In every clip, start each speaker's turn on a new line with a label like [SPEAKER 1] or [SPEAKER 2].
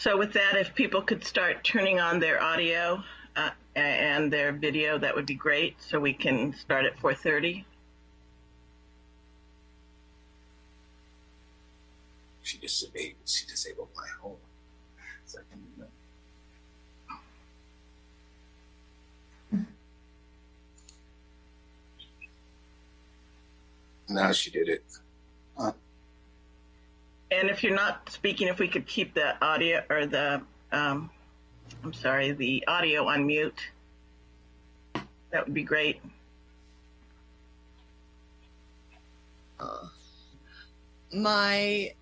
[SPEAKER 1] So with that, if people could start turning on their audio uh, and their video, that would be great. So we can start at 4:30.
[SPEAKER 2] She disabled. She disabled my home. Now she did it.
[SPEAKER 1] And if you're not speaking, if we could keep the audio or the, um, I'm sorry, the audio on mute, that would be great.
[SPEAKER 3] My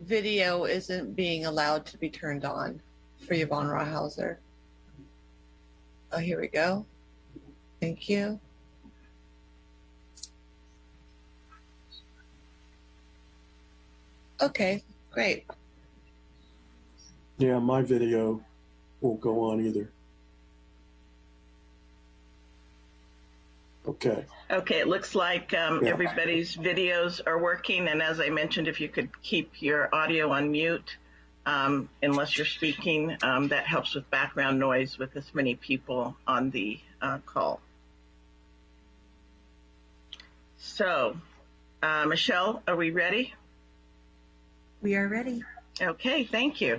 [SPEAKER 3] video isn't being allowed to be turned on for Yvonne Rawhauser. Oh, here we go. Thank you. Okay, great.
[SPEAKER 4] Yeah, my video won't go on either. Okay,
[SPEAKER 1] Okay, it looks like um,
[SPEAKER 4] Yeah.
[SPEAKER 1] everybody's videos are working, and as I mentioned, if you could keep your audio on mute, um, unless you're speaking, um, that helps with background noise with this many people on the uh, call. So, uh, Michelle, are we ready?
[SPEAKER 5] We are ready.
[SPEAKER 1] Okay, thank you.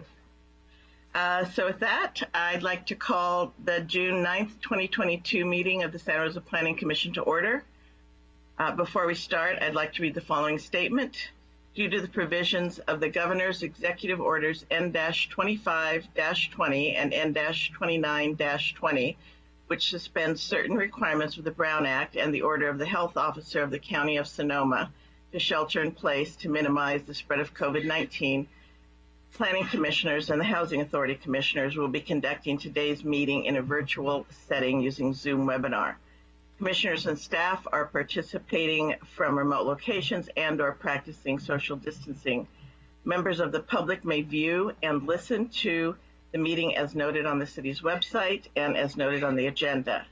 [SPEAKER 1] Uh, so with that, I'd like to call the June 9th, 2022 meeting of the Santa Rosa Planning Commission to order. Uh, before we start, I'd like to read the following statement. Due to the provisions of the Governor's Executive Orders N-25-20 and N-29-20, which suspends certain requirements of the Brown Act and the order of the Health Officer of the County of Sonoma to shelter in place to minimize the spread of COVID-19, Planning Commissioners and the Housing Authority Commissioners will be conducting today's meeting in a virtual setting using Zoom webinar. Commissioners and staff are participating from remote locations and or practicing social distancing. Members of the public may view and listen to the meeting as noted on the city's website and as noted on the agenda.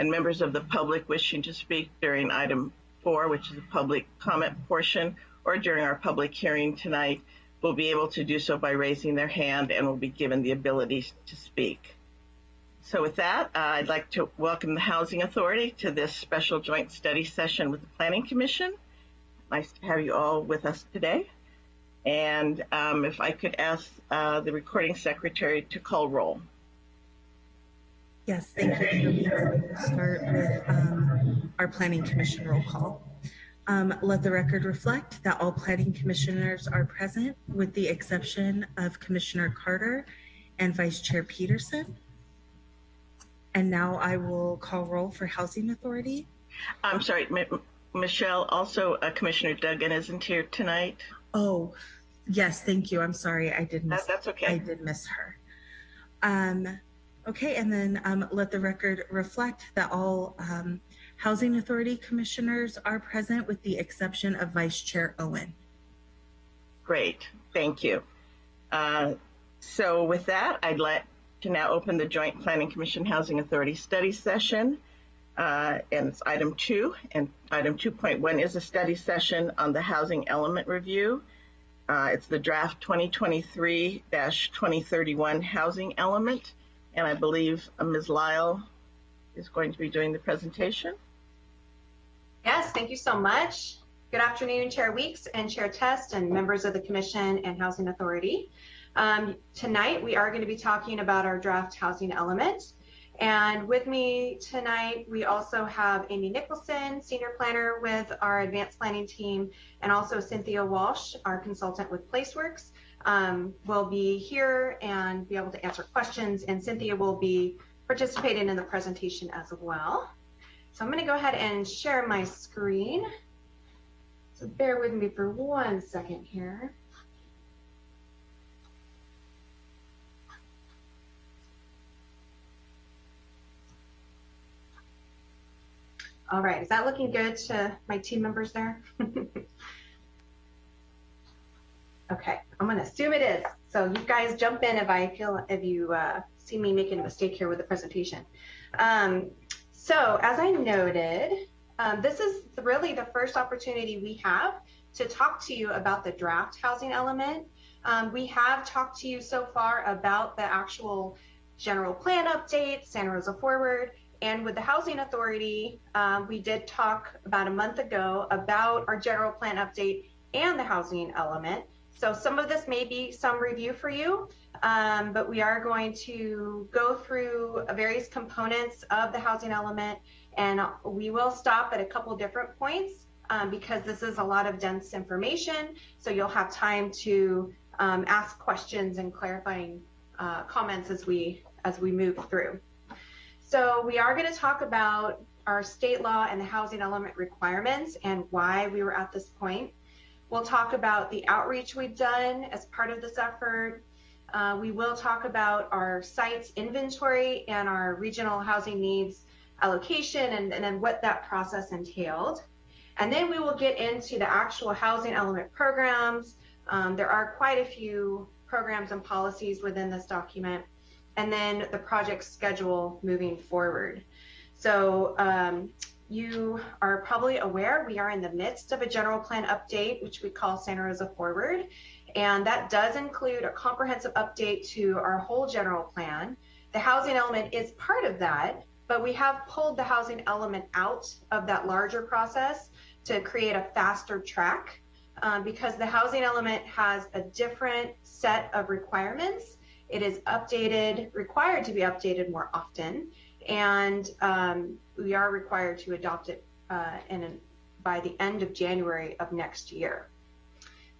[SPEAKER 1] And members of the public wishing to speak during item four, which is the public comment portion, or during our public hearing tonight, will be able to do so by raising their hand and will be given the ability to speak. So with that, uh, I'd like to welcome the Housing Authority to this special joint study session with the Planning Commission. Nice to have you all with us today. And um, if I could ask uh, the recording secretary to call roll.
[SPEAKER 5] Yes, thank you. We'll start with um, our planning commission roll call. Um, let the record reflect that all planning commissioners are present with the exception of Commissioner Carter and Vice Chair Peterson. And now I will call roll for Housing Authority.
[SPEAKER 1] I'm sorry, M- Michelle, also uh, Commissioner Duggan isn't here tonight.
[SPEAKER 5] Oh, yes, thank you. I'm sorry. I did miss
[SPEAKER 1] That, that's okay.
[SPEAKER 5] I did miss her. Um, okay, and then um, let the record reflect that all um, Housing Authority commissioners are present with the exception of Vice Chair Owen.
[SPEAKER 1] Great, thank you. Uh, so with that, I'd like to now open the Joint Planning Commission Housing Authority study session. Uh, and it's item two, and item 2.1 is a study session on the housing element review. Uh, it's the draft 2023-2031 housing element, and I believe uh, Ms. Lyle is going to be doing the presentation.
[SPEAKER 6] Yes, thank you so much. Good afternoon, Chair Weeks and Chair Test and members of the Commission and Housing Authority. Um, tonight, we are going to be talking about our draft housing element. And with me tonight, we also have Amy Nicholson, Senior Planner with our Advanced Planning team, and also Cynthia Walsh, our consultant with PlaceWorks, um, will be here and be able to answer questions. And Cynthia will be participating in the presentation as well. So I'm going to go ahead and share my screen. So bear with me for one second here. All right, is that looking good to my team members there? okay, I'm going to assume it is. So you guys jump in if I feel if you uh, see me making a mistake here with the presentation. Um, so as I noted, um, this is really the first opportunity we have to talk to you about the draft housing element. Um, we have talked to you so far about the actual general plan update, Santa Rosa Forward, and with the Housing Authority, um, we did talk about a month ago about our general plan update and the housing element. So some of this may be some review for you, um, but we are going to go through various components of the housing element, and we will stop at a couple different points um, because this is a lot of dense information. So you'll have time to um, ask questions and clarifying uh, comments as we as we move through. So we are going to talk about our state law and the housing element requirements and why we were at this point. We'll talk about the outreach we've done as part of this effort. Uh, we will talk about our sites inventory and our regional housing needs allocation and, and then what that process entailed. And then we will get into the actual housing element programs. Um, there are quite a few programs and policies within this document. And then the project schedule moving forward. So um, you are probably aware we are in the midst of a general plan update, which we call Santa Rosa Forward. And that does include a comprehensive update to our whole general plan. The housing element is part of that, but we have pulled the housing element out of that larger process to create a faster track um, because the housing element has a different set of requirements. It is updated, required to be updated more often and um, we are required to adopt it uh, in, by the end of January of next year.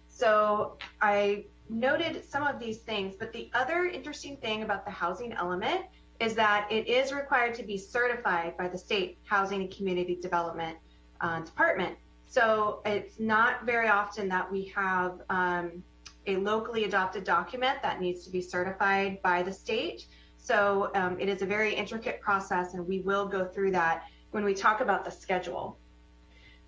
[SPEAKER 6] So I noted some of these things, but the other interesting thing about the housing element is that it is required to be certified by the state housing and community development uh, department. So it's not very often that we have um, a locally adopted document that needs to be certified by the state. So um, it is a very intricate process, and we will go through that when we talk about the schedule.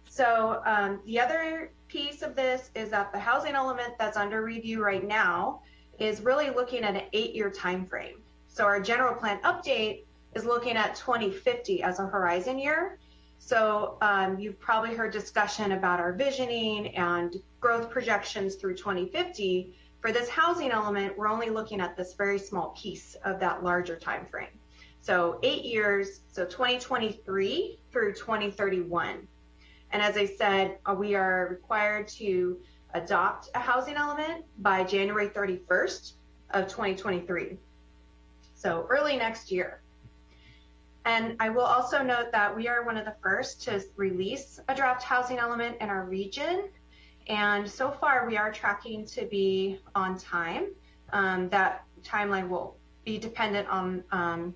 [SPEAKER 6] So um, the other piece of this is that the housing element that's under review right now is really looking at an eight-year time frame. So our general plan update is looking at 2050 as a horizon year. So um, you've probably heard discussion about our visioning and growth projections through 2050. For this housing element, we're only looking at this very small piece of that larger time frame. So eight years, so 2023 through 2031. And as I said, uh, we are required to adopt a housing element by January 31st of 2023. So early next year. And I will also note that we are one of the first to release a draft housing element in our region. And so far, we are tracking to be on time. Um, that timeline will be dependent on um,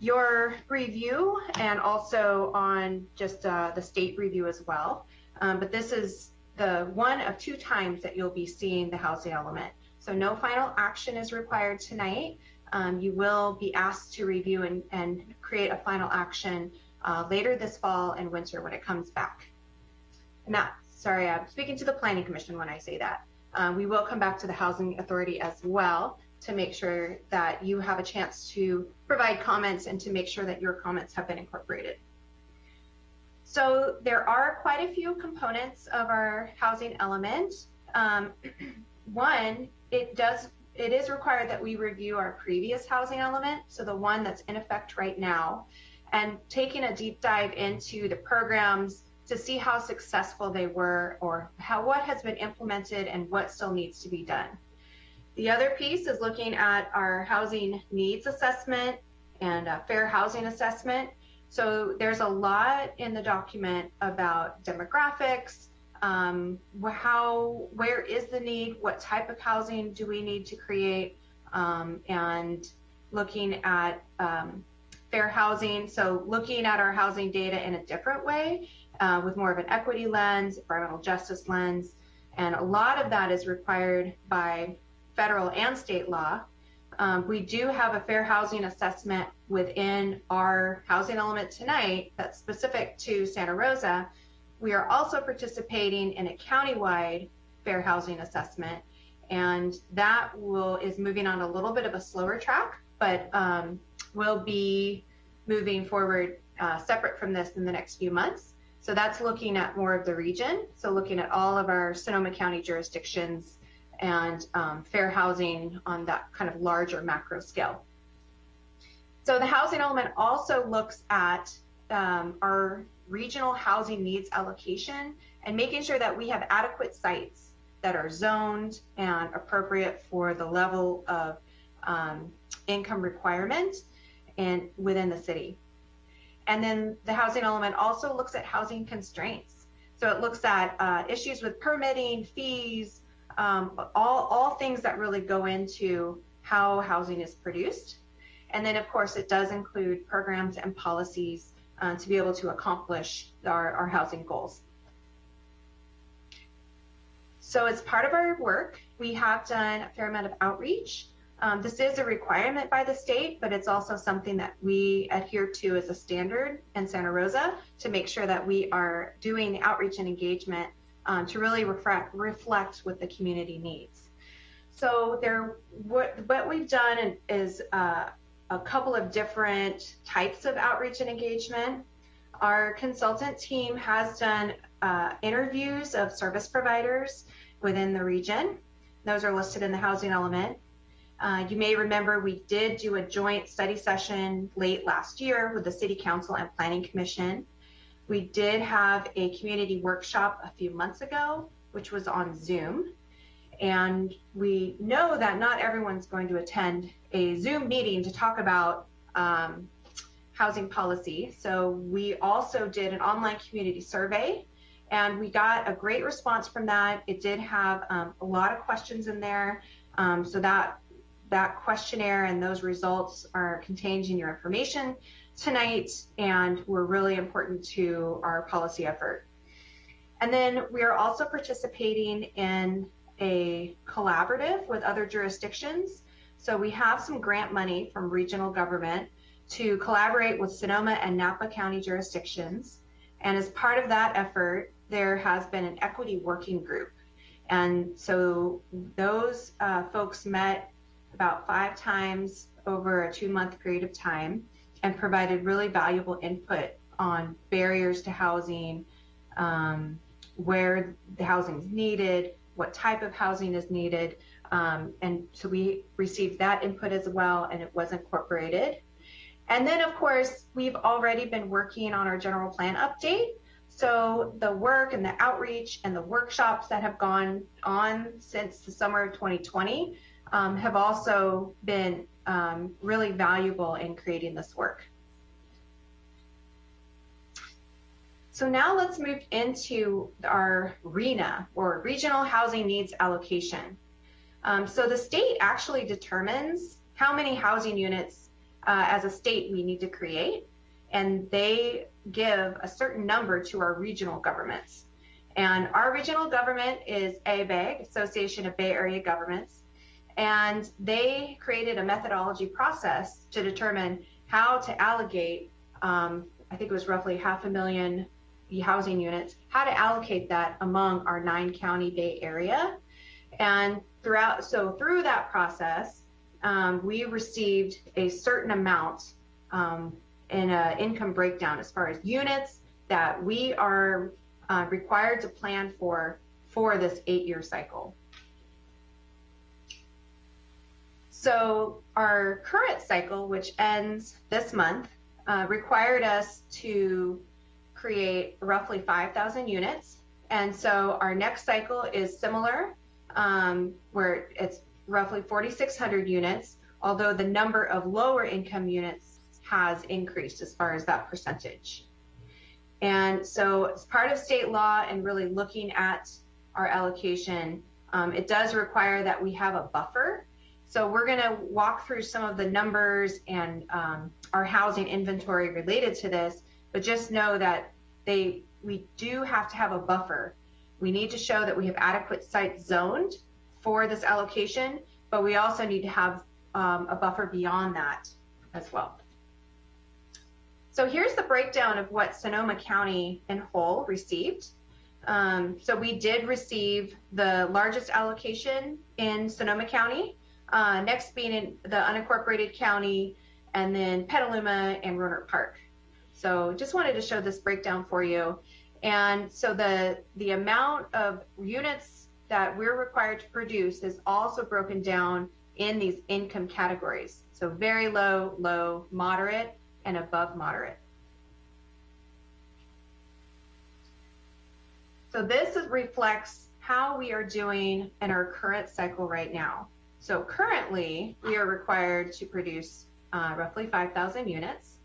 [SPEAKER 6] your review and also on just uh, the state review as well. Um, but this is the one of two times that you'll be seeing the housing element. So no final action is required tonight. Um, you will be asked to review and, and create a final action uh, later this fall and winter when it comes back. And that sorry, I'm speaking to the Planning Commission when I say that. Um, we will come back to the Housing Authority as well to make sure that you have a chance to provide comments and to make sure that your comments have been incorporated. So there are quite a few components of our housing element. Um, one, it does it is required that we review our previous housing element, so the one that's in effect right now, and taking a deep dive into the programs to see how successful they were or how what has been implemented and what still needs to be done. The other piece is looking at our housing needs assessment and fair housing assessment. So there's a lot in the document about demographics, um, how, where is the need, what type of housing do we need to create, um, and looking at um, fair housing. So looking at our housing data in a different way with more of an equity lens, environmental justice lens, and a lot of that is required by federal and state law. Um, we do have a fair housing assessment within our housing element tonight that's specific to Santa Rosa. We are also participating in a countywide fair housing assessment, and that will is moving on a little bit of a slower track, but um, will be moving forward uh, separate from this in the next few months. So that's looking at more of the region. So looking at all of our Sonoma County jurisdictions and um, fair housing on that kind of larger macro scale. So the housing element also looks at um, our regional housing needs allocation and making sure that we have adequate sites that are zoned and appropriate for the level of um, income requirement and within the city. And then the housing element also looks at housing constraints. So it looks at uh, issues with permitting, fees, um, all, all things that really go into how housing is produced. And then, of course, it does include programs and policies uh, to be able to accomplish our, our housing goals. So as part of our work, we have done a fair amount of outreach. Um, this is a requirement by the state, but it's also something that we adhere to as a standard in Santa Rosa to make sure that we are doing outreach and engagement um, to really reflect, reflect what the community needs. So there, what, what we've done is uh, a couple of different types of outreach and engagement. Our consultant team has done uh, interviews of service providers within the region. Those are listed in the housing element. Uh, you may remember we did do a joint study session late last year with the City Council and Planning Commission. We did have a community workshop a few months ago, which was on Zoom. And we know that not everyone's going to attend a Zoom meeting to talk about um, housing policy. So we also did an online community survey and we got a great response from that. It did have um, a lot of questions in there. Um, so that that questionnaire and those results are contained in your information tonight and were really important to our policy effort. And then we are also participating in a collaborative with other jurisdictions. So we have some grant money from regional government to collaborate with Sonoma and Napa County jurisdictions. And as part of that effort, there has been an equity working group. And so those uh, folks met about five times over a two month period of time and provided really valuable input on barriers to housing, um, where the housing is needed, what type of housing is needed. Um, and so we received that input as well, and it was incorporated. And then, of course, we've already been working on our general plan update. So the work and the outreach and the workshops that have gone on since the summer of 2020 um, have also been um, really valuable in creating this work. So now let's move into our RHNA, or Regional Housing Needs Allocation. Um, so the state actually determines how many housing units uh, as a state we need to create, and they give a certain number to our regional governments. And our regional government is ABAG, Association of Bay Area Governments, and they created a methodology process to determine how to allocate, um, I think it was roughly half a million housing units, how to allocate that among our nine county Bay Area. And throughout, so through that process, um, we received a certain amount um, in an income breakdown as far as units that we are uh, required to plan for for this eight-year cycle. So our current cycle, which ends this month, uh, required us to create roughly 5,000 units. And so our next cycle is similar, um, where it's roughly 4,600 units, although the number of lower income units has increased as far as that percentage. And so as part of state law and really looking at our allocation, um, it does require that we have a buffer. So we're going to walk through some of the numbers and um, our housing inventory related to this, but just know that they we do have to have a buffer. We need to show that we have adequate sites zoned for this allocation, but we also need to have um, a buffer beyond that as well. So here's the breakdown of what Sonoma County in whole received. Um, so we did receive the largest allocation in Sonoma County, uh, next being in the unincorporated county, and then Petaluma and Rohnert Park. So just wanted to show this breakdown for you. And so the, the amount of units that we're required to produce is also broken down in these income categories. So very low, low, moderate, and above moderate. So this is- reflects how we are doing in our current cycle right now. So currently, we are required to produce uh, roughly 5,000 units.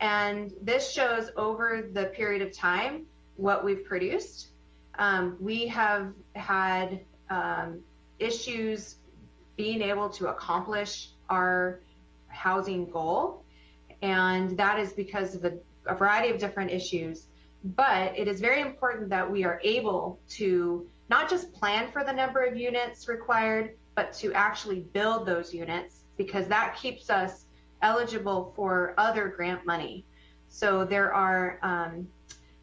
[SPEAKER 6] And this shows over the period of time what we've produced. Um, we have had um, issues being able to accomplish our housing goal. And that is because of a, a variety of different issues. But it is very important that we are able to not just plan for the number of units required, but to actually build those units because that keeps us eligible for other grant money. So there are um,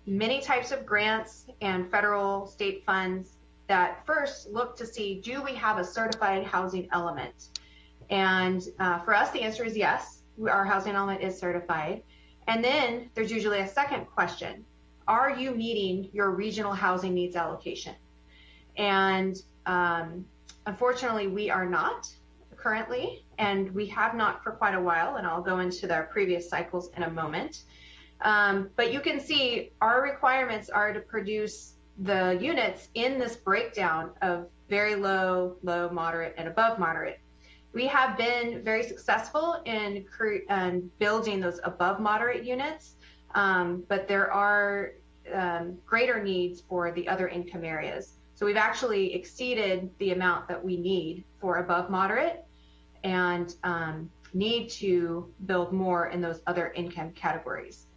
[SPEAKER 6] many types of grants and federal state funds that first look to see do we have a certified housing element? And uh, for us, the answer is yes, our housing element is certified. And then there's usually a second question Are you meeting your regional housing needs allocation? And um, unfortunately, we are not currently, and we have not for quite a while. And I'll go into the previous cycles in a moment. Um, but you can see our requirements are to produce the units in this breakdown of very low, low, moderate, and above moderate. We have been very successful in, in building those above moderate units, um, but there are um, greater needs for the other income areas. So we've actually exceeded the amount that we need for above moderate and um, need to build more in those other income categories.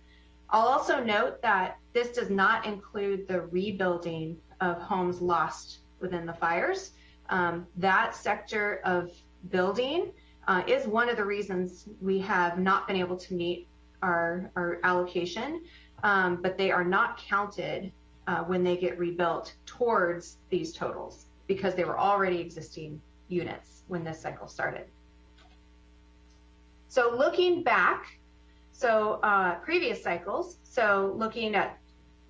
[SPEAKER 6] I'll also note that this does not include the rebuilding of homes lost within the fires. Um, that sector of building uh, is one of the reasons we have not been able to meet our, our allocation, um, but they are not counted uh, when they get rebuilt towards these totals because they were already existing units when this cycle started. So looking back, so uh, previous cycles, so looking at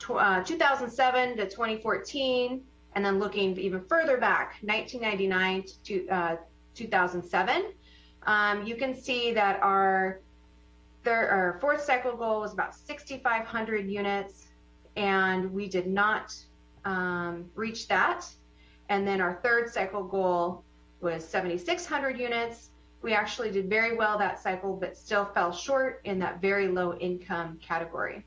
[SPEAKER 6] uh, 2007 to 2014, and then looking even further back, 1999 to uh, 2007, um, you can see that our, third, our fourth cycle goal was about 6,500 units, and we did not um, reach that. And then our third cycle goal was 7,600 units, we actually did very well that cycle, but still fell short in that very low income category.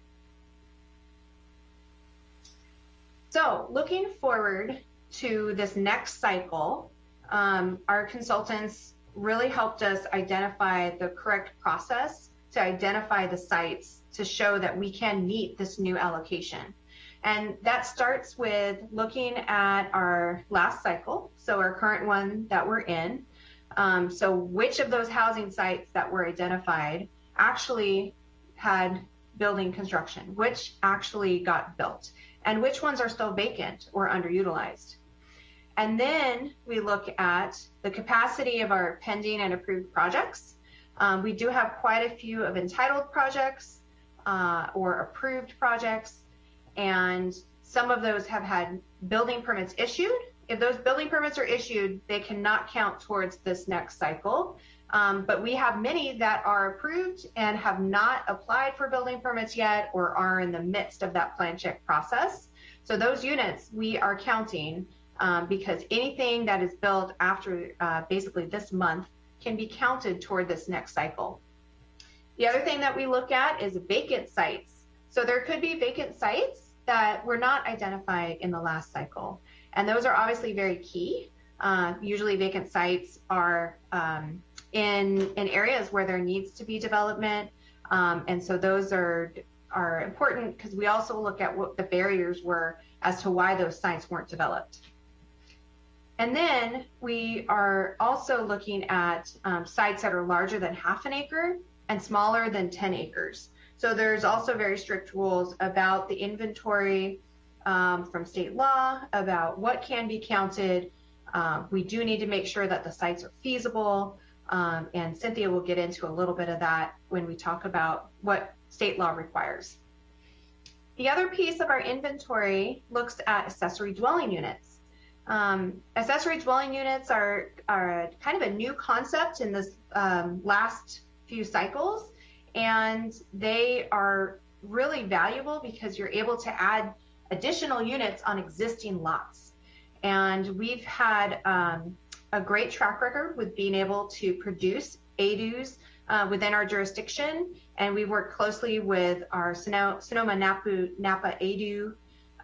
[SPEAKER 6] So looking forward to this next cycle, um, our consultants really helped us identify the correct process to identify the sites to show that we can meet this new allocation. And that starts with looking at our last cycle, so our current one that we're in, um, so which of those housing sites that were identified actually had building construction, which actually got built, and which ones are still vacant or underutilized. And then we look at the capacity of our pending and approved projects. Um, we do have quite a few of entitled projects uh, or approved projects, and some of those have had building permits issued if those building permits are issued, they cannot count towards this next cycle. Um, but we have many that are approved and have not applied for building permits yet or are in the midst of that plan check process. So those units we are counting um, because anything that is built after uh, basically this month can be counted toward this next cycle. The other thing that we look at is vacant sites. So there could be vacant sites that were not identified in the last cycle. And those are obviously very key. Uh, usually vacant sites are um, in, in areas where there needs to be development. Um, and so those are, are important because we also look at what the barriers were as to why those sites weren't developed. And then we are also looking at um, sites that are larger than half an acre and smaller than 10 acres. So there's also very strict rules about the inventory um, from state law about what can be counted. Um, we do need to make sure that the sites are feasible. Um, and Cynthia will get into a little bit of that when we talk about what state law requires. the other piece of our inventory looks at accessory dwelling units. Um, accessory dwelling units are, are kind of a new concept in this um, last few cycles, and they are really valuable because you're able to add additional units on existing lots. And we've had um, a great track record with being able to produce ADUs uh, within our jurisdiction. And we work closely with our Sonoma Napa, Napa ADU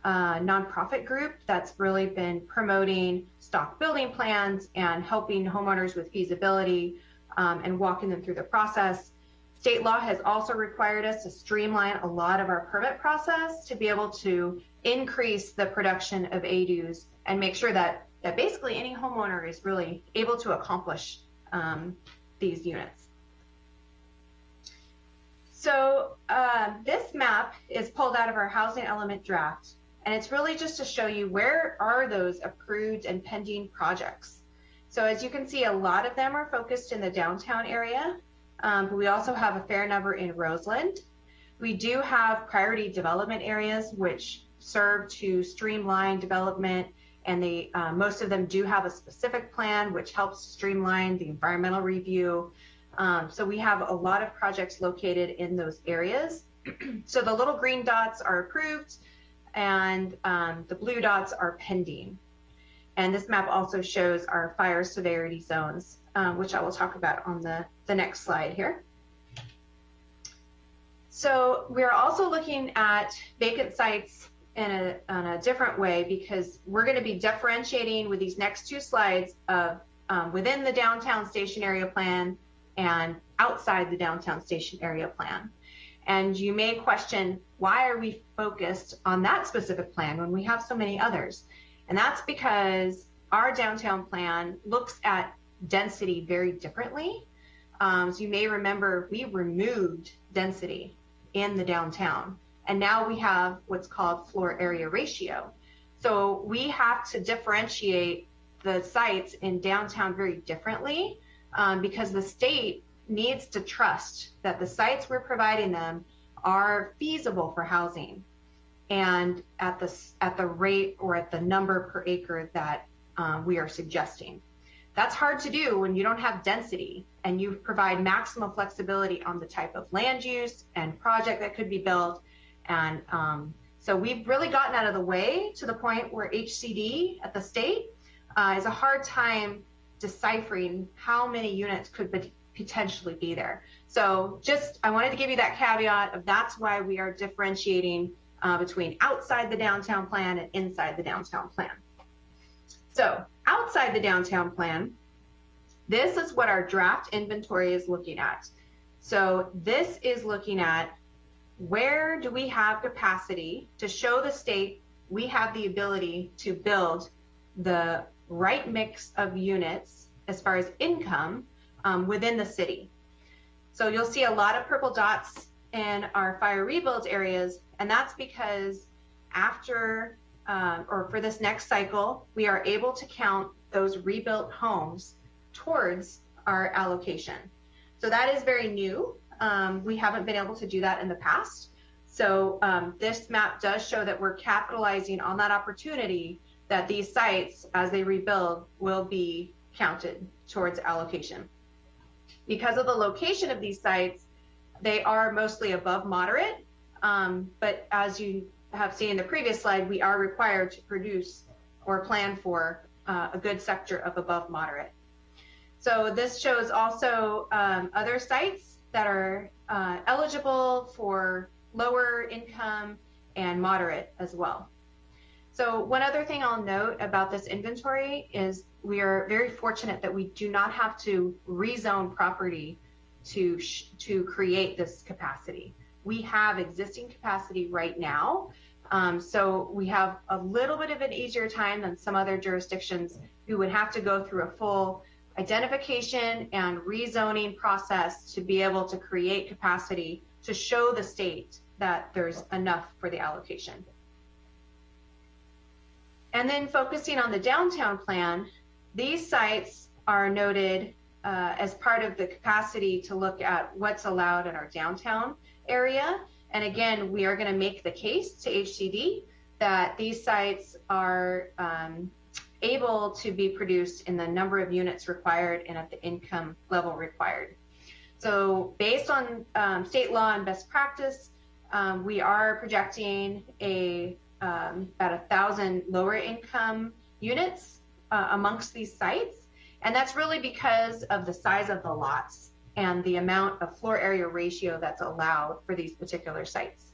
[SPEAKER 6] uh, nonprofit group that's really been promoting stock building plans and helping homeowners with feasibility and walking them through the process. State law has also required us to streamline a lot of our permit process to be able to increase the production of ADUs and make sure that, that basically any homeowner is really able to accomplish um, these units. So uh, this map is pulled out of our housing element draft, and it's really just to show you where are those approved and pending projects. So as you can see, a lot of them are focused in the downtown area, um, but we also have a fair number in Roseland. We do have priority development areas, which serve to streamline development and they uh, most of them do have a specific plan which helps streamline the environmental review. Um, so we have a lot of projects located in those areas. So the little green dots are approved and um, the blue dots are pending and this map also shows our fire severity zones um, which i will talk about on the, the next slide here so we're also looking at vacant sites in a, in a different way because we're going to be differentiating with these next two slides of um, within the downtown station area plan and outside the downtown station area plan. And you may question, why are we focused on that specific plan when we have so many others? And that's because our downtown plan looks at density very differently. Um, so you may remember we removed density in the downtown. And now we have what's called floor area ratio. So we have to differentiate the sites in downtown very differently um, because the state needs to trust that the sites we're providing them are feasible for housing and at the, at the rate or at the number per acre that um, we are suggesting. That's hard to do when you don't have density and you provide maximum flexibility on the type of land use and project that could be built and um, so we've really gotten out of the way to the point where HCD at the state uh, is a hard time deciphering how many units could be potentially be there. So just, I wanted to give you that caveat of that's why we are differentiating uh, between outside the downtown plan and inside the downtown plan. So outside the downtown plan, this is what our draft inventory is looking at. So this is looking at where do we have capacity to show the state we have the ability to build the right mix of units as far as income um, within the city. So you'll see a lot of purple dots in our fire rebuild areas, and that's because after um, or for this next cycle, we are able to count those rebuilt homes towards our allocation. So that is very new. Um, we haven't been able to do that in the past. So um, this map does show that we're capitalizing on that opportunity that these sites, as they rebuild, will be counted towards allocation. Because of the location of these sites, they are mostly above moderate, but as you have seen in the previous slide, we are required to produce or plan for uh, a good sector of above moderate. So this shows also um, other sites that are uh, eligible for lower income and moderate as well. So one other thing I'll note about this inventory is we are very fortunate that we do not have to rezone property to to create this capacity. We have existing capacity right now. Um, so we have a little bit of an easier time than some other jurisdictions who would have to go through a full identification and rezoning process to be able to create capacity to show the state that there's enough for the allocation. And then focusing on the downtown plan, these sites are noted uh, as part of the capacity to look at what's allowed in our downtown area. And again, we are going to make the case to HCD that these sites are um, able to be produced in the number of units required and at the income level required. So based on um, state law and best practice, um, we are projecting a um, about a thousand lower income units uh, amongst these sites. And that's really because of the size of the lots and the amount of floor area ratio that's allowed for these particular sites.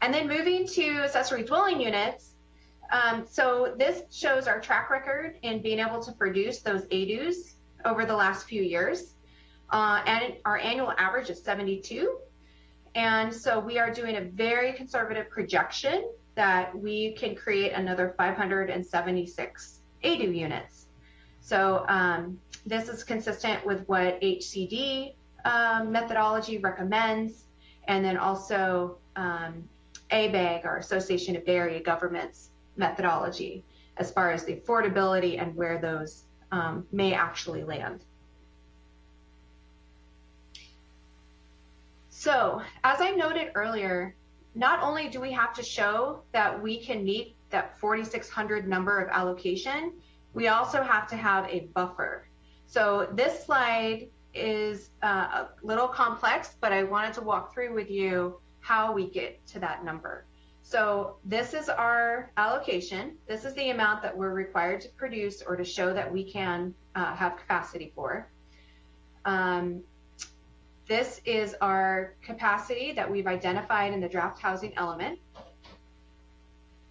[SPEAKER 6] And then moving to accessory dwelling units. Um, so this shows our track record in being able to produce those ADUs over the last few years. Uh, and our annual average is 72. And so we are doing a very conservative projection that we can create another 576 ADU units. So um, this is consistent with what HCD um, methodology recommends, and then also um, ABAG, our Association of Area Governments methodology, as far as the affordability and where those um, may actually land. So, as I noted earlier, not only do we have to show that we can meet that 4,600 number of allocation, we also have to have a buffer. So this slide is uh, a little complex, but I wanted to walk through with you how we get to that number. So this is our allocation. This is the amount that we're required to produce or to show that we can uh, have capacity for. Um, this is our capacity that we've identified in the draft housing element.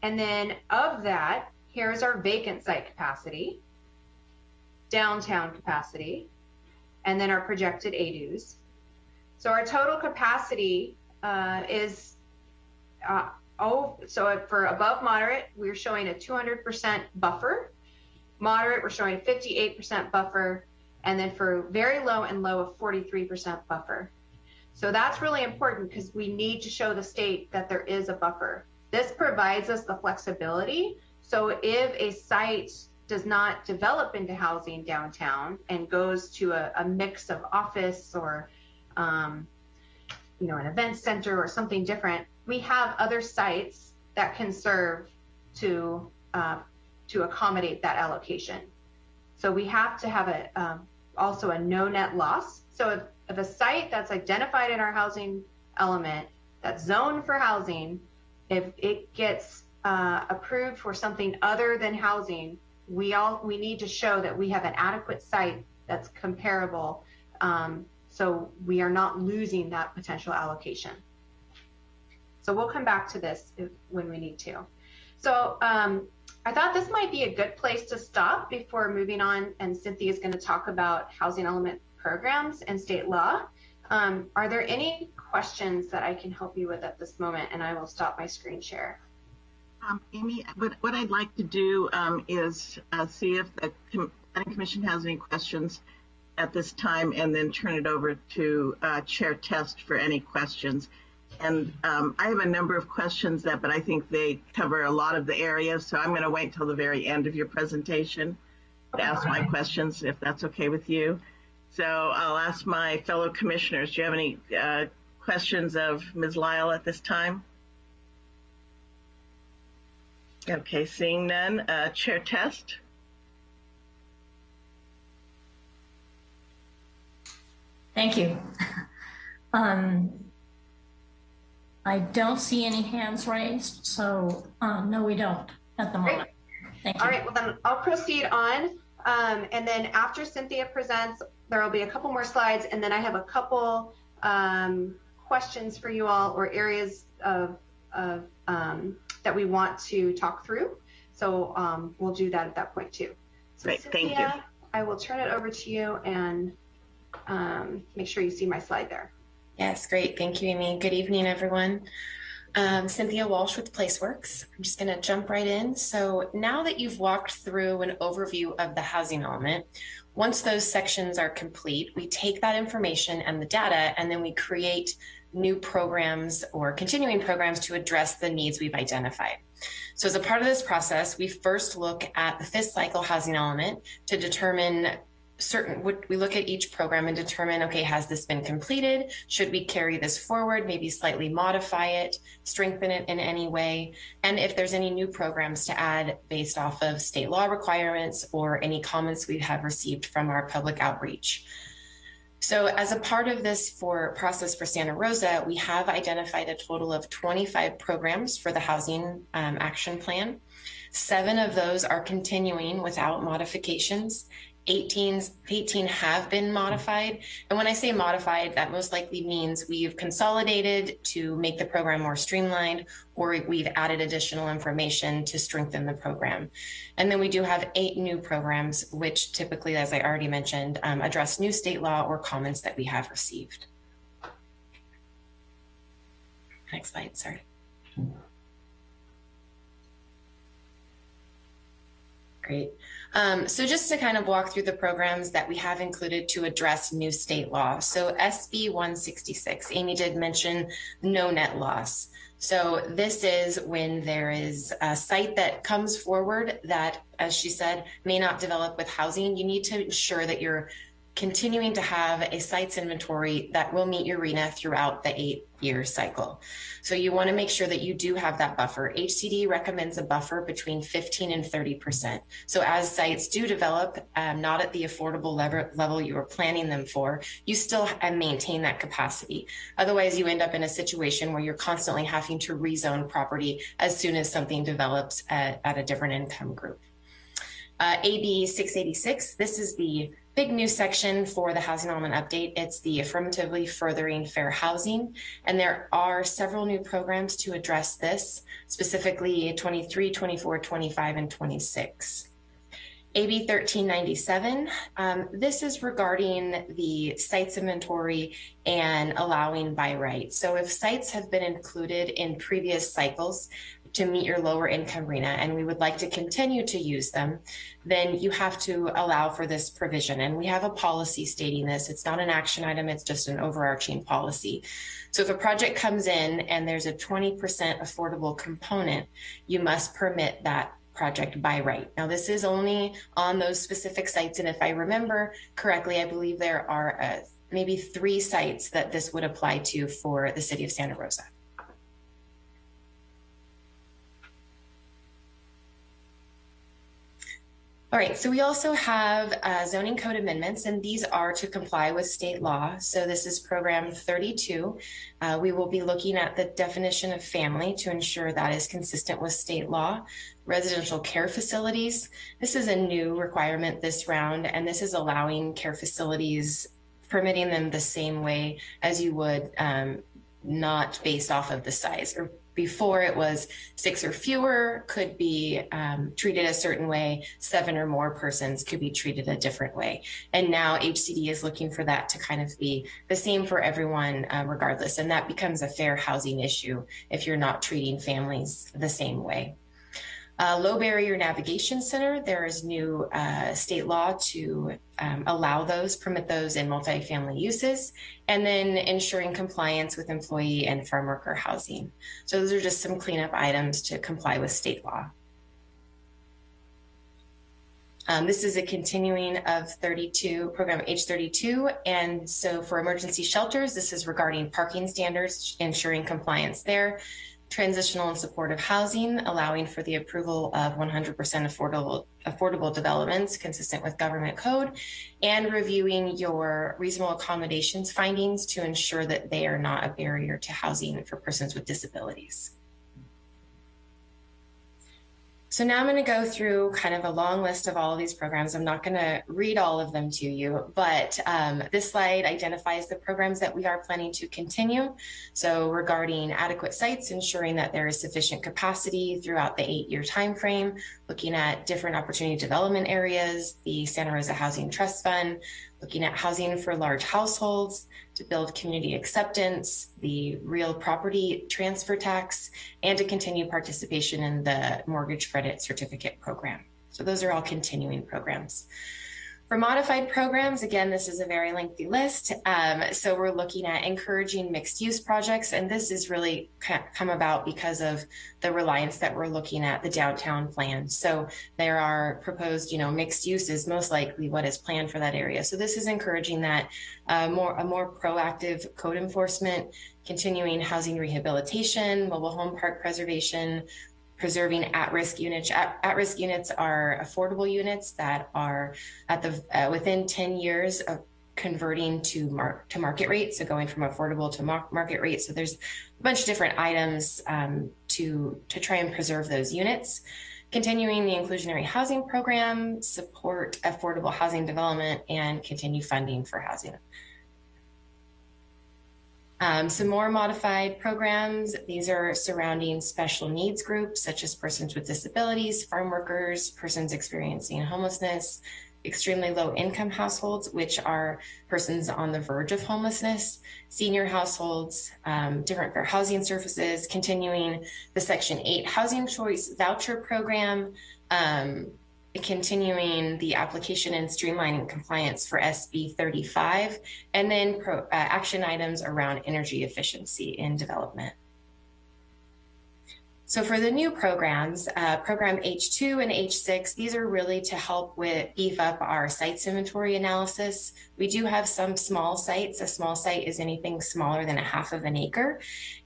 [SPEAKER 6] And then of that, here's our vacant site capacity, downtown capacity, and then our projected ADUs. So our total capacity uh, is, uh, oh, so for above moderate, we're showing a 200% buffer. Moderate, we're showing a 58% buffer. And then for very low and low, a 43% buffer. So that's really important because we need to show the state that there is a buffer. This provides us the flexibility. So if a site does not develop into housing downtown and goes to a, a mix of office or um, you know, an event center or something different, we have other sites that can serve to uh, to accommodate that allocation. So we have to have a um, also a no net loss. So if, if a site that's identified in our housing element that's zoned for housing, if it gets approved for something other than housing, we all we need to show that we have an adequate site that's comparable um, so we are not losing that potential allocation. So we'll come back to this if, when we need to. So um, I thought this might be a good place to stop before moving on. And Cynthia is going to talk about housing element programs and state law. Um, are there any questions that I can help you with at this moment? And I will stop my screen share.
[SPEAKER 1] Um, Amy, what, what I'd like to do um, is uh, see if the Com Commission has any questions at this time and then turn it over to uh, Chair Test for any questions. And um, I have a number of questions that, but I think they cover a lot of the areas. So I'm going to wait till the very end of your presentation to ask my questions, if that's okay with you. So I'll ask my fellow commissioners, do you have any uh, questions of Ms. Lyle at this time? Okay, seeing none, uh, Chair Test.
[SPEAKER 7] Thank you. Um, I don't see any hands raised, so um, no, we don't at the moment. Thank you.
[SPEAKER 6] All right, well then I'll proceed on. Um, and then after Cynthia presents, there will be a couple more slides, and then I have a couple um, questions for you all or areas of, of um, that we want to talk through. So um, we'll do that at that point too. So
[SPEAKER 1] Great,
[SPEAKER 6] Cynthia,
[SPEAKER 1] thank you.
[SPEAKER 6] I will turn it over to you and um, make sure you see my slide there.
[SPEAKER 8] Yes, great. Thank you, Amy. Good evening, everyone. Um, Cynthia Walsh with PlaceWorks. I'm just going to jump right in. So now that you've walked through an overview of the housing element, once those sections are complete, we take that information and the data, and then we create new programs or continuing programs to address the needs we've identified. So as a part of this process, we first look at the fifth cycle housing element to determine certain, we look at each program and determine, okay, has this been completed? Should we carry this forward, maybe slightly modify it, strengthen it in any way? And if there's any new programs to add based off of state law requirements or any comments we have received from our public outreach. So as a part of this for process for Santa Rosa, we have identified a total of 25 programs for the Housing um, Action Plan. Seven of those are continuing without modifications. 18, 18 have been modified. And when I say modified, that most likely means we've consolidated to make the program more streamlined, or we've added additional information to strengthen the program. And then we do have eight new programs, which typically, as I already mentioned, um, address new state law or comments that we have received. Next slide, sorry. Great. Um, so just to kind of walk through the programs that we have included to address new state law. So SB 166, Amy did mention no net loss. So this is when there is a site that comes forward that, as she said, may not develop with housing. You need to ensure that you're continuing to have a sites inventory that will meet your RHNA throughout the eight year cycle. So you want to make sure that you do have that buffer. HCD recommends a buffer between 15 and 30%. So as sites do develop, um, not at the affordable level, level you are planning them for, you still maintain that capacity. Otherwise, you end up in a situation where you're constantly having to rezone property as soon as something develops at, at a different income group. Uh, AB 686, this is the big new section for the housing element update. It's the affirmatively furthering fair housing. And there are several new programs to address this, specifically 23, 24, 25, and 26. AB 1397, um, this is regarding the sites inventory and allowing by right. So if sites have been included in previous cycles, to meet your lower income RHNA and we would like to continue to use them, then you have to allow for this provision. And we have a policy stating this. It's not an action item, it's just an overarching policy. So if a project comes in and there's a 20% affordable component, you must permit that project by right. Now, this is only on those specific sites. And if I remember correctly, I believe there are uh, maybe three sites that this would apply to for the city of Santa Rosa. All right, so we also have uh, zoning code amendments, and these are to comply with state law. So this is program 32. Uh, we will be looking at the definition of family to ensure that is consistent with state law. Residential care facilities. This is a new requirement this round, and this is allowing care facilities, permitting them the same way as you would um, not based off of the size or before it was six or fewer could be um, treated a certain way, seven or more persons could be treated a different way. And now HCD is looking for that to kind of be the same for everyone uh, regardless. And that becomes a fair housing issue if you're not treating families the same way. Uh, low barrier navigation center, there is new uh, state law to um, allow those, permit those in multifamily uses, and then ensuring compliance with employee and farm worker housing. So those are just some cleanup items to comply with state law. Um, this is a continuing of 32, program H32. And so for emergency shelters, this is regarding parking standards, ensuring compliance there transitional and supportive housing, allowing for the approval of 100% affordable, affordable developments consistent with government code, and reviewing your reasonable accommodations findings to ensure that they are not a barrier to housing for persons with disabilities. So now I'm going to go through kind of a long list of all of these programs. I'm not going to read all of them to you, but um, this slide identifies the programs that we are planning to continue. So regarding adequate sites, ensuring that there is sufficient capacity throughout the eight-year time frame, looking at different opportunity development areas, the Santa Rosa Housing Trust Fund, looking at housing for large households to build community acceptance, the real property transfer tax, and to continue participation in the mortgage credit certificate program. So those are all continuing programs. For modified programs, again, this is a very lengthy list. Um, so we're looking at encouraging mixed use projects, and this is really come about because of the reliance that we're looking at the downtown plan. So there are proposed, you know, mixed uses, most likely what is planned for that area. So this is encouraging that uh, more a more proactive code enforcement, continuing housing rehabilitation, mobile home park preservation, preserving at-risk units. At-risk units are affordable units that are at the uh, within 10 years of converting to mar to market rate, so going from affordable to mar market rate. So there's a bunch of different items um, to to try and preserve those units. Continuing the inclusionary housing program, support affordable housing development, and continue funding for housing um, some more modified programs, these are surrounding special needs groups such as persons with disabilities, farm workers, persons experiencing homelessness, extremely low income households, which are persons on the verge of homelessness, senior households, um, different fair housing services, continuing the Section 8 Housing Choice Voucher Program, um, continuing the application and streamlining compliance for SB 35, and then pro, uh, action items around energy efficiency in development. So for the new programs, uh, program H2 and H6, these are really to help with beef up our sites inventory analysis. We do have some small sites. A small site is anything smaller than a half of an acre.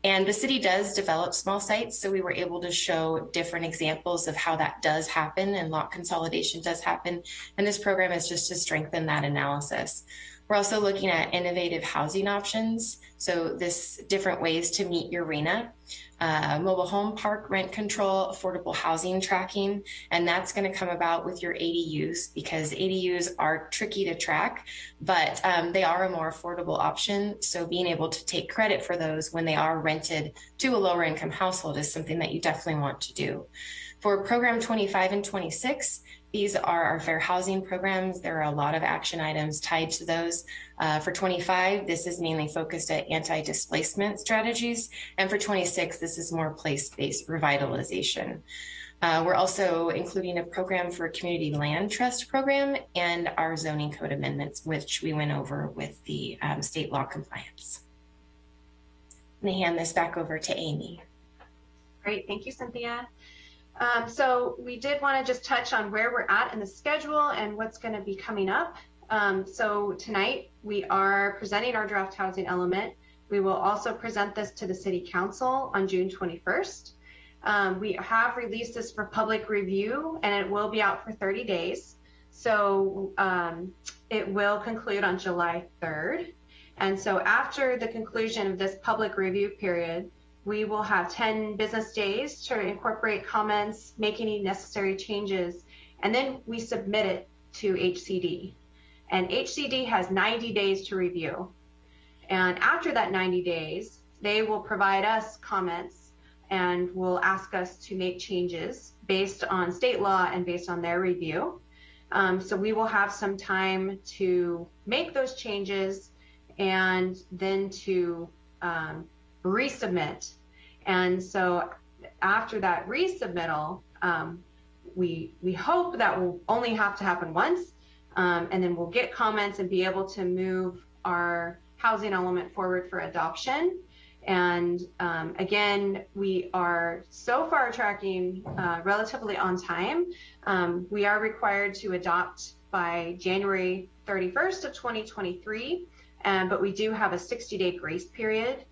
[SPEAKER 8] And the city does develop small sites. So we were able to show different examples of how that does happen and lot consolidation does happen. And this program is just to strengthen that analysis. We're also looking at innovative housing options. So this different ways to meet your RHNA uh, mobile home park rent control, affordable housing tracking, and that's going to come about with your ADUs because ADUs are tricky to track, but um, they are a more affordable option. So being able to take credit for those when they are rented to a lower income household is something that you definitely want to do. For program 25 and 26, these are our fair housing programs. There are a lot of action items tied to those. Uh, for 25, this is mainly focused at anti-displacement strategies. And for 26, this is more place-based revitalization. Uh, we're also including a program for community land trust program and our zoning code amendments, which we went over with the um, state law compliance. Let me hand this back over to Amy.
[SPEAKER 6] Great, thank you, Cynthia. Um, so we did want to just touch on where we're at in the schedule and what's going to be coming up. Um, so tonight we are presenting our draft housing element. We will also present this to the City Council on June 21st. Um, we have released this for public review and it will be out for 30 days. So um, it will conclude on July 3rd. And so after the conclusion of this public review period, we will have 10 business days to incorporate comments, make any necessary changes, and then we submit it to HCD. And HCD has 90 days to review. And after that 90 days, they will provide us comments and will ask us to make changes based on state law and based on their review. Um, so we will have some time to make those changes and then to um, resubmit. And so after that resubmittal, um, we we hope that will only have to happen once, um, and then we'll get comments and be able to move our housing element forward for adoption. And um, again, we are so far tracking uh, relatively on time. Um, we are required to adopt by January 31st of 2023, um, but we do have a 60-day grace period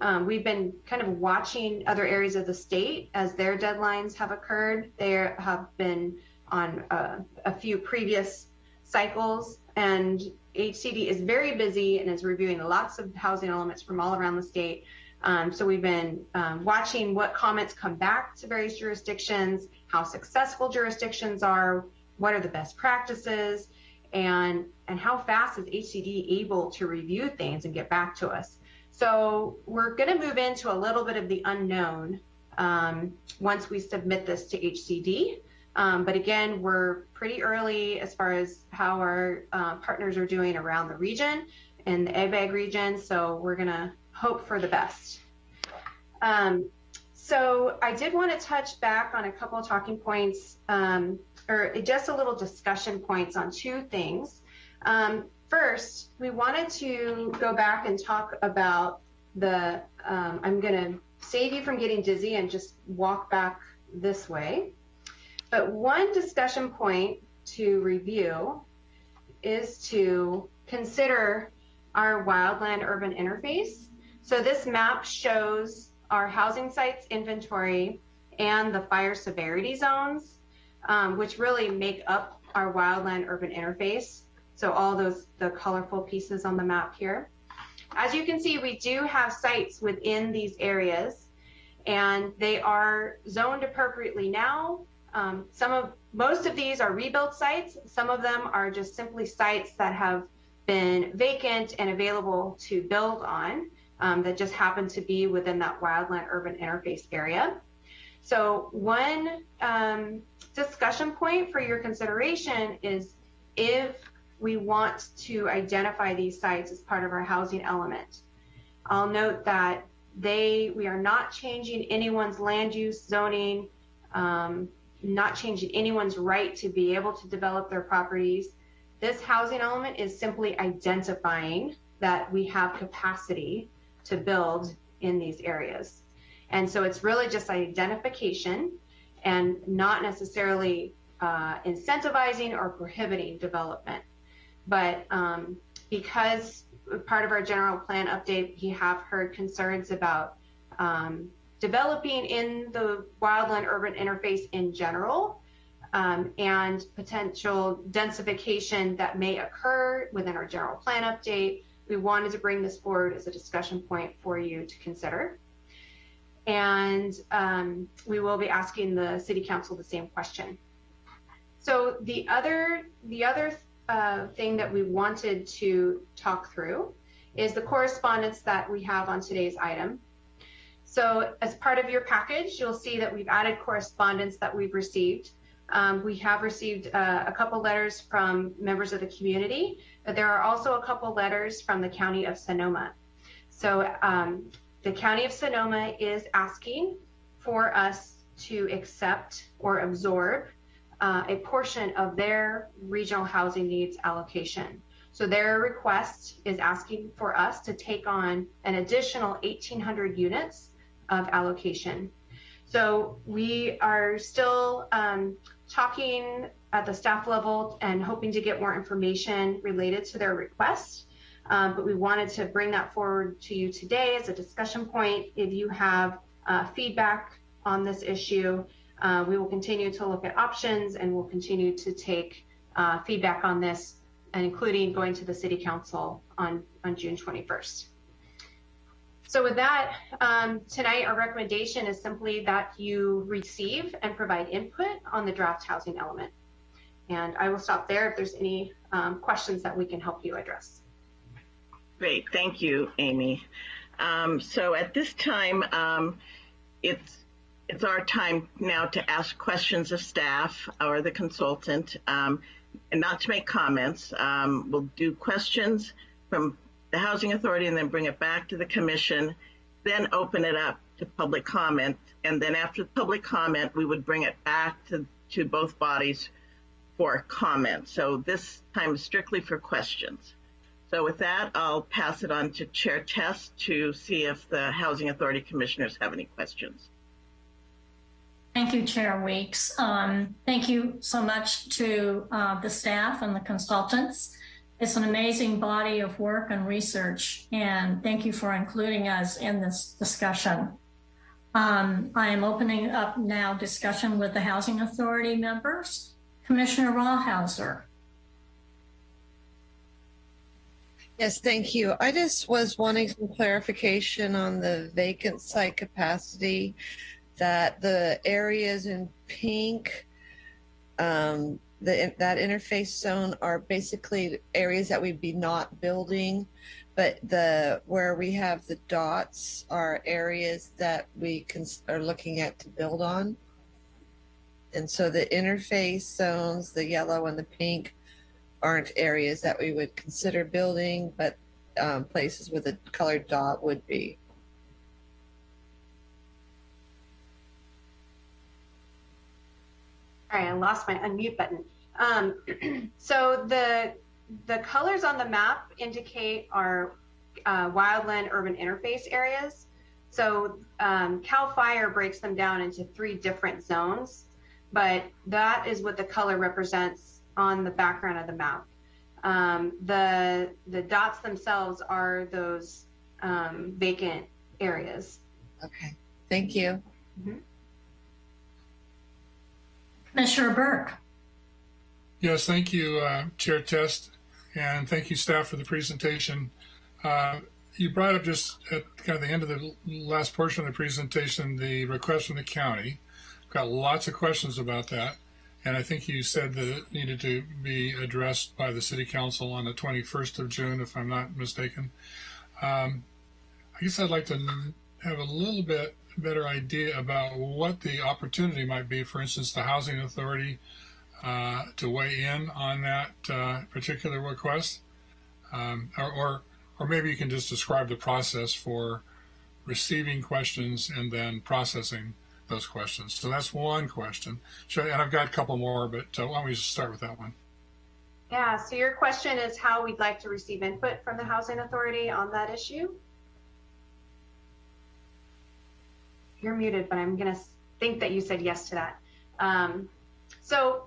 [SPEAKER 6] um, we've been kind of watching other areas of the state as their deadlines have occurred. They have been on uh, a few previous cycles, and HCD is very busy and is reviewing lots of housing elements from all around the state. Um, so we've been um, watching what comments come back to various jurisdictions, how successful jurisdictions are, what are the best practices, and and how fast is HCD able to review things and get back to us. So we're going to move into a little bit of the unknown um, once we submit this to HCD. Um, but again, we're pretty early as far as how our uh, partners are doing around the region and the ABAG region. So we're going to hope for the best. Um, so I did want to touch back on a couple of talking points um, or just a little discussion points on two things. Um, first, we wanted to go back and talk about the, um, I'm going to save you from getting dizzy and just walk back this way. But one discussion point to review is to consider our wildland urban interface. So this map shows our housing sites inventory and the fire severity zones, um, which really make up our wildland urban interface. So all those, the colorful pieces on the map here. As you can see, we do have sites within these areas and they are zoned appropriately now. Um, some of, most of these are rebuilt sites. Some of them are just simply sites that have been vacant and available to build on um, that just happen to be within that wildland urban interface area. So one um, discussion point for your consideration is if we want to identify these sites as part of our housing element. I'll note that they we are not changing anyone's land use zoning, um, not changing anyone's right to be able to develop their properties. This housing element is simply identifying that we have capacity to build in these areas. And so it's really just identification and not necessarily uh, incentivizing or prohibiting development. But um, because part of our general plan update, we have heard concerns about um, developing in the wildland urban interface in general um, and potential densification that may occur within our general plan update. We wanted to bring this forward as a discussion point for you to consider. And um, we will be asking the city council the same question. So the other, the other uh, thing that we wanted to talk through is the correspondence that we have on today's item. So as part of your package, you'll see that we've added correspondence that we've received. Um, we have received uh, a couple letters from members of the community, but there are also a couple letters from the County of Sonoma. So um, the County of Sonoma is asking for us to accept or absorb a portion of their regional housing needs allocation. So their request is asking for us to take on an additional 1,800 units of allocation. So we are still um, talking at the staff level and hoping to get more information related to their request. Um, but we wanted to bring that forward to you today as a discussion point. If you have uh, feedback on this issue, uh, we will continue to look at options and we'll continue to take uh, feedback on this and including going to the city council on, on June 21st. So with that, um, tonight our recommendation is simply that you receive and provide input on the draft housing element. And I will stop there if there's any um, questions that we can help you address.
[SPEAKER 1] Great, thank you, Amy. Um, so at this time, um, it's it's our time now to ask questions of staff or the consultant, um, and not to make comments. Um, we'll do questions from the Housing Authority and then bring it back to the Commission, then open it up to public comment, and then after public comment, we would bring it back to, to both bodies for comment. So this time is strictly for questions. So with that, I'll pass it on to Chair Test to see if the Housing Authority Commissioners have any questions.
[SPEAKER 7] Thank you, Chair Weeks. Um, thank you so much to uh, the staff and the consultants. It's an amazing body of work and research, and thank you for including us in this discussion. Um, I am opening up now discussion with the Housing Authority members. Commissioner Rawhauser.
[SPEAKER 3] Yes, thank you. I just was wanting some clarification on the vacant site capacity that the areas in pink, um, the, that interface zone are basically areas that we'd be not building, but the where we have the dots are areas that we can, are looking at to build on. And so the interface zones, the yellow and the pink, aren't areas that we would consider building, but um, places with a colored dot would be.
[SPEAKER 6] Right, I lost my unmute button. Um, so the the colors on the map indicate our uh, wildland urban interface areas. So um, Cal Fire breaks them down into three different zones, but that is what the color represents on the background of the map. Um, the the dots themselves are those um, vacant areas.
[SPEAKER 3] Okay, thank you.
[SPEAKER 7] Commissioner Burke.
[SPEAKER 9] Yes, thank you, uh, Chair Test, and thank you, staff, for the presentation. Uh, you brought up just at kind of the end of the last portion of the presentation the request from the county. Got lots of questions about that, and I think you said that it needed to be addressed by the City Council on the 21st of June, if I'm not mistaken. Um, I guess I'd like to have a little bit better idea about what the opportunity might be. For instance, the Housing Authority uh, to weigh in on that uh, particular request, um, or, or or maybe you can just describe the process for receiving questions and then processing those questions. So that's one question. So, and I've got a couple more, but uh, why don't we just start with that one?
[SPEAKER 6] Yeah, so your question is how we'd like to receive input from the Housing Authority on that issue? You're muted, but I'm going to think that you said yes to that. Um, so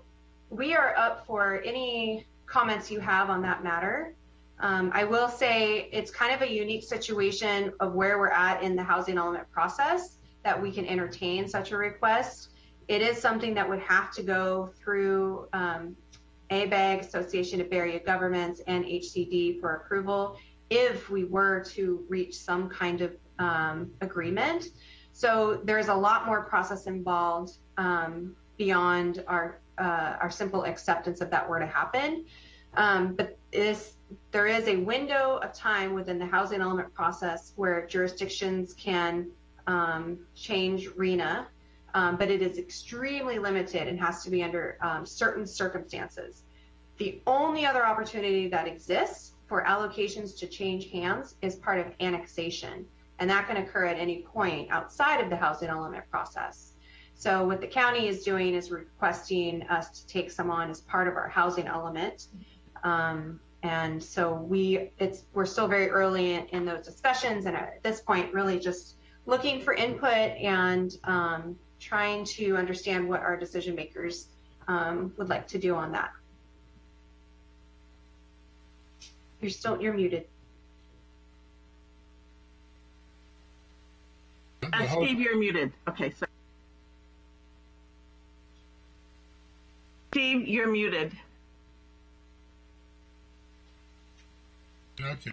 [SPEAKER 6] we are up for any comments you have on that matter. Um, I will say it's kind of a unique situation of where we're at in the housing element process that we can entertain such a request. It is something that would have to go through um, ABAG, Association of Area Governments, and HCD for approval if we were to reach some kind of um, agreement. So there's a lot more process involved um, beyond our uh, our simple acceptance of that were to happen. Um, but this, there is a window of time within the housing element process where jurisdictions can um, change RHNA, um, but it is extremely limited and has to be under um, certain circumstances. The only other opportunity that exists for allocations to change hands is part of annexation, and that can occur at any point outside of the housing element process. So what the county is doing is requesting us to take some on as part of our housing element. Um, and so we, it's, we're still very early in, in, those discussions. And at this point, really just looking for input and um, trying to understand what our decision makers um, would like to do on that. You're still, you're muted.
[SPEAKER 1] Uh, Steve, you're muted. Okay, so. Steve, you're muted.
[SPEAKER 9] Okay.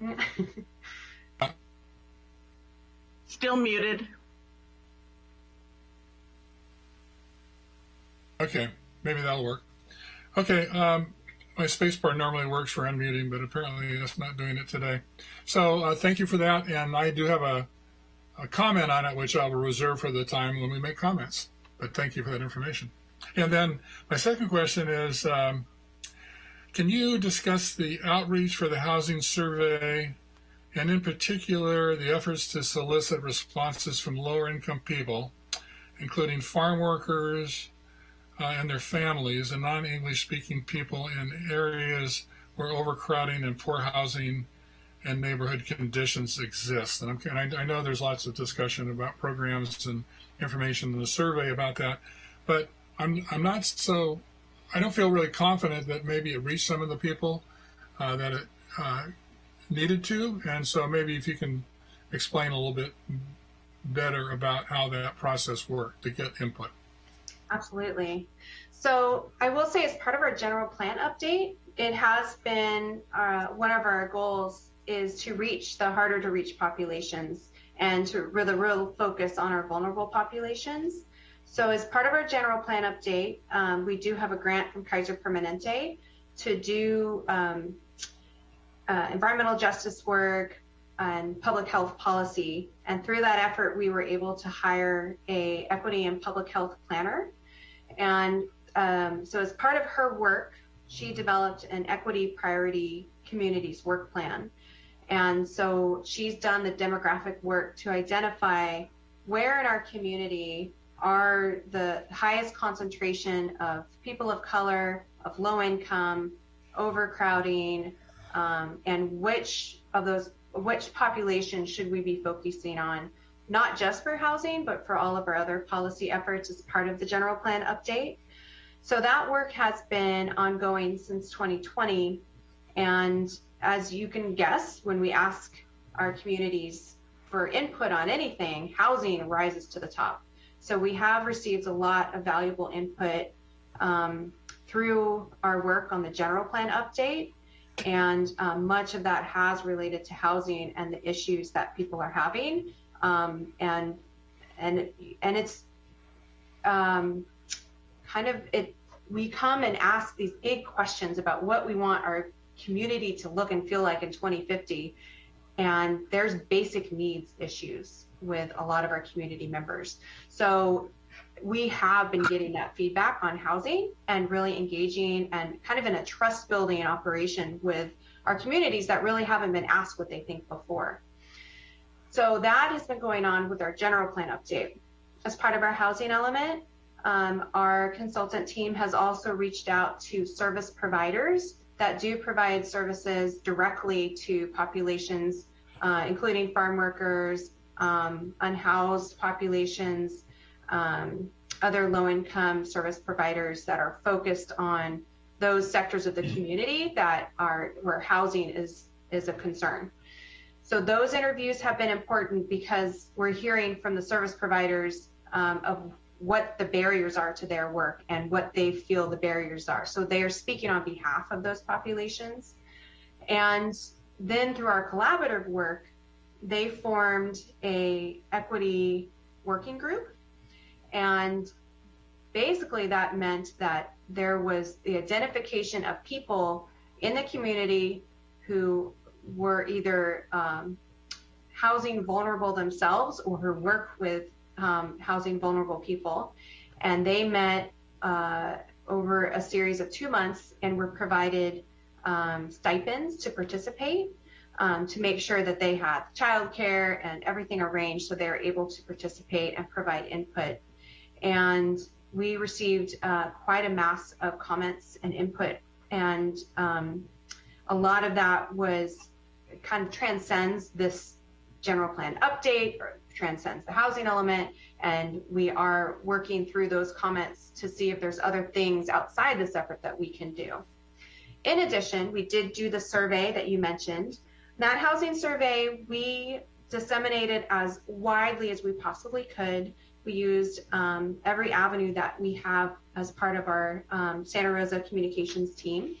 [SPEAKER 1] Still muted.
[SPEAKER 9] Okay, maybe that'll work. Okay, um, my spacebar normally works for unmuting, but apparently it's not doing it today. So uh, thank you for that, and I do have a, a comment on it, which I will reserve for the time when we make comments. But thank you for that information. And then my second question is, um, can you discuss the outreach for the housing survey and in particular the efforts to solicit responses from lower income people, including farm workers uh, and their families and non-English speaking people in areas where overcrowding and poor housing and neighborhood conditions exist. And, and I, I know there's lots of discussion about programs and information in the survey about that, but I'm I'm not so I don't feel really confident that maybe it reached some of the people uh, that it uh, needed to, and so maybe if you can explain a little bit better about how that process worked to get input.
[SPEAKER 6] Absolutely. So I will say, as part of our general plan update, it has been uh, one of our goals is to reach the harder to reach populations and to really real focus on our vulnerable populations. So as part of our general plan update, um, we do have a grant from Kaiser Permanente to do um, uh, environmental justice work and public health policy. And through that effort, we were able to hire a equity and public health planner. And um, so as part of her work, she developed an equity priority communities work plan. And so she's done the demographic work to identify where in our community are the highest concentration of people of color, of low income, overcrowding, um, and which of those, which population should we be focusing on, not just for housing, but for all of our other policy efforts as part of the general plan update. So that work has been ongoing since 2020. And as you can guess, when we ask our communities for input on anything, housing rises to the top. So we have received a lot of valuable input um, through our work on the general plan update. And um, much of that has related to housing and the issues that people are having. Um, and and and it's um, kind of it. We come and ask these big questions about what we want our community to look and feel like in 2050, and there's basic needs issues with a lot of our community members. So we have been getting that feedback on housing and really engaging and kind of in a trust building operation with our communities that really haven't been asked what they think before. So that has been going on with our general plan update. As part of our housing element, um, our consultant team has also reached out to service providers that do provide services directly to populations, uh, including farm workers, um, unhoused populations, um, other low income service providers that are focused on those sectors of the community that are where housing is is a concern. So those interviews have been important because we're hearing from the service providers um, of what the barriers are to their work and what they feel the barriers are. So they are speaking on behalf of those populations. And then through our collaborative work, they formed a equity working group. And basically that meant that there was the identification of people in the community who were either um, housing vulnerable themselves or who work with um, housing vulnerable people. And they met uh, over a series of two months and were provided um, stipends to participate um, to make sure that they had childcare and everything arranged so they're able to participate and provide input. And we received uh, quite a mass of comments and input. And um, a lot of that was kind of transcends this general plan update or transcends the housing element. And we are working through those comments to see if there's other things outside this effort that we can do. In addition, we did do the survey that you mentioned. That housing survey, we disseminated as widely as we possibly could. We used um, every avenue that we have as part of our um, Santa Rosa communications team.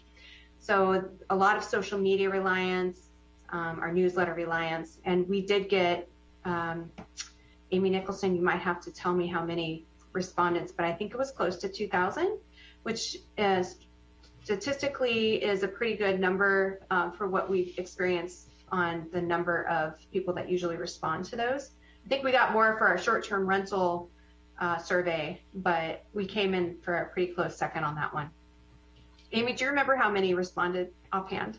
[SPEAKER 6] So a lot of social media reliance, um, our newsletter reliance, and we did get um, Amy Nicholson. You might have to tell me how many respondents, but I think it was close to 2,000, which is statistically is a pretty good number um, for what we've experienced on the number of people that usually respond to those. I think we got more for our short-term rental uh, survey, but we came in for a pretty close second on that one. Amy, do you remember how many responded offhand?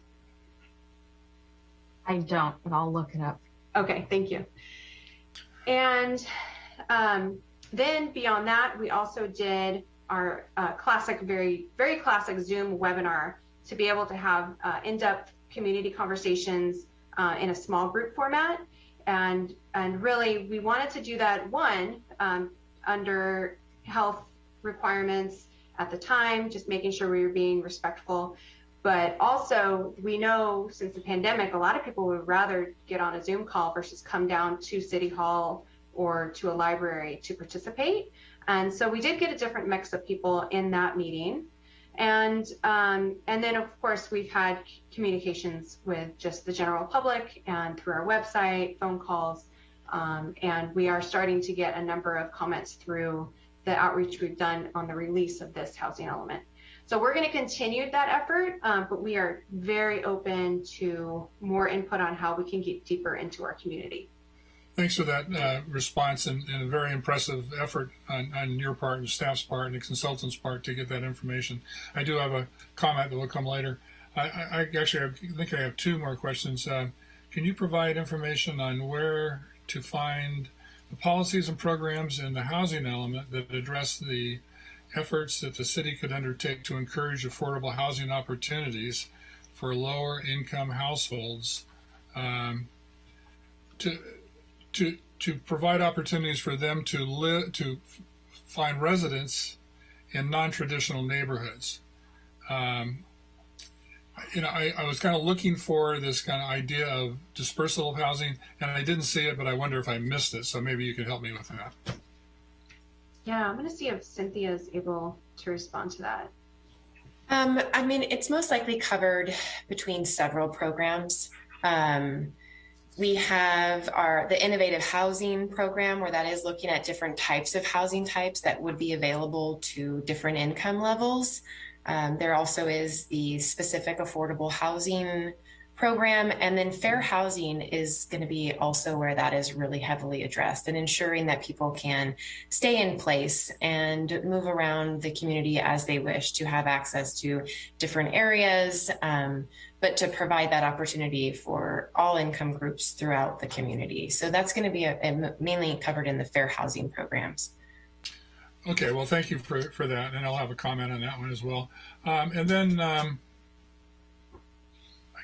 [SPEAKER 10] I don't, but I'll look it up.
[SPEAKER 6] Okay, thank you. And um, then beyond that, we also did our uh, classic, very, very classic Zoom webinar to be able to have uh, in-depth community conversations uh, in a small group format. And, and really, we wanted to do that, one, um, under health requirements at the time, just making sure we were being respectful. But also, we know since the pandemic, a lot of people would rather get on a Zoom call versus come down to City Hall or to a library to participate. And so we did get a different mix of people in that meeting. And um, and then of course we've had communications with just the general public and through our website, phone calls, um, and we are starting to get a number of comments through the outreach we've done on the release of this housing element. So we're going to continue that effort, um, but we are very open to more input on how we can get deeper into our community.
[SPEAKER 9] Thanks for that uh, response and, and, a very impressive effort on, on, your part and staff's part and the consultant's part to get that information. I do have a comment that will come later. I, I actually I think I have two more questions. Uh, can you provide information on where to find the policies and programs in the housing element that address the efforts that the city could undertake to encourage affordable housing opportunities for lower income households um, to to to provide opportunities for them to live to find residence in non-traditional neighborhoods. Um, you know, I, I was kind of looking for this kind of idea of dispersal of housing, and I didn't see it, but I wonder if I missed it. So maybe you could help me with that.
[SPEAKER 6] Yeah, I'm going to see if Cynthia is able to respond to that.
[SPEAKER 8] Um, I mean, it's most likely covered between several programs. Um, we have our the innovative housing program where that is looking at different types of housing types that would be available to different income levels. Um, there also is the specific affordable housing program, and then fair housing is going to be also where that is really heavily addressed and ensuring that people can stay in place and move around the community as they wish to have access to different areas, um, but to provide that opportunity for all income groups throughout the community. So that's going to be a, a mainly covered in the fair housing programs.
[SPEAKER 9] Okay, well, thank you for, for that, and I'll have a comment on that one as well. Um, and then um,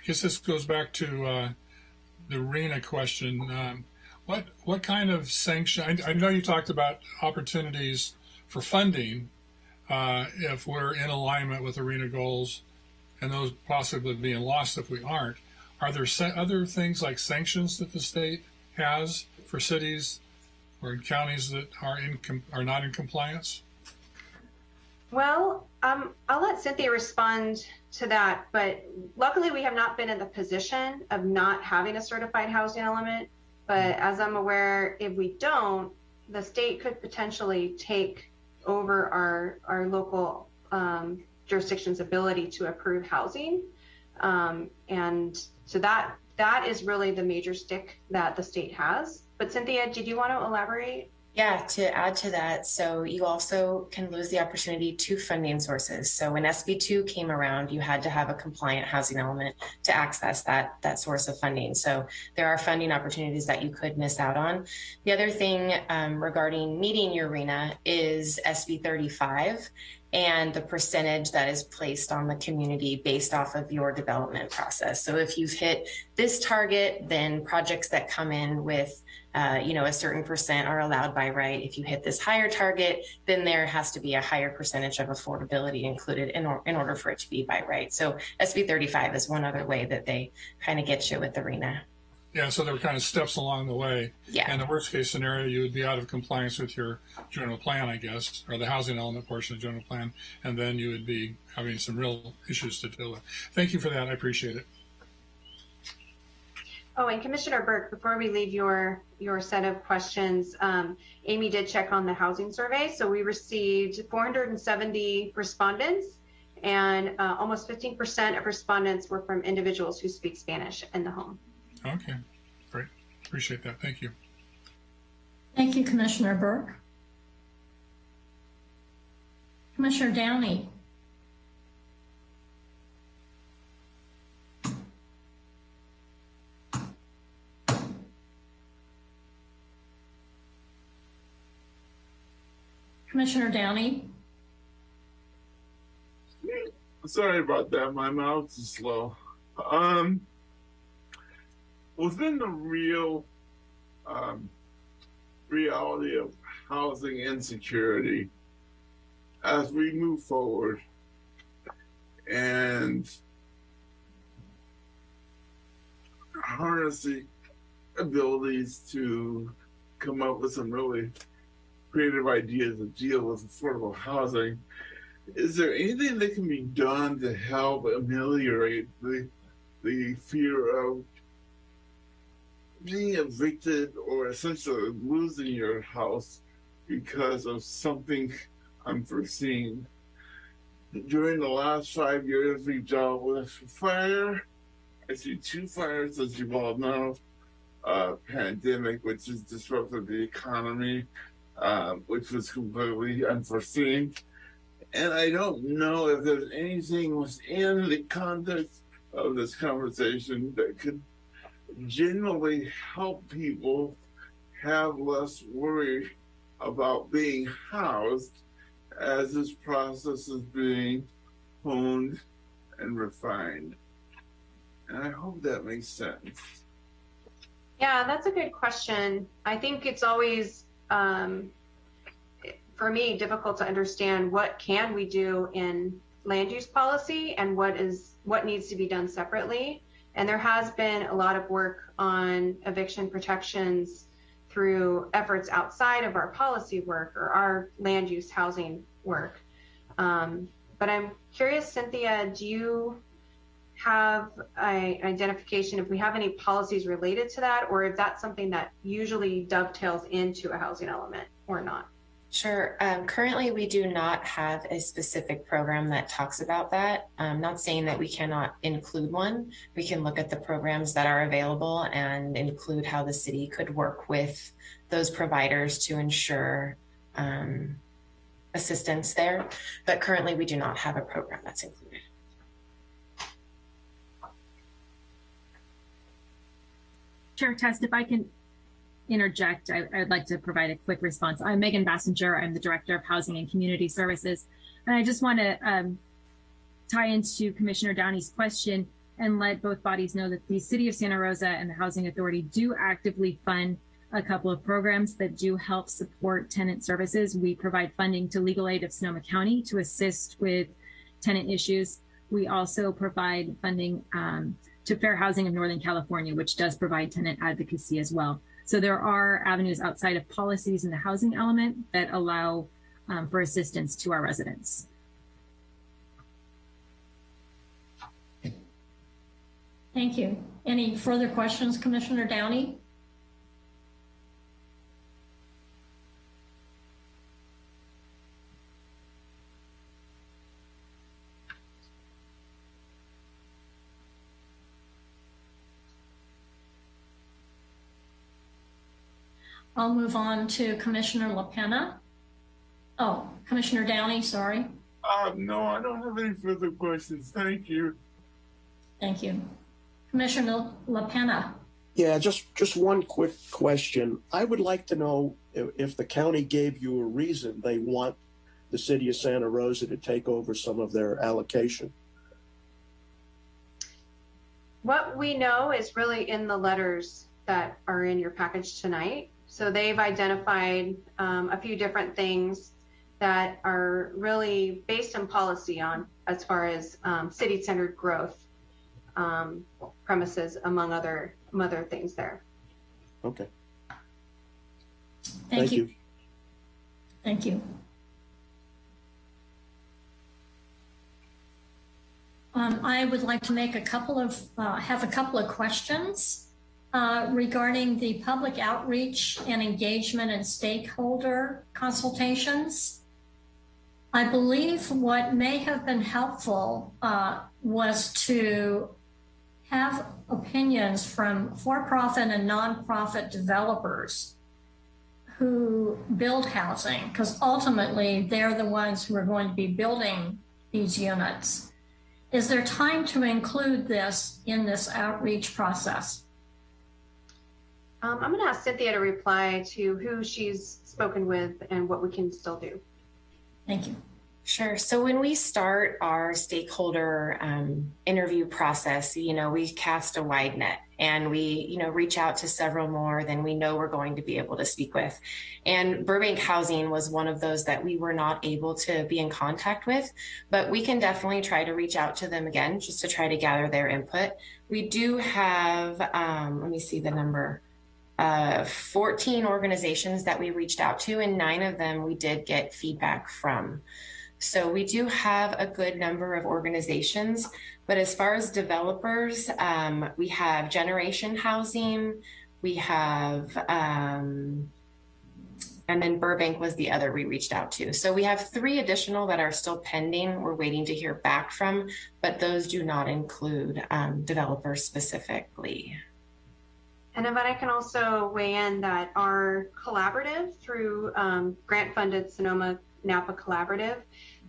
[SPEAKER 9] guess this goes back to uh, the RHNA question. Um, what what kind of sanction? I, I, know you talked about opportunities for funding uh, if we're in alignment with arena goals, and those possibly being lost if we aren't. Are there other things like sanctions that the state has for cities or counties that are in are not in compliance?
[SPEAKER 6] Well, um, I'll let Cynthia respond to that, but luckily we have not been in the position of not having a certified housing element. But as I'm aware, if we don't, the state could potentially take over our our local um, jurisdiction's ability to approve housing, um, and so that that is really the major stick that the state has. But Cynthia, did you want to elaborate?
[SPEAKER 8] Yeah, to add to that, so you also can lose the opportunity to funding sources. So when SB2 came around, you had to have a compliant housing element to access that, that source of funding. So there are funding opportunities that you could miss out on. The other thing um, regarding meeting your RHNA is SB 35 and the percentage that is placed on the community based off of your development process. So if you've hit this target, then projects that come in with uh, you know, a certain percent are allowed by right. If you hit this higher target, then there has to be a higher percentage of affordability included in, or, in order for it to be by right. So SB 35 is one other way that they kind of get you with the RHNA.
[SPEAKER 9] Yeah, so there were kind of steps along the way.
[SPEAKER 8] Yeah.
[SPEAKER 9] And the worst case scenario, you would be out of compliance with your general plan, I guess, or the housing element portion of the general plan, and then you would be having some real issues to deal with. Thank you for that. I appreciate it.
[SPEAKER 6] Oh, and Commissioner Burke, before we leave your your set of questions, um, Amy did check on the housing survey. So we received 470 respondents, and uh, almost 15% of respondents were from individuals who speak Spanish in the home.
[SPEAKER 9] Okay, great. Appreciate that. Thank you.
[SPEAKER 7] Thank you, Commissioner Burke. Commissioner Downey. Commissioner Downey?
[SPEAKER 10] Sorry about that. My mouth is slow. Um, within the real um, reality of housing insecurity, as we move forward and harness the abilities to come up with some really creative ideas to deal with affordable housing. Is there anything that can be done to help ameliorate the the fear of being evicted or essentially losing your house because of something unforeseen? During the last five years, we've dealt with fire. I see two fires, as you all know, uh, pandemic, which has disrupted the economy, um, which was completely unforeseen. And I don't know if there's anything within the context of this conversation that could genuinely help people have less worry about being housed as this process is being honed and refined. And I hope that makes sense.
[SPEAKER 6] Yeah, that's a good question. I think it's always, um, for me, difficult to understand what can we do in land use policy and what is what needs to be done separately. And there has been a lot of work on eviction protections through efforts outside of our policy work or our land use housing work. Um, but I'm curious, Cynthia, do you have an identification if we have any policies related to that, or if that's something that usually dovetails into a housing element or not?
[SPEAKER 8] Sure. Um, currently, we do not have a specific program that talks about that. I'm not saying that we cannot include one. We can look at the programs that are available and include how the city could work with those providers to ensure um, assistance there. But currently, we do not have a program that's included.
[SPEAKER 11] Chair Test, if I can interject, I, would like to provide a quick response. I'm Megan Basinger. I'm the Director of Housing and Community Services. And I just want to um, tie into Commissioner Downey's question and let both bodies know that the City of Santa Rosa and the Housing Authority do actively fund a couple of programs that do help support tenant services. We provide funding to Legal Aid of Sonoma County to assist with tenant issues. We also provide funding um, to Fair Housing of Northern California, which does provide tenant advocacy as well. So there are avenues outside of policies in the housing element that allow um, for assistance to our residents.
[SPEAKER 7] Thank you. Any further questions, Commissioner Downey? I'll move on to Commissioner LaPena. Oh, Commissioner Downey, sorry.
[SPEAKER 10] Uh, no, I don't have any further questions. Thank you.
[SPEAKER 7] Thank you. Commissioner LaPena.
[SPEAKER 4] Yeah, just, just one quick question. I would like to know if, if the county gave you a reason they want the city of Santa Rosa to take over some of their allocation.
[SPEAKER 6] What we know is really in the letters that are in your package tonight. So they've identified um, a few different things that are really based in policy on as far as um, city-centered growth um, premises, among other other things there.
[SPEAKER 4] Okay.
[SPEAKER 7] Thank, Thank you. you. Thank you. Um, I would like to make a couple of uh, have a couple of questions uh, regarding the public outreach and engagement and stakeholder consultations. I believe what may have been helpful uh, was to have opinions from for-profit and nonprofit developers who build housing, because ultimately they're the ones who are going to be building these units. Is there time to include this in this outreach process?
[SPEAKER 6] Um, I'm going to ask Cynthia to reply to who she's spoken with and what we can still do.
[SPEAKER 7] Thank you.
[SPEAKER 8] Sure. So when we start our stakeholder um, interview process, you know, we cast a wide net and we, you know, reach out to several more than we know we're going to be able to speak with. And Burbank Housing was one of those that we were not able to be in contact with, but we can definitely try to reach out to them again just to try to gather their input. We do have, um, let me see the number uh, 14 organizations that we reached out to, and nine of them we did get feedback from. So we do have a good number of organizations, but as far as developers, um, we have Generation Housing, we have, um, and then Burbank was the other we reached out to. So we have three additional that are still pending. We're waiting to hear back from, but those do not include um, developers specifically.
[SPEAKER 6] And if I can also weigh in that our collaborative through um, grant funded Sonoma Napa Collaborative,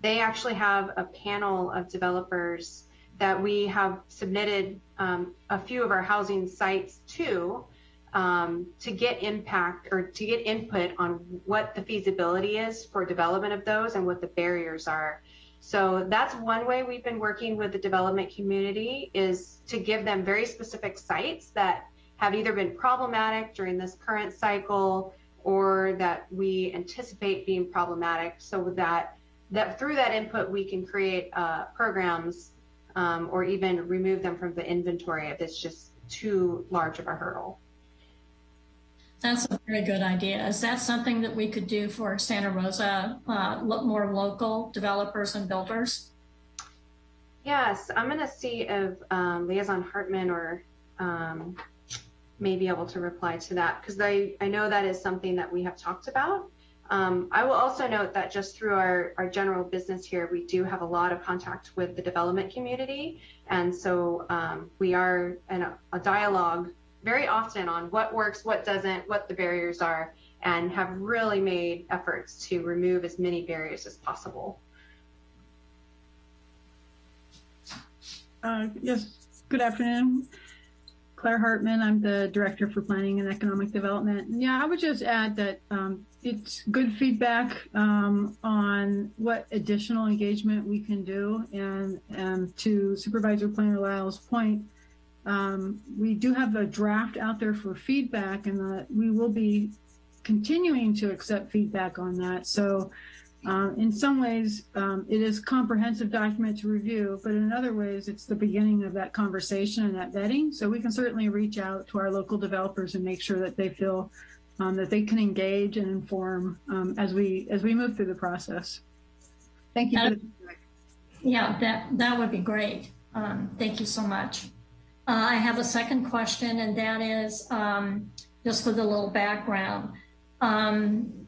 [SPEAKER 6] they actually have a panel of developers that we have submitted um, a few of our housing sites to um, to get impact or to get input on what the feasibility is for development of those and what the barriers are. So that's one way we've been working with the development community is to give them very specific sites that have either been problematic during this current cycle or that we anticipate being problematic so that that through that input we can create uh, programs um, or even remove them from the inventory if it's just too large of a hurdle.
[SPEAKER 7] That's a very good idea. Is that something that we could do for Santa Rosa, uh, more local developers and builders?
[SPEAKER 6] Yes, I'm going to see if um, Liaison Hartman or um, may be able to reply to that because I, I know that is something that we have talked about. Um, I will also note that just through our, our general business here, we do have a lot of contact with the development community. And so um, we are in a, a dialogue very often on what works, what doesn't, what the barriers are, and have really made efforts to remove as many barriers as possible.
[SPEAKER 12] Uh, yes, good afternoon. Clare Hartman, I'm the Director for Planning and Economic Development. And yeah, I would just add that um, it's good feedback um, on what additional engagement we can do. And, and to Supervisor Planner Lyle's point, um, we do have a draft out there for feedback and that we will be continuing to accept feedback on that. So um, in some ways, um, it is comprehensive document to review, but in other ways, it's the beginning of that conversation and that vetting. So we can certainly reach out to our local developers and make sure that they feel um, that they can engage and inform um, as we as we move through the process. Thank you.
[SPEAKER 7] Uh, yeah, that that would be great. Um, thank you so much. Uh, I have a second question, and that is um, just with a little background. Um,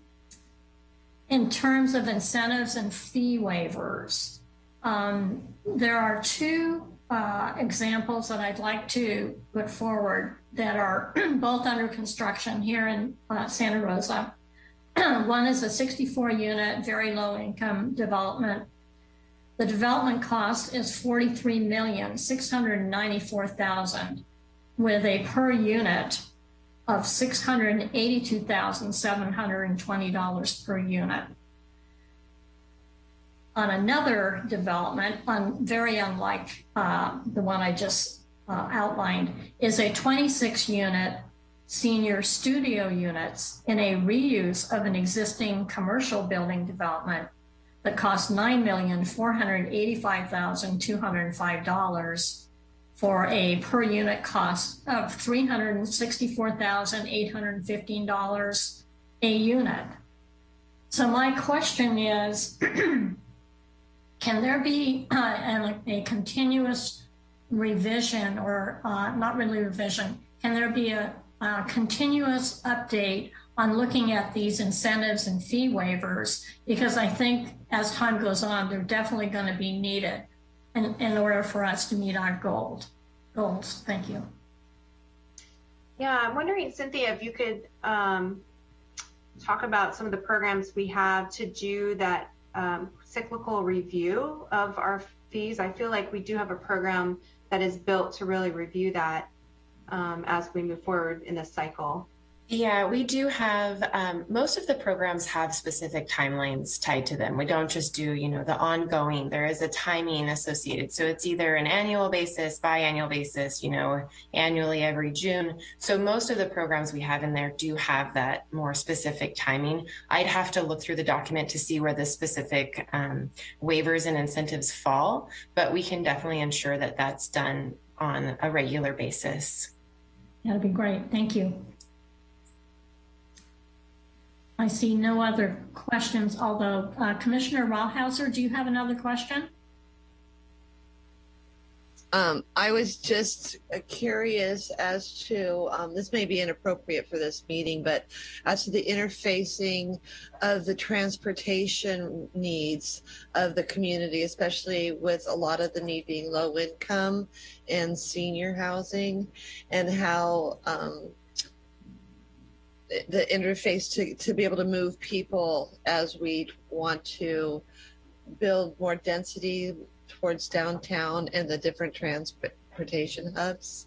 [SPEAKER 7] in terms of incentives and fee waivers, um, there are two uh, examples that I'd like to put forward that are both under construction here in uh, Santa Rosa. One is a 64 unit, very low income development. The development cost is 43,694,000 with a per unit of $682,720 per unit. On another development, on, very unlike uh, the one I just uh, outlined, is a 26 unit senior studio units in a reuse of an existing commercial building development that cost $9,485,205 for a per unit cost of $364,815 a unit. So my question is, can there be uh, a, a, continuous revision or uh, not really revision, can there be a, a continuous update on looking at these incentives and fee waivers? Because I think as time goes on, they're definitely going to be needed in, in order for us to meet our goals. Goals. Thank you.
[SPEAKER 6] Yeah, I'm wondering, Cynthia, if you could um, talk about some of the programs we have to do that um, cyclical review of our fees. I feel like we do have a program that is built to really review that um, as we move forward in this cycle.
[SPEAKER 8] Yeah, we do have, um, most of the programs have specific timelines tied to them. We don't just do, you know, the ongoing, there is a timing associated. So it's either an annual basis, biannual basis, you know, annually every June. So most of the programs we have in there do have that more specific timing. I'd have to look through the document to see where the specific um, waivers and incentives fall, but we can definitely ensure that that's done on a regular basis.
[SPEAKER 7] That'd be great. Thank you. I see no other questions, although uh, Commissioner Rawhauser, do you have another question?
[SPEAKER 3] Um, I was just uh, curious as to, um, this may be inappropriate for this meeting, but as to the interfacing of the transportation needs of the community, especially with a lot of the need being low income and senior housing, and how um, the interface to, to be able to move people as we want to build more density towards downtown and the different transportation hubs.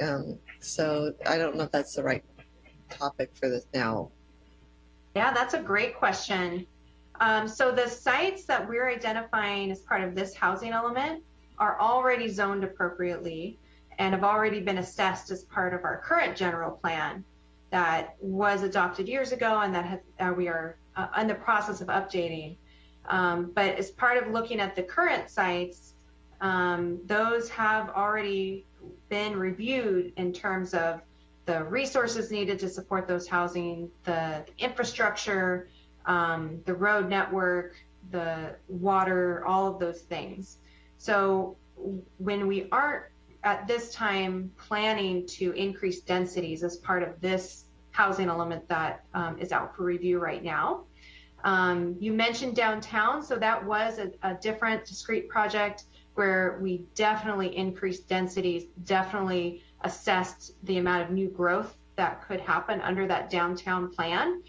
[SPEAKER 3] Um, so I don't know if that's the right topic for this now.
[SPEAKER 6] Yeah, that's a great question. Um, so the sites that we're identifying as part of this housing element are already zoned appropriately and have already been assessed as part of our current general plan that was adopted years ago and that we are uh, in the process of updating. Um, but as part of looking at the current sites, um, those have already been reviewed in terms of the resources needed to support those housing, the, the infrastructure, um, the road network, the water, all of those things. So when we aren't at this time planning to increase densities as part of this housing element that um, is out for review right now. Um, you mentioned downtown, so that was a, a different discrete project where we definitely increased densities, definitely assessed the amount of new growth that could happen under that downtown plan.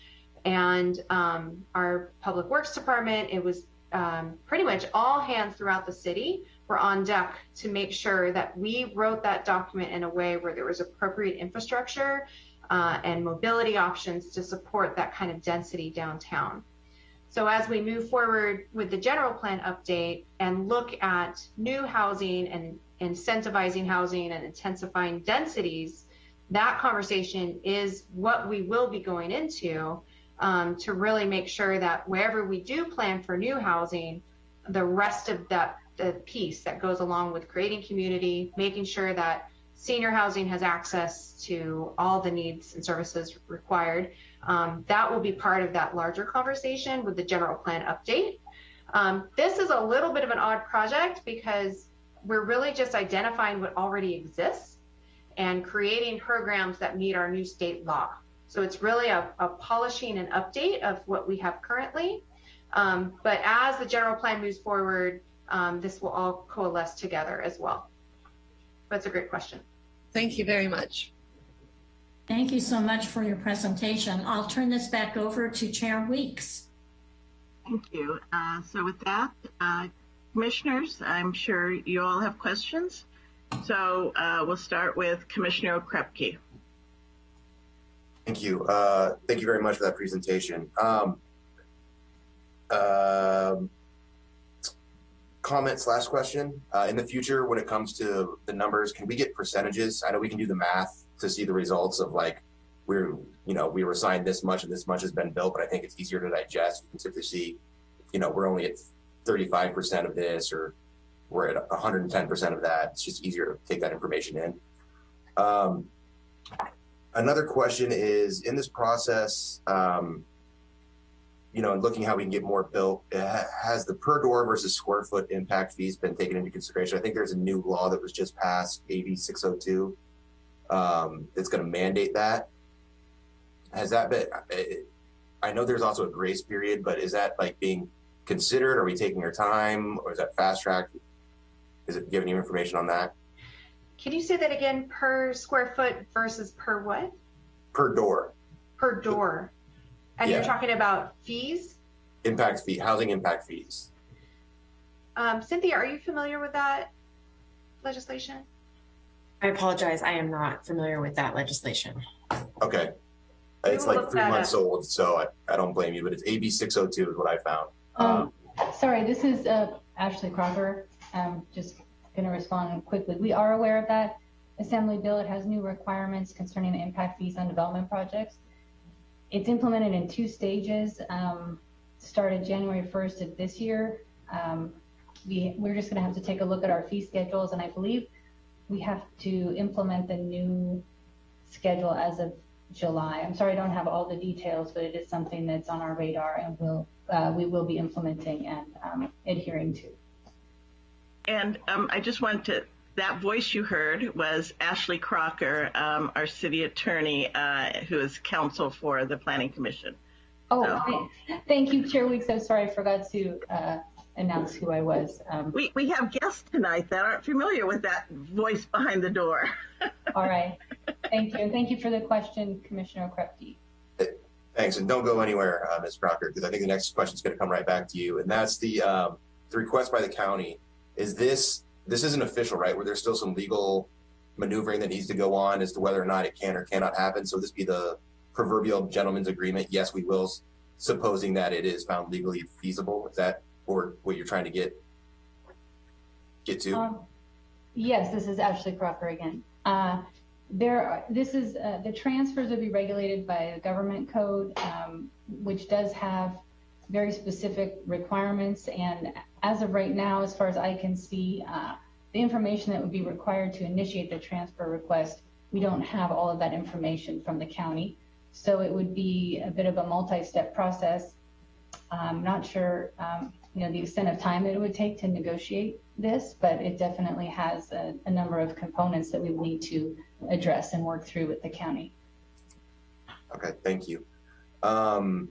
[SPEAKER 6] And um, our public works department, it was um, pretty much all hands throughout the city were on deck to make sure that we wrote that document in a way where there was appropriate infrastructure uh, and mobility options to support that kind of density downtown. So as we move forward with the general plan update and look at new housing and incentivizing housing and intensifying densities, that conversation is what we will be going into um, to really make sure that wherever we do plan for new housing, the rest of that the piece that goes along with creating community, making sure that senior housing has access to all the needs and services required. Um, that will be part of that larger conversation with the general plan update. Um, this is a little bit of an odd project because we're really just identifying what already exists and creating programs that meet our new state law. So it's really a, a polishing and update of what we have currently. Um, but as the general plan moves forward, um, this will all coalesce together as well. That's a great question.
[SPEAKER 3] Thank you very much.
[SPEAKER 7] Thank you so much for your presentation. I'll turn this back over to Chair Weeks.
[SPEAKER 1] Thank you. Uh, so with that, uh, commissioners, I'm sure you all have questions. So uh, we'll start with Commissioner Okrepkie.
[SPEAKER 13] Thank you. Uh, thank you very much for that presentation. Um, um comment slash question. Uh, in the future, when it comes to the numbers, can we get percentages? I know we can do the math to see the results of like we're you know we were assigned this much and this much has been built, but I think it's easier to digest. We can simply see, you know, we're only at 35% of this or we're at 110% of that. It's just easier to take that information in. Um, another question is in this process, um, you know, and looking how we can get more built, has the per door versus square foot impact fees been taken into consideration? I think there's a new law that was just passed, AB 602, um, that's going to mandate that. Has that been? I know there's also a grace period, but is that like being considered? Are we taking our time, or is that fast track? Is it giving you information on that?
[SPEAKER 6] Can you say that again? Per square foot versus per what?
[SPEAKER 13] Per door.
[SPEAKER 6] Per door. And
[SPEAKER 13] Yeah.
[SPEAKER 6] you're talking about fees?
[SPEAKER 13] Impact fee, housing impact fees.
[SPEAKER 6] Um, Cynthia, are you familiar with that legislation?
[SPEAKER 8] I apologize. I am not familiar with that legislation.
[SPEAKER 13] Okay.
[SPEAKER 6] We
[SPEAKER 13] It's like three months
[SPEAKER 6] up.
[SPEAKER 13] old, so I, I don't blame you, but it's AB 602 is what I found.
[SPEAKER 14] Um, sorry, this is uh, Ashley Crocker. I'm just going to respond quickly. We are aware of that Assembly bill. It has new requirements concerning the impact fees on development projects. It's implemented in two stages, um, started January 1st of this year. Um, we, we're just going to have to take a look at our fee schedules, and I believe we have to implement the new schedule as of July. I'm sorry I don't have all the details, but it is something that's on our radar and we'll, uh, we will be implementing and um, adhering to.
[SPEAKER 1] And um, I just wanted to, that voice you heard was Ashley Crocker, um, our city attorney, uh, who is counsel for the Planning Commission.
[SPEAKER 14] Oh,
[SPEAKER 1] So-
[SPEAKER 14] thank- thank you, Chair Weeks. I'm sorry I forgot to uh, announce who I was. Um,
[SPEAKER 1] We, we have guests tonight that aren't familiar with that voice behind the door.
[SPEAKER 14] all right. Thank you. And thank you for the question, Commissioner Krepke.
[SPEAKER 13] Thanks, and don't go anywhere, uh, Ms. Crocker, because I think the next question is going to come right back to you, and that's the um, the request by the county. Is this this isn't official, right? Where there's still some legal maneuvering that needs to go on as to whether or not it can or cannot happen. So this be the proverbial gentleman's agreement. Yes, we will, supposing that it is found legally feasible. Is that or what you're trying to get get to?
[SPEAKER 14] Um, yes, this is Ashley Crocker again. Uh, there, are, this is uh, the transfers will be regulated by the government code, um, which does have very specific requirements. And as of right now, as far as I can see, uh, the information that would be required to initiate the transfer request, we don't have all of that information from the county. So it would be a bit of a multi-step process. I'm not sure, um, you know, the extent of time it would take to negotiate this, but it definitely has a, number of components that we need to address and work through with the county.
[SPEAKER 13] Okay, thank you. Um,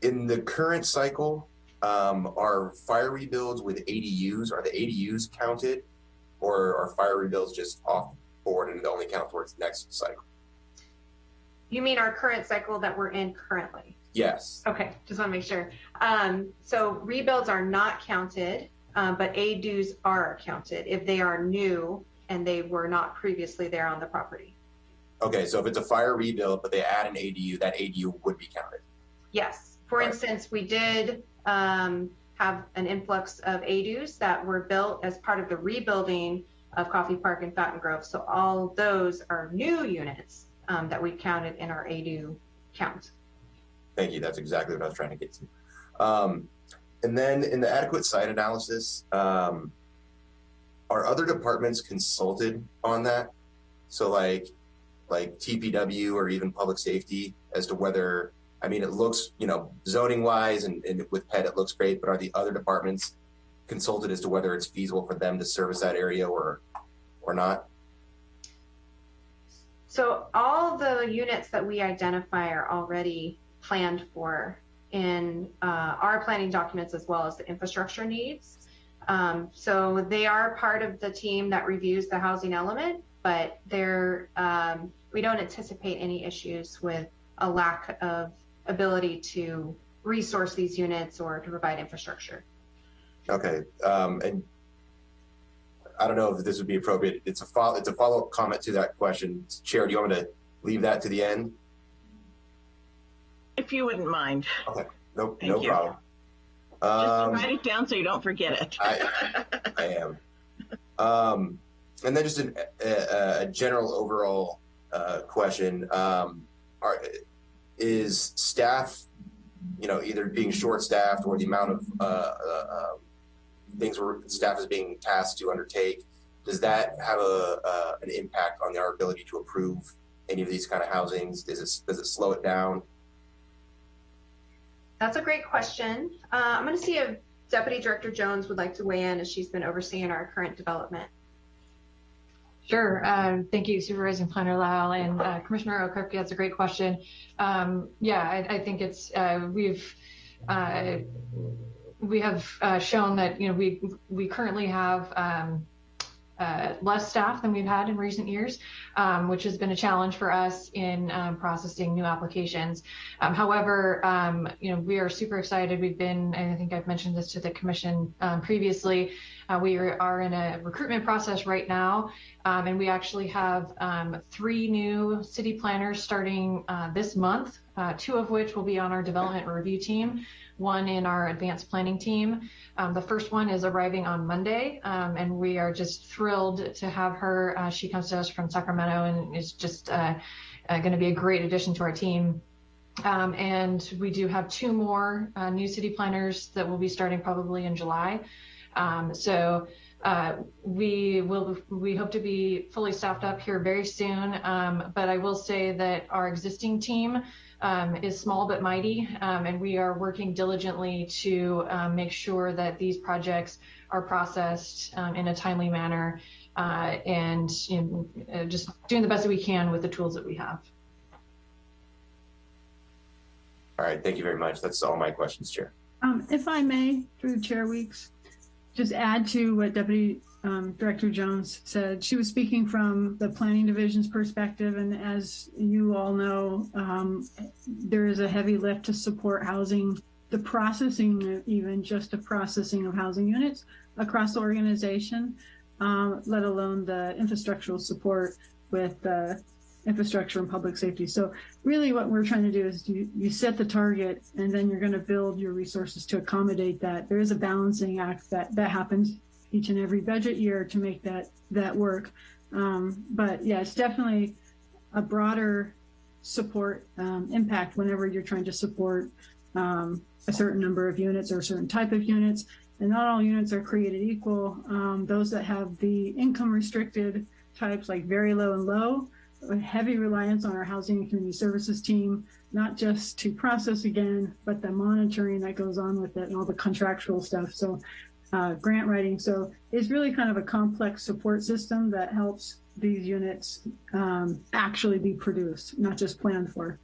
[SPEAKER 13] in the current cycle, um, are fire rebuilds with ADUs, are the ADUs counted or are fire rebuilds just off board and they only count towards next cycle?
[SPEAKER 6] You mean our current cycle that we're in currently?
[SPEAKER 13] Yes.
[SPEAKER 6] Okay, just want to make sure. Um, so rebuilds are not counted, um, but ADUs are counted if they are new and they were not previously there on the property.
[SPEAKER 13] Okay, so if it's a fire rebuild, but they add an ADU, that ADU would be counted.
[SPEAKER 6] Yes. For
[SPEAKER 13] Right.
[SPEAKER 6] instance, we did um, have an influx of ADUs that were built as part of the rebuilding of Coffey Park and Fountaingrove. So all those are new units um, that we counted in our ADU count.
[SPEAKER 13] Thank you. That's exactly what I was trying to get to. Um, and then in the adequate site analysis, um, are other departments consulted on that? So like, like TPW or even public safety as to whether, I mean, it looks, you know, zoning wise and, and with PED, it looks great, but are the other departments consulted as to whether it's feasible for them to service that area or, or not?
[SPEAKER 6] So all the units that we identify are already planned for in uh, our planning documents as well as the infrastructure needs. Um, so they are part of the team that reviews the housing element, but they're, um, we don't anticipate any issues with a lack of ability to resource these units or to provide infrastructure.
[SPEAKER 13] Okay, um, and I don't know if this would be appropriate. It's a follow, it's a follow-up comment to that question. Chair, do you want me to leave that to the end?
[SPEAKER 1] If you wouldn't mind.
[SPEAKER 13] Okay, no,
[SPEAKER 1] Thank
[SPEAKER 13] no
[SPEAKER 1] you.
[SPEAKER 13] problem.
[SPEAKER 1] Just
[SPEAKER 13] Um,
[SPEAKER 1] write it down so you don't forget it.
[SPEAKER 13] I, I am. Um, and then just an, a, a general overall uh, question: um, are, Is staff, you know, either being short-staffed or the amount of uh, uh, uh, things where staff is being tasked to undertake, does that have a uh, an impact on our ability to approve any of these kind of housings? Does it does it slow it down?
[SPEAKER 6] That's a great question. Uh, I'm going to see if Deputy Director Jones would like to weigh in as she's been overseeing our current development.
[SPEAKER 15] Sure. Um, thank you, Supervising Planner Lyle and uh, Commissioner Okrepkie. That's a great question. Um, yeah, I, I think it's uh, we've uh, we have uh, shown that you know we we currently have um, uh, less staff than we've had in recent years, um, which has been a challenge for us in um, processing new applications. Um, however, you know we are super excited. We've been, and I think I've mentioned this to the commission previously. Uh, we are, in a recruitment process right now, um, and we actually have um, three new city planners starting uh, this month, uh, two of which will be on our development review team, one in our advanced planning team. Um, the first one is arriving on Monday, um, and we are just thrilled to have her. Uh, she comes to us from Sacramento and is just uh, uh, going to be a great addition to our team. Um, and we do have two more uh, new city planners that will be starting probably in July. Um, so uh, we will we hope to be fully staffed up here very soon. Um, but I will say that our existing team um, is small but mighty, um, and we are working diligently to um, make sure that these projects are processed um, in a timely manner uh, and you know, uh, just doing the best that we can with the tools that we have.
[SPEAKER 13] All right, thank you very much. That's all my questions, Chair.
[SPEAKER 12] Um, if I may, through Chair Weeks, just add to what Deputy um, Director Jones said. She was speaking from the Planning Division's perspective, and as you all know, um, there is a heavy lift to support housing, the processing, even just the processing of housing units across the organization. um, let alone the infrastructural support with uh, infrastructure and public safety. So really what we're trying to do is you, you set the target and then you're going to build your resources to accommodate that. There is a balancing act that, that happens each and every budget year to make that, that work. Um, but yeah, it's definitely a broader support um, impact whenever you're trying to support um, a certain number of units or a certain type of units. And not all units are created equal. Um, those that have the income restricted types like very low and low, a heavy reliance on our housing and community services team, not just to process again, but the monitoring that goes on with it and all the contractual stuff. So uh, grant writing. So it's really kind of a complex support system that helps these units um, actually be produced, not just planned for.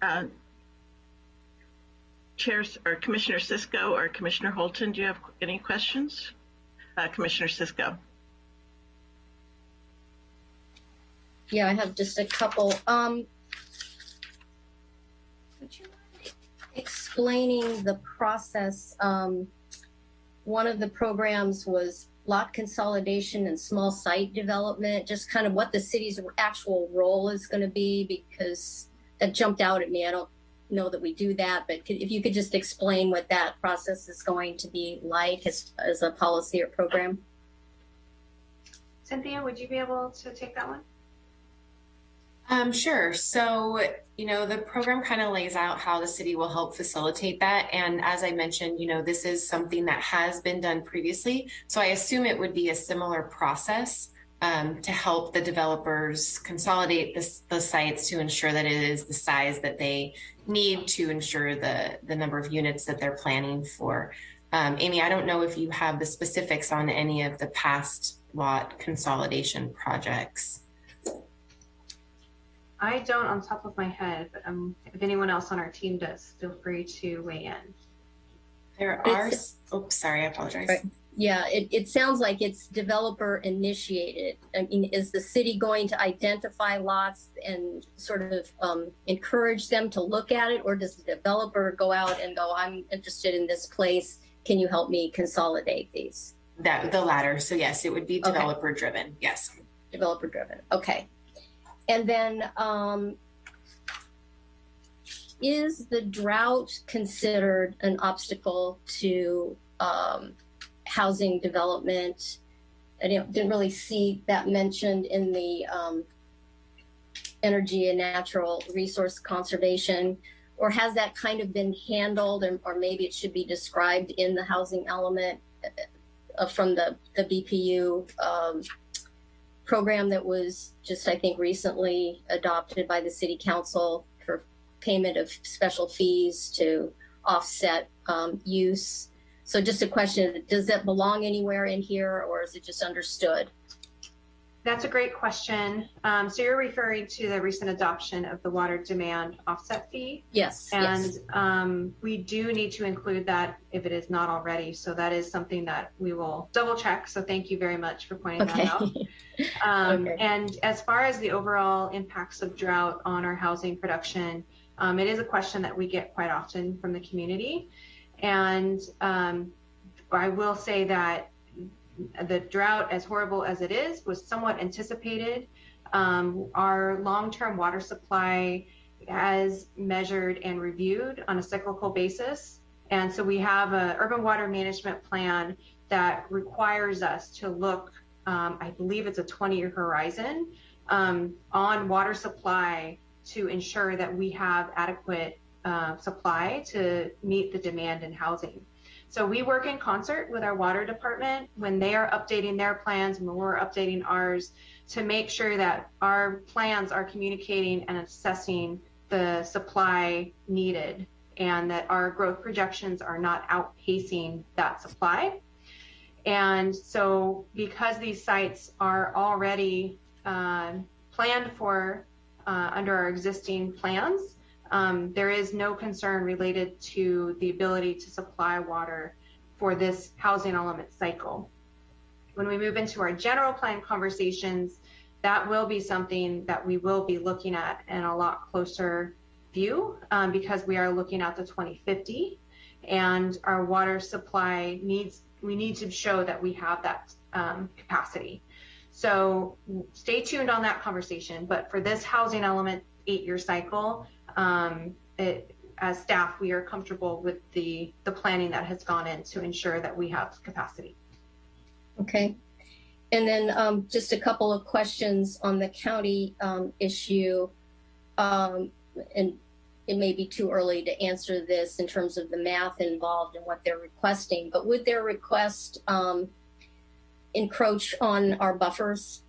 [SPEAKER 1] Uh, Chairs or Commissioner Cisco or Commissioner Holton, do you have any questions? Uh, Commissioner Cisco.
[SPEAKER 16] Yeah, I have just a couple. Um, would you mind explaining the process? Um, one of the programs was lot consolidation and small site development, just kind of what the city's actual role is going to be, because that jumped out at me. I don't know that we do that, but if you could just explain what that process is going to be like as, as a policy or program.
[SPEAKER 6] Cynthia, would you be able to take that one?
[SPEAKER 8] Um, sure. So, you know, the program kind of lays out how the city will help facilitate that. And as I mentioned, you know, this is something that has been done previously. So I assume it would be a similar process um, to help the developers consolidate the sites to ensure that it is the size that they need to ensure the, the number of units that they're planning for. Um, Amy, I don't know if you have the specifics on any of the past lot consolidation projects.
[SPEAKER 6] I don't on top of my head, but um, if anyone else on our team does, feel free to weigh in.
[SPEAKER 8] There are, oh, sorry, I apologize.
[SPEAKER 16] Right. Yeah, it, it sounds like it's developer initiated. I mean, is the city going to identify lots and sort of um, encourage them to look at it? Or does the developer go out and go, I'm interested in this place. Can you help me consolidate these?
[SPEAKER 8] That the latter. So yes, it would be developer okay. driven. Yes.
[SPEAKER 16] Developer driven. Okay. And then um, is the drought considered an obstacle to um, housing development? I didn't really see that mentioned in the um, energy and natural resource conservation, or has that kind of been handled, or, or maybe it should be described in the housing element uh, from the, the BPU um, program that was just, I think, recently adopted by the city council for payment of special fees to offset um, use. So just a question, does that belong anywhere in here or is it just understood?
[SPEAKER 6] That's a great question. Um, so you're referring to the recent adoption of the water demand offset fee?
[SPEAKER 16] Yes.
[SPEAKER 6] And
[SPEAKER 16] yes.
[SPEAKER 6] Um, we do need to include that if it is not already. So that is something that we will double check. So thank you very much for pointing
[SPEAKER 16] okay.
[SPEAKER 6] that out. Um,
[SPEAKER 16] okay.
[SPEAKER 6] And as far as the overall impacts of drought on our housing production, um, it is a question that we get quite often from the community. And um, I will say that the drought, as horrible as it is, was somewhat anticipated. Um, our long-term water supply has measured and reviewed on a cyclical basis. And so we have an urban water management plan that requires us to look, um, I believe it's a 20-year horizon, um, on water supply to ensure that we have adequate uh, supply to meet the demand in housing. So we work in concert with our water department when they are updating their plans and when we're updating ours to make sure that our plans are communicating and assessing the supply needed and that our growth projections are not outpacing that supply. And so because these sites are already uh, planned for uh, under our existing plans, there is no concern related to the ability to supply water for this housing element cycle. When we move into our general plan conversations, that will be something that we will be looking at in a lot closer view um, because we are looking at the 2050 and our water supply needs, we need to show that we have that um, capacity. So stay tuned on that conversation. But for this housing element eight-year cycle, um, it, as staff, we are comfortable with the, the planning that has gone in to ensure that we have capacity.
[SPEAKER 16] Okay. And then um, just a couple of questions on the county um, issue. Um, and it may be too early to answer this in terms of the math involved and what they're requesting, but would their request um, encroach on our buffers?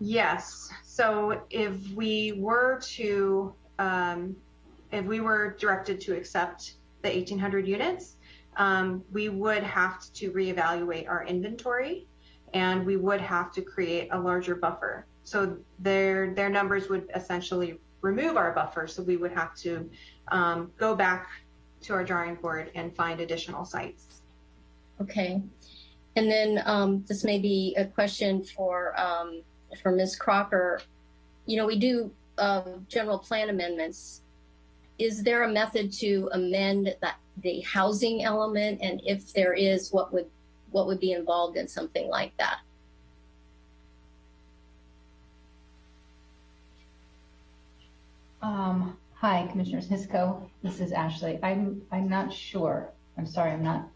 [SPEAKER 6] Yes. So if we were to, um, if we were directed to accept the 1,800 units, um, we would have to reevaluate our inventory and we would have to create a larger buffer. So their their numbers would essentially remove our buffer. So we would have to um, go back to our drawing board and find additional sites.
[SPEAKER 16] Okay. And then um, this may be a question for for Ms. Crocker. You know, we do uh, general plan amendments. Is there a method to amend that the housing element, and if there is, what would what would be involved in something like that?
[SPEAKER 14] Um, hi, Commissioner Cisco. This is Ashley. I'm I'm not sure. I'm sorry. I'm not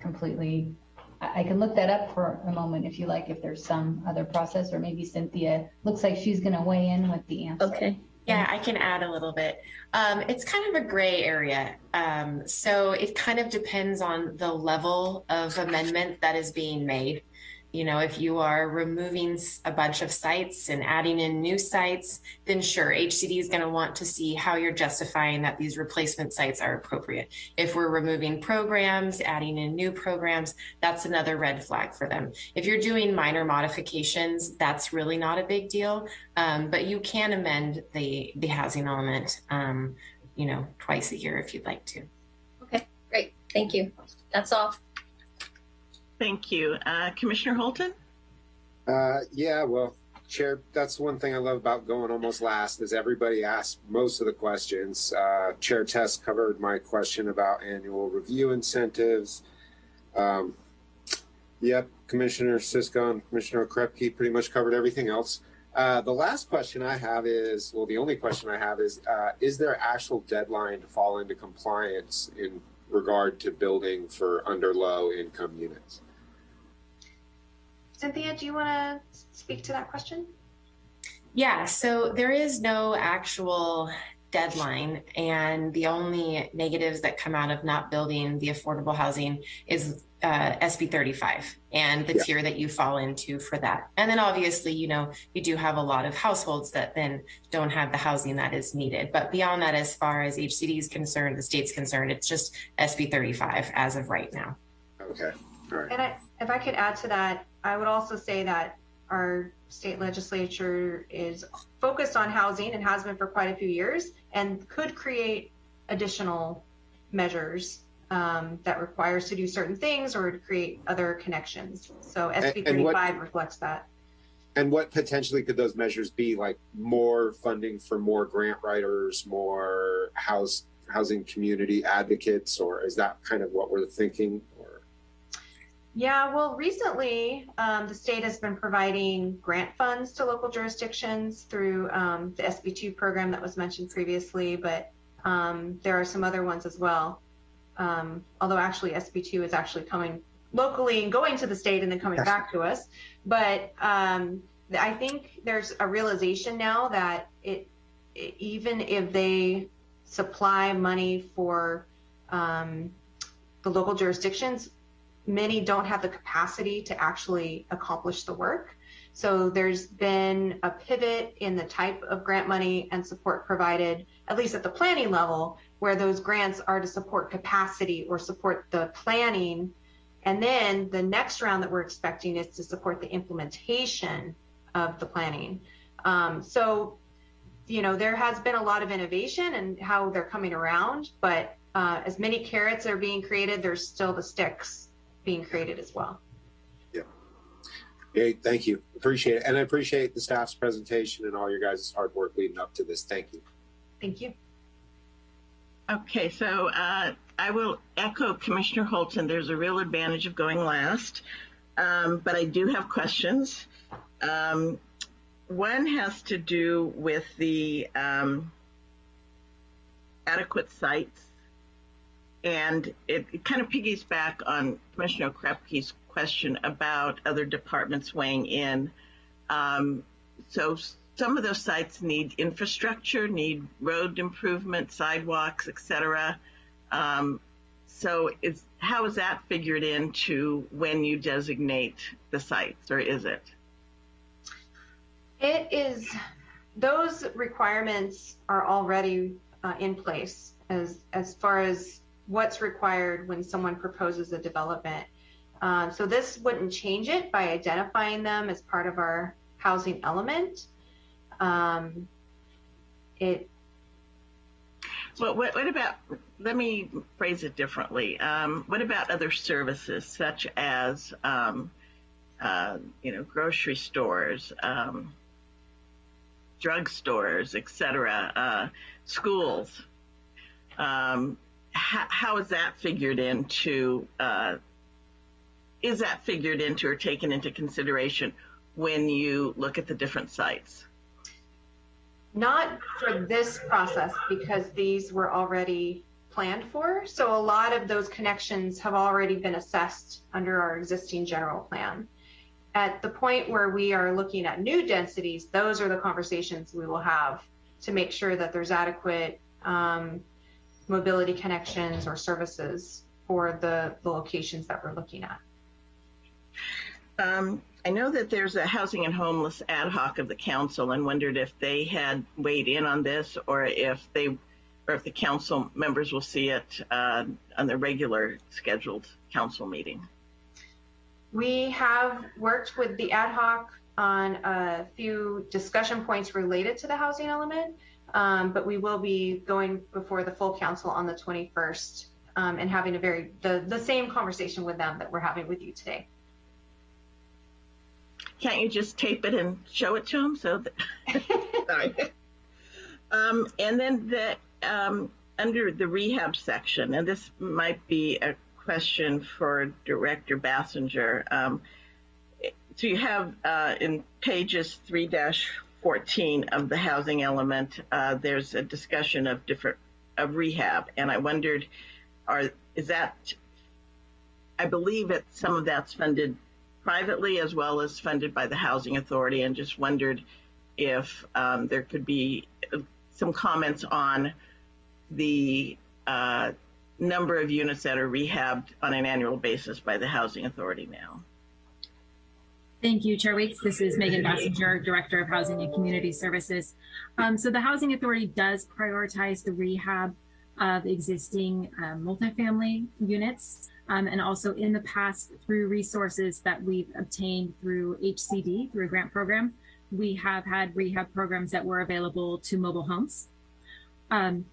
[SPEAKER 14] completely. I, can look that up for a moment if you like. If there's some other process, or maybe Cynthia looks like she's going to weigh in with the answer.
[SPEAKER 16] Okay.
[SPEAKER 8] Yeah, I can add a little bit. Um, it's kind of a gray area. Um, so it kind of depends on the level of amendment that is being made. You know, if you are removing a bunch of sites and adding in new sites, then sure, HCD is going to want to see how you're justifying that these replacement sites are appropriate. If we're removing programs, adding in new programs, that's another red flag for them. If you're doing minor modifications, that's really not a big deal. Um, but you can amend the the housing element, um, you know, twice a year if you'd like to.
[SPEAKER 16] Okay, great. Thank you. That's all.
[SPEAKER 1] Thank you. Uh, Commissioner Holton?
[SPEAKER 17] Uh, yeah, well, Chair, that's one thing I love about going almost last is everybody asks most of the questions. Uh, Chair Tess covered my question about annual review incentives. Um, yep, Commissioner Cisco and Commissioner Krepke pretty much covered everything else. Uh, the last question I have is, well, the only question I have is, uh, is there actual deadline to fall into compliance in regard to building for under low income units?
[SPEAKER 6] Cynthia, do you want to speak to that question?
[SPEAKER 8] Yeah, so there is no actual deadline, and the only negatives that come out of not building the affordable housing is uh, SB 35 and the yeah. tier that you fall into for that. And then obviously, you know, you do have a lot of households that then don't have the housing that is needed. But beyond that, as far as HCD is concerned, the state's concerned, it's just SB 35 as of right now.
[SPEAKER 17] Okay. All right.
[SPEAKER 6] And I, if I could add to that, I would also say that our state legislature is focused on housing and has been for quite a few years and could create additional measures um, that requires to do certain things or to create other connections. So SB 35 reflects that.
[SPEAKER 17] And what potentially could those measures be? Like more funding for more grant writers, more house housing community advocates, or is that kind of what we're thinking?
[SPEAKER 6] Yeah, well, recently um, the state has been providing grant funds to local jurisdictions through um, the SB2 program that was mentioned previously, but um, there are some other ones as well. Um, although actually SB2 is actually coming locally and going to the state and then coming yes. back to us. But um, I think there's a realization now that it, it even if they supply money for um, the local jurisdictions, many don't have the capacity to actually accomplish the work. So there's been a pivot in the type of grant money and support provided, at least at the planning level, where those grants are to support capacity or support the planning. And then the next round that we're expecting is to support the implementation of the planning. Um, so, you know, there has been a lot of innovation and in how they're coming around, but uh, as many carrots are being created, there's still the sticks being created as well.
[SPEAKER 17] Yeah. Great. Thank you. Appreciate it. And I appreciate the staff's presentation and all your guys' hard work leading up to this. Thank you.
[SPEAKER 6] Thank you.
[SPEAKER 1] Okay, so uh, I will echo Commissioner Holton. There's a real advantage of going last, um, but I do have questions. Um, one has to do with the um, adequate sites, and it, it kind of piggies back on Commissioner Krepke's question about other departments weighing in. Um, so some of those sites need infrastructure, need road improvement, sidewalks, etc. Um, so is, how is that figured into when you designate the sites, or is it?
[SPEAKER 6] It is, those requirements are already uh, in place as, as far as what's required when someone proposes a development. Um, so this wouldn't change it by identifying them as part of our housing element. Um, it.
[SPEAKER 1] Well, what, what about, let me phrase it differently. Um, what about other services such as, um, uh, you know, grocery stores, um, drugstores, etc., uh, schools? Um, how, how is that figured into, uh, is that figured into or taken into consideration when you look at the different sites?
[SPEAKER 6] Not for this process because these were already planned for. So a lot of those connections have already been assessed under our existing general plan. At the point where we are looking at new densities, those are the conversations we will have to make sure that there's adequate um, mobility connections or services for the, the locations that we're looking at.
[SPEAKER 1] Um, I know that there's a housing and homeless ad hoc of the council and wondered if they had weighed in on this or if they or if the council members will see it uh, on the regular scheduled council meeting.
[SPEAKER 6] We have worked with the ad hoc on a few discussion points related to the housing element, um, but we will be going before the full council on the 21st um, and having a very the, the same conversation with them that we're having with you today.
[SPEAKER 1] Can't you just tape it and show it to them? So, sorry. Um, and then the um, under the rehab section, and this might be a question for Director Basinger. Um, so you have uh, in pages 3-14 of the housing element, uh, there's a discussion of different of rehab, and I wondered, are is that? I believe that some of that's funded privately as well as funded by the Housing Authority, and just wondered if um, there could be some comments on the uh, number of units that are rehabbed on an annual basis by the Housing Authority now.
[SPEAKER 11] Thank you, Chair Weeks. This is Megan Basinger, Director of Housing and Community Services. Um, so the Housing Authority does prioritize the rehab of existing um, multifamily units. Um, and also in the past through resources that we've obtained through HCD, through a grant program, we have had rehab programs that were available to mobile homes. Um,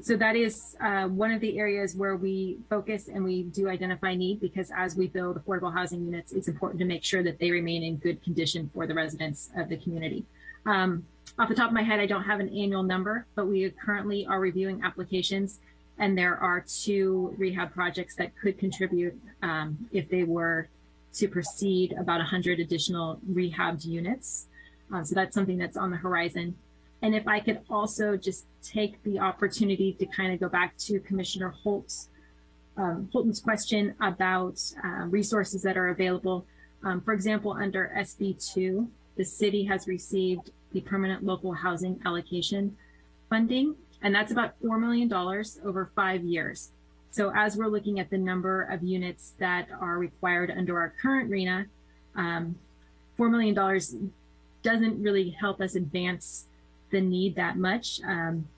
[SPEAKER 11] so that is uh, one of the areas where we focus and we do identify need because as we build affordable housing units, it's important to make sure that they remain in good condition for the residents of the community. Um, off the top of my head, I don't have an annual number, but we currently are reviewing applications and there are two rehab projects that could contribute um, if they were to proceed about 100 additional rehabbed units. Uh, so that's something that's on the horizon. And if I could also just take the opportunity to kind of go back to Commissioner Holt's, um, Holton's question about uh, resources that are available. Um, for example, under SB2, the city has received the permanent local housing allocation funding and that's about $4 million over five years. So as we're looking at the number of units that are required under our current RHNA, um, $4 million doesn't really help us advance the need that much. Um,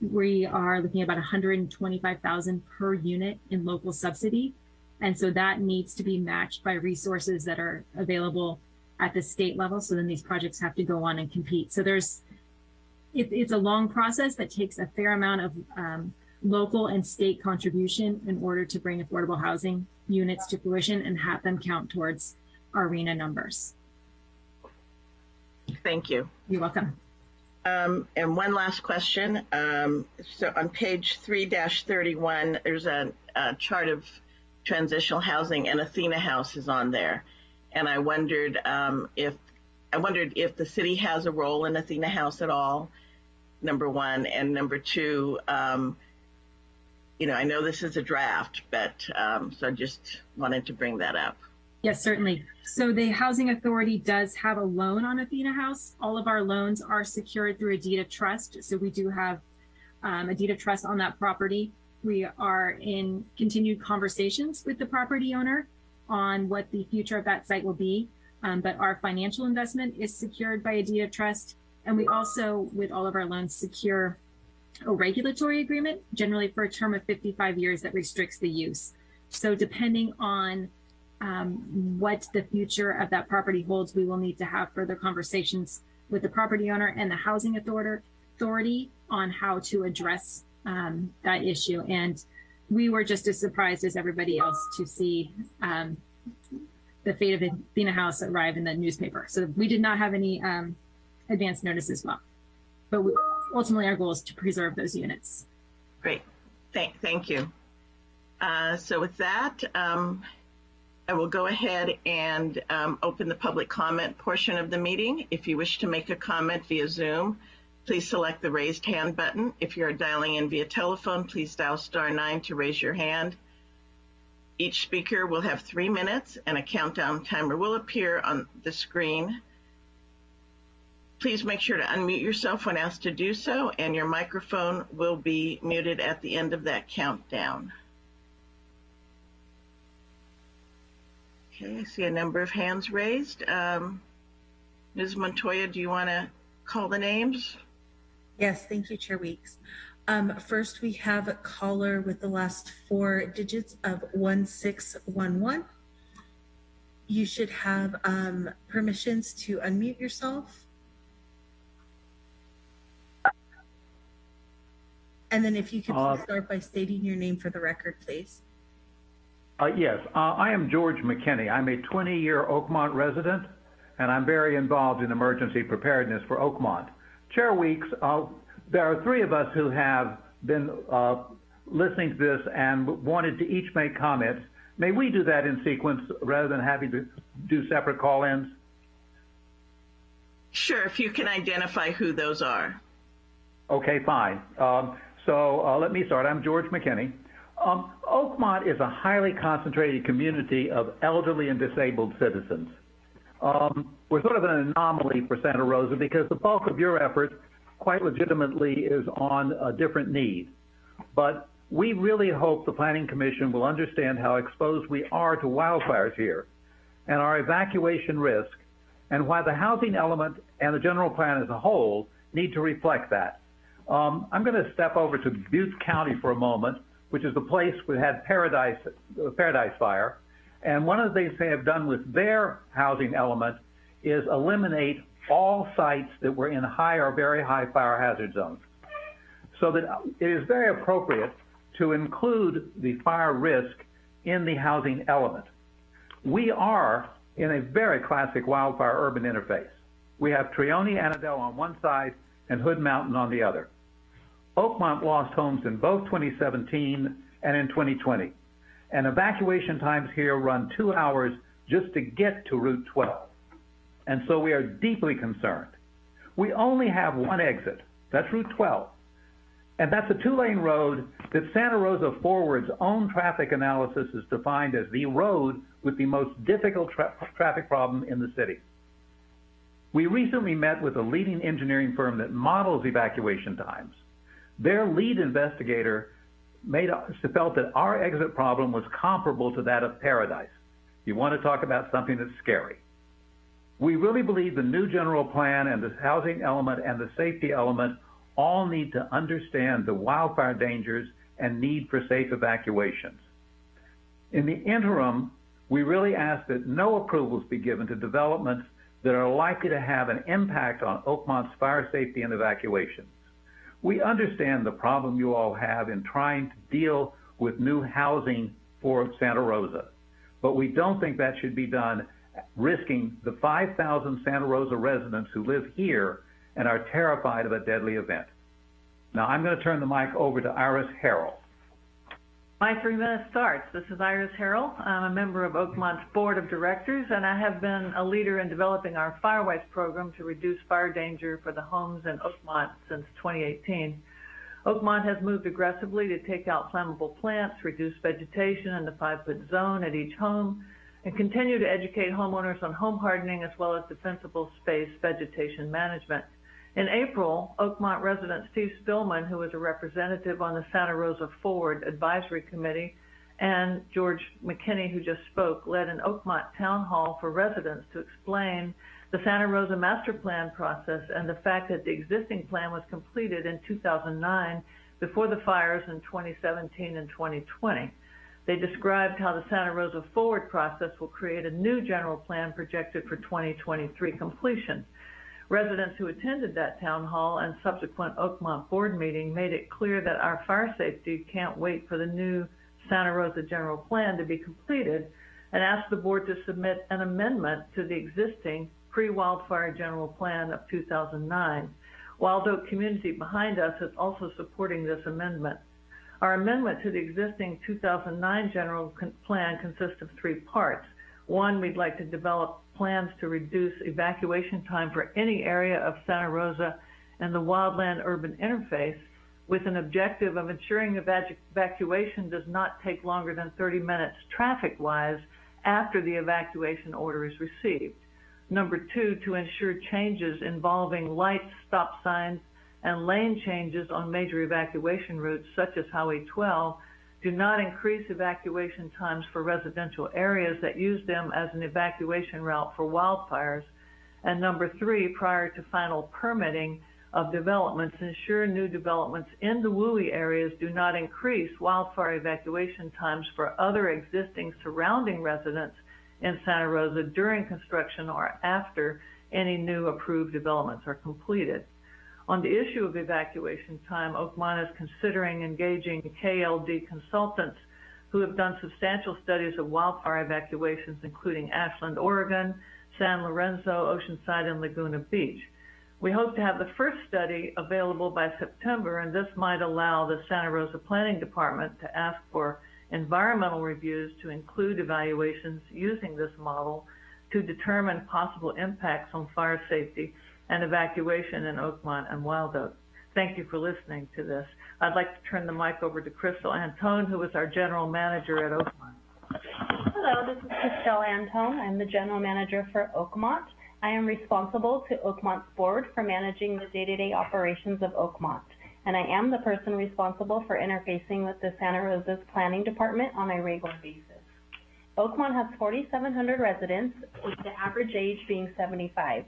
[SPEAKER 11] we are looking at about 125,000 per unit in local subsidy. And so that needs to be matched by resources that are available at the state level. So then these projects have to go on and compete. So there's it, it's a long process that takes a fair amount of um, local and state contribution in order to bring affordable housing units to fruition and have them count towards RHNA numbers.
[SPEAKER 1] Thank you.
[SPEAKER 11] You're welcome.
[SPEAKER 1] Um, and one last question. Um, so on page 3-31, there's a, a chart of transitional housing and Athena House is on there. And I wondered um, if I wondered if the city has a role in Athena House at all, number one. And number two, um, you know, I know this is a draft, but um, so I just wanted to bring that up.
[SPEAKER 11] Yes, certainly. So the Housing Authority does have a loan on Athena House. All of our loans are secured through a deed of trust. So we do have um, a deed of trust on that property. We are in continued conversations with the property owner on what the future of that site will be. Um, but our financial investment is secured by a deed of trust. And we also, with all of our loans, secure a regulatory agreement, generally for a term of 55 years that restricts the use. So depending on um, what the future of that property holds, we will need to have further conversations with the property owner and the housing authority on how to address um, that issue. And we were just as surprised as everybody else to see um, the fate of Athena House arrive in the newspaper. So we did not have any um, advance notice as well. But we, ultimately, our goal is to preserve those units.
[SPEAKER 1] Great. Thank, thank you. Uh, so with that, um, I will go ahead and um, open the public comment portion of the meeting. If you wish to make a comment via Zoom, please select the raised hand button. If you are dialing in via telephone, please dial star nine to raise your hand. Each speaker will have three minutes and a countdown timer will appear on the screen. Please make sure to unmute yourself when asked to do so, and your microphone will be muted at the end of that countdown. Okay, I see a number of hands raised. Um, Ms. Montoya, do you want to call the names?
[SPEAKER 5] Yes, thank you, Chair Weeks. Um, first, we have a caller with the last four digits of 1611. You should have um, permissions to unmute yourself. And then if you could
[SPEAKER 18] Uh,
[SPEAKER 5] start by stating your name for the record, please.
[SPEAKER 18] Uh, yes, uh, I am George McKinney. I'm a 20-year Oakmont resident, and I'm very involved in emergency preparedness for Oakmont. Chair Weeks, uh, there are three of us who have been uh, listening to this and wanted to each make comments. May we do that in sequence rather than having to do separate call-ins?
[SPEAKER 1] Sure, if you can identify who those are.
[SPEAKER 18] Okay, fine. Um, so uh, let me start. I'm George McKinney. Um, Oakmont is a highly concentrated community of elderly and disabled citizens. Um, we're sort of an anomaly for Santa Rosa because the bulk of your effort, quite legitimately, is on a different need. But we really hope the Planning Commission will understand how exposed we are to wildfires here and our evacuation risk and why the housing element and the general plan as a whole need to reflect that. Um, I'm going to step over to Butte County for a moment which is the place we had Paradise, uh, Paradise Fire. And one of the things they have done with their housing element is eliminate all sites that were in high or very high fire hazard zones. So that it is very appropriate to include the fire risk in the housing element. We are in a very classic wildfire urban interface. We have Trione Annadel on one side and Hood Mountain on the other. Oakmont lost homes in both 2017 and in 2020. And evacuation times here run two hours just to get to Route 12. And so we are deeply concerned. We only have one exit. That's Route 12. And that's a two-lane road that Santa Rosa Forward's own traffic analysis is defined as the road with the most difficult tra traffic problem in the city. We recently met with a leading engineering firm that models evacuation times. Their lead investigator made, felt that our exit problem was comparable to that of Paradise. You want to talk about something that's scary. We really believe the new general plan and the housing element and the safety element all need to understand the wildfire dangers and need for safe evacuations. In the interim, we really ask that no approvals be given to developments that are likely to have an impact on Oakmont's fire safety and evacuation. We understand the problem you all have in trying to deal with new housing for Santa Rosa, but we don't think that should be done risking the 5,000 Santa Rosa residents who live here and are terrified of a deadly event. Now I'm going to turn the mic over to Iris Harrell.
[SPEAKER 19] My three minutes starts. This is Iris Harrell. I'm a member of Oakmont's board of directors, and I have been a leader in developing our Firewise program to reduce fire danger for the homes in Oakmont since 2018. Oakmont has moved aggressively to take out flammable plants, reduce vegetation in the five-foot zone at each home, and continue to educate homeowners on home hardening as well as defensible space vegetation management. In April, Oakmont resident Steve Spillman, who was a representative on the Santa Rosa Forward Advisory Committee, and George McKinney, who just spoke, led an Oakmont town hall for residents to explain the Santa Rosa master plan process and the fact that the existing plan was completed in 2009 before the fires in 2017 and 2020. They described how the Santa Rosa Forward process will create a new general plan projected for 2023 completion. Residents who attended that town hall and subsequent Oakmont board meeting made it clear that our fire safety can't wait for the new Santa Rosa general plan to be completed and asked the board to submit an amendment to the existing pre-wildfire general plan of 2009. Wild Oak community behind us is also supporting this amendment. Our amendment to the existing 2009 general plan consists of three parts. One, we'd like to develop plans to reduce evacuation time for any area of Santa Rosa and the wildland urban interface with an objective of ensuring evac evacuation does not take longer than 30 minutes traffic-wise after the evacuation order is received. Number two, to ensure changes involving lights, stop signs, and lane changes on major evacuation routes such as Highway 12 do not increase evacuation times for residential areas that use them as an evacuation route for wildfires. And number three, prior to final permitting of developments, ensure new developments in the WUI areas do not increase wildfire evacuation times for other existing surrounding residents in Santa Rosa during construction or after any new approved developments are completed. On the issue of evacuation time, Oakmont is considering engaging KLD consultants who have done substantial studies of wildfire evacuations, including Ashland, Oregon, San Lorenzo, Oceanside, and Laguna Beach. We hope to have the first study available by September, and this might allow the Santa Rosa Planning Department to ask for environmental reviews to include evaluations using this model to determine possible impacts on fire safety and evacuation in Oakmont and Wild Oak. Thank you for listening to this. I'd like to turn the mic over to Crystal Antone, who is our general manager at Oakmont.
[SPEAKER 20] Hello, this is Crystal Antone. I'm the general manager for Oakmont. I am responsible to Oakmont's board for managing the day-to-day -day operations of Oakmont, and I am the person responsible for interfacing with the Santa Rosa's planning department on a regular basis. Oakmont has 4,700 residents, with the average age being 75.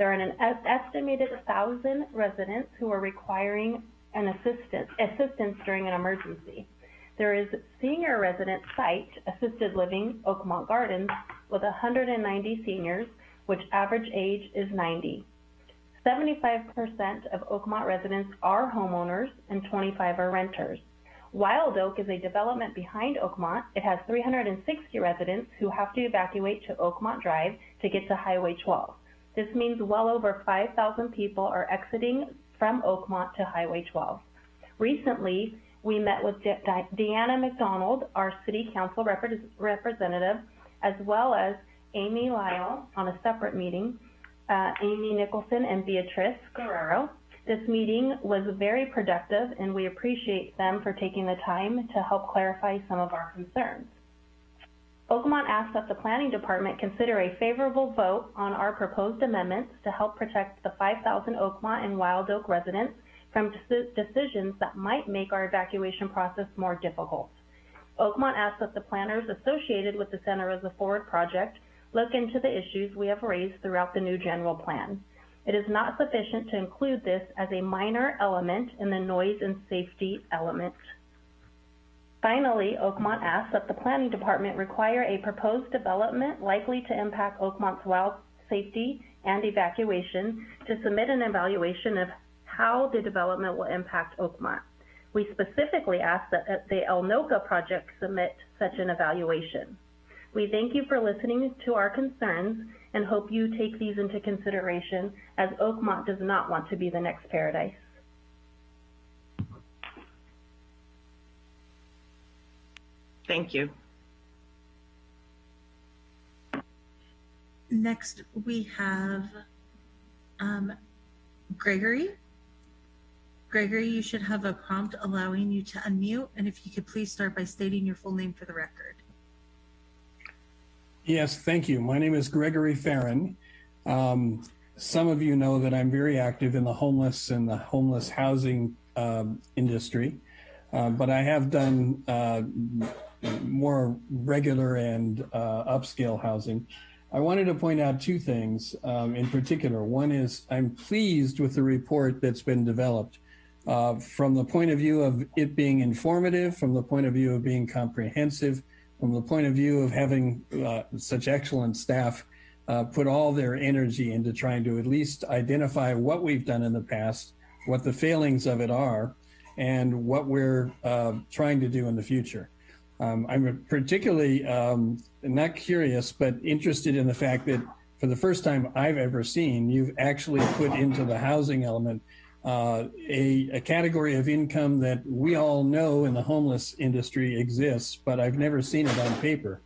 [SPEAKER 20] There are an estimated 1,000 residents who are requiring an assistance, assistance during an emergency. There is senior resident site, assisted living, Oakmont Gardens, with 190 seniors, which average age is 90. 75% of Oakmont residents are homeowners and 25 are renters. Wild Oak is a development behind Oakmont. It has 360 residents who have to evacuate to Oakmont Drive to get to Highway 12. This means well over 5,000 people are exiting from Oakmont to Highway 12. Recently, we met with De Dianna MacDonald, our city council rep representative, as well as Amy Lyle on a separate meeting, uh, Amy Nicholson and Beatrice Guerrero. This meeting was very productive and we appreciate them for taking the time to help clarify some of our concerns. Oakmont asks that the Planning Department consider a favorable vote on our proposed amendments to help protect the 5,000 Oakmont and Wild Oak residents from decisions that might make our evacuation process more difficult. Oakmont asks that the planners associated with the Santa Rosa Forward project look into the issues we have raised throughout the new general plan. It is not sufficient to include this as a minor element in the noise and safety element Finally, Oakmont asks that the Planning Department require a proposed development likely to impact Oakmont's wild safety and evacuation to submit an evaluation of how the development will impact Oakmont. We specifically ask that uh, the Elnoka project submit such an evaluation. We thank you for listening to our concerns and hope you take these into consideration as Oakmont does not want to be the next paradise.
[SPEAKER 1] Thank you.
[SPEAKER 5] Next, we have um, Gregory. Gregory, you should have a prompt allowing you to unmute, and if you could please start by stating your full name for the record.
[SPEAKER 21] Yes, thank you. My name is Gregory Fearon. Um, some of you know that I'm very active in the homeless and the homeless housing um, industry, uh, but I have done uh, more regular and uh, upscale housing. I wanted to point out two things um, in particular. One is I'm pleased with the report that's been developed uh, from the point of view of it being informative, from the point of view of being comprehensive, from the point of view of having uh, such excellent staff uh, put all their energy into trying to at least identify what we've done in the past, what the failings of it are, and what we're uh, trying to do in the future. Um, I'm particularly um, not curious, but interested in the fact that for the first time I've ever seen, you've actually put into the housing element uh, a, a, category of income that we all know in the homeless industry exists, but I've never seen it on paper.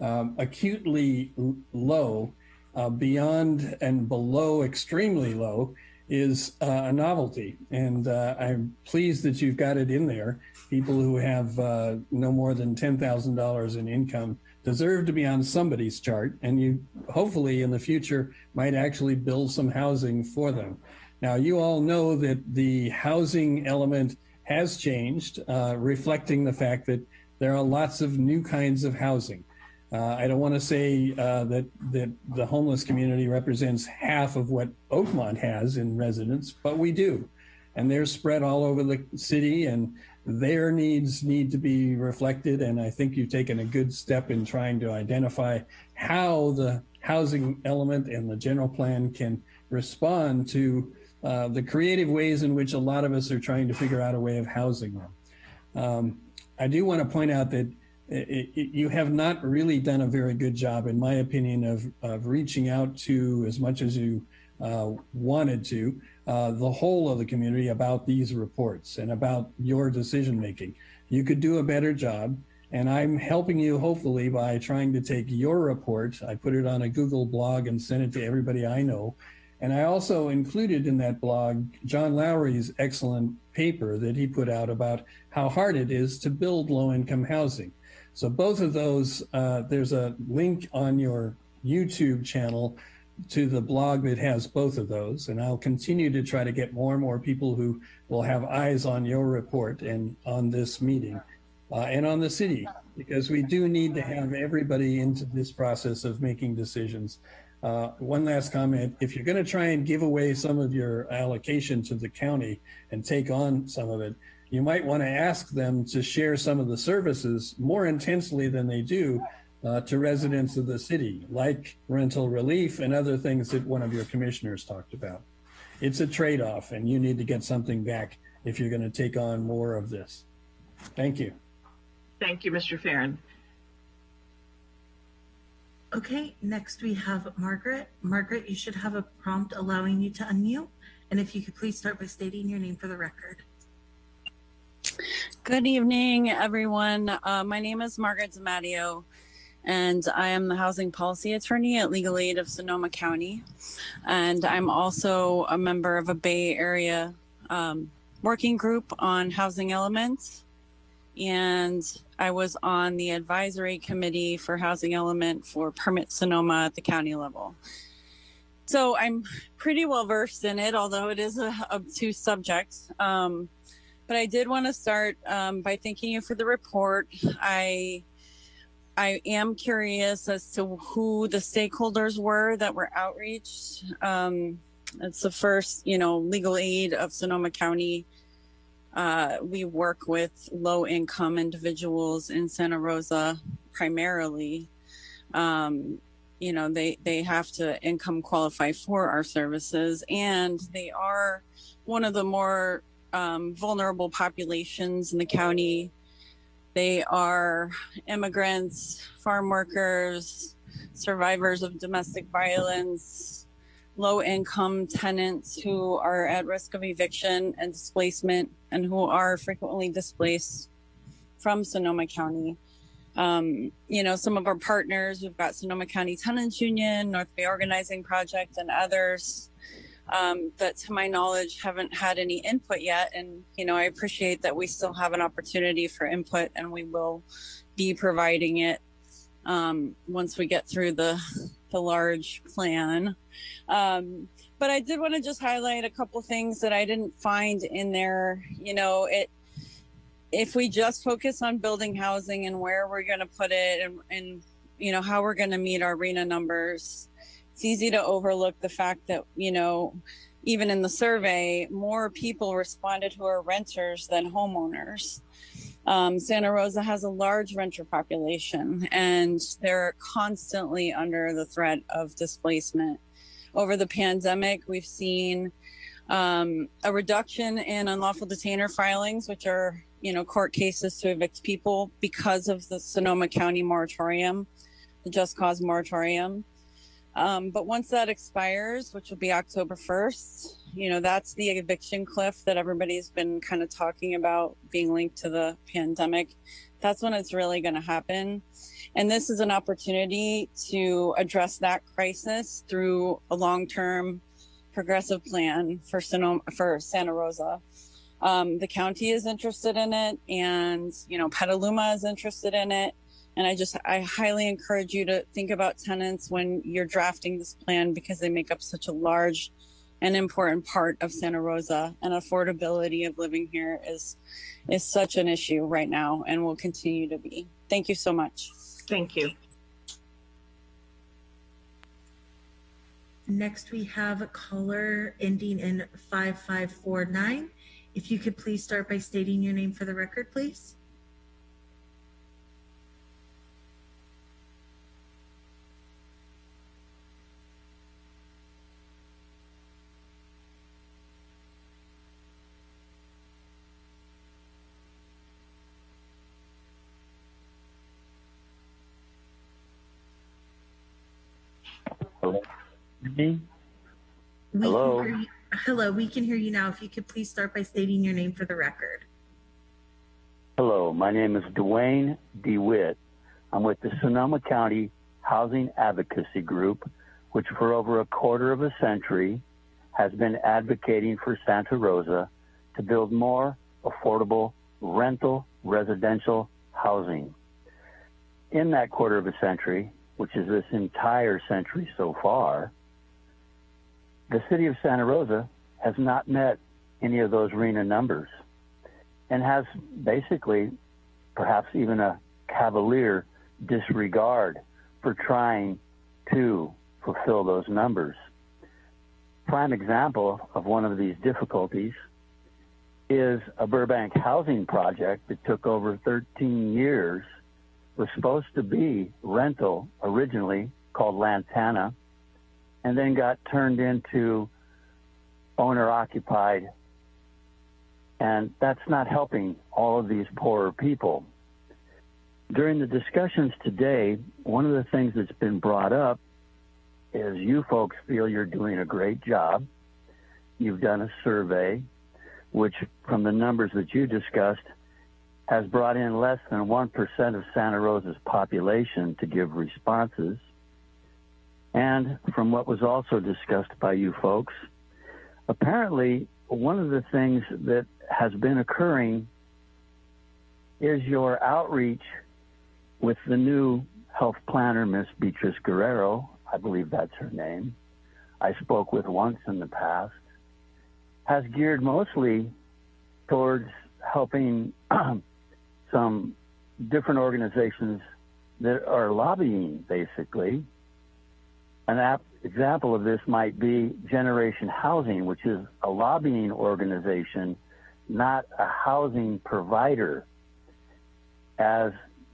[SPEAKER 21] Um, acutely low, uh, beyond and below extremely low is uh, a novelty. And uh, I'm pleased that you've got it in there. People who have uh, no more than $10,000 in income deserve to be on somebody's chart. And you hopefully in the future might actually build some housing for them. Now, you all know that the housing element has changed, uh, reflecting the fact that there are lots of new kinds of housing. Uh, I don't want to say uh, that that the homeless community represents half of what Oakmont has in residents, but we do, and they're spread all over the city, and their needs need to be reflected. And I think you've taken a good step in trying to identify how the housing element and the general plan can respond to uh, the creative ways in which a lot of us are trying to figure out a way of housing them. Um, I do want to point out that you have not really done a very good job, in my opinion, of, of reaching out to as much as you uh, wanted to uh, the whole of the community about these reports and about your decision making. You could do a better job. And I'm helping you hopefully by trying to take your report. I put it on a Google blog and sent it to everybody I know and I also included in that blog John Lowry's excellent paper that he put out about how hard it is to build low income housing. So both of those, uh, there's a link on your YouTube channel to the blog that has both of those. And I'll continue to try to get more and more people who will have eyes on your report and on this meeting uh, and on the city, because we do need to have everybody into this process of making decisions uh, one last comment, if you're going to try and give away some of your allocation to the county and take on some of it, you might want to ask them to share some of the services more intensely than they do uh, to residents of the city, like rental relief and other things that one of your commissioners talked about. It's a trade-off and you need to get something back if you're going to take on more of this. Thank you.
[SPEAKER 1] Thank you, Mr. Fearon.
[SPEAKER 5] Okay, next we have Margaret. Margaret, you should have a prompt allowing you to unmute. And if you could please start by stating your name for the record.
[SPEAKER 22] Good evening, everyone. Uh, my name is Margaret DeMatteo, and I am the housing policy attorney at Legal Aid of Sonoma County. And I'm also a member of a Bay Area um, working group on housing elements and I was on the advisory committee for Housing Element for Permit Sonoma at the county level. So I'm pretty well versed in it, although it is a obtuse subject. Um, but I did want to start um, by thanking you for the report. I I am curious as to who the stakeholders were that were outreached. Um, it's the first, you know, legal aid of Sonoma County uh, we work with low income individuals in Santa Rosa primarily. Um, you know, they, they have to income qualify for our services, and they are one of the more um, vulnerable populations in the county. They are immigrants, farm workers, survivors of domestic violence, low income tenants who are at risk of eviction and displacement and who are frequently displaced from Sonoma County. Um, you know, some of our partners, we've got Sonoma County Tenants Union, North Bay Organizing Project, and others um, that, to my knowledge, haven't had any input yet. And, you know, I appreciate that we still have an opportunity for input and we will be providing it um, once we get through the, the large plan. Um, but I did want to just highlight a couple things that I didn't find in there. You know, it, if we just focus on building housing and where we're going to put it and, and you know how we're going to meet our RHNA numbers it's easy to overlook the fact that you know even in the survey more people responded who are renters than homeowners um, santa rosa has a large renter population and they're constantly under the threat of displacement over the pandemic we've seen um, a reduction in unlawful detainer filings which are you know, court cases to evict people because of the Sonoma County moratorium, the just cause moratorium. Um, but once that expires, which will be October 1st, you know, that's the eviction cliff that everybody's been kind of talking about being linked to the pandemic. That's when it's really going to happen. And this is an opportunity to address that crisis through a long term progressive plan for Sonoma, for Santa Rosa um, the county is interested in it and you know petaluma is interested in it and i just i highly encourage you to think about tenants when you're drafting this plan because they make up such a large and important part of santa rosa. And affordability of living here is is such an issue right now and will continue to be. Thank you so much.
[SPEAKER 1] Thank you.
[SPEAKER 5] Next we have a caller ending in 5549 if you could please start by stating your name for the record, please.
[SPEAKER 23] Me?
[SPEAKER 5] We
[SPEAKER 23] Hello.
[SPEAKER 5] You, hello, we can hear you now. If you could please start by stating your name for the record.
[SPEAKER 23] Hello, my name is Dwayne DeWitt. I'm with the Sonoma County Housing Advocacy Group, which for over a quarter of a century has been advocating for Santa Rosa to build more affordable rental residential housing. In that quarter of a century, which is this entire century so far, the city of Santa Rosa has not met any of those RHNA numbers and has basically perhaps even a cavalier disregard for trying to fulfill those numbers. Prime example of one of these difficulties is a Burbank housing project that took over 13 years, was supposed to be rental originally called Lantana, and then got turned into owner occupied. And that's not helping all of these poorer people. During the discussions today, one of the things that's been brought up is you folks feel you're doing a great job. You've done a survey, which from the numbers that you discussed, has brought in less than 1% of Santa Rosa's population to give responses. And from what was also discussed by you folks, apparently one of the things that has been occurring is your outreach with the new health planner, Miss Beatrice Guerrero. I believe that's her name. I spoke with once in the past, has geared mostly towards helping some different organizations that are lobbying, basically, an ap- example of this might be Generation Housing, which is a lobbying organization, not a housing provider. As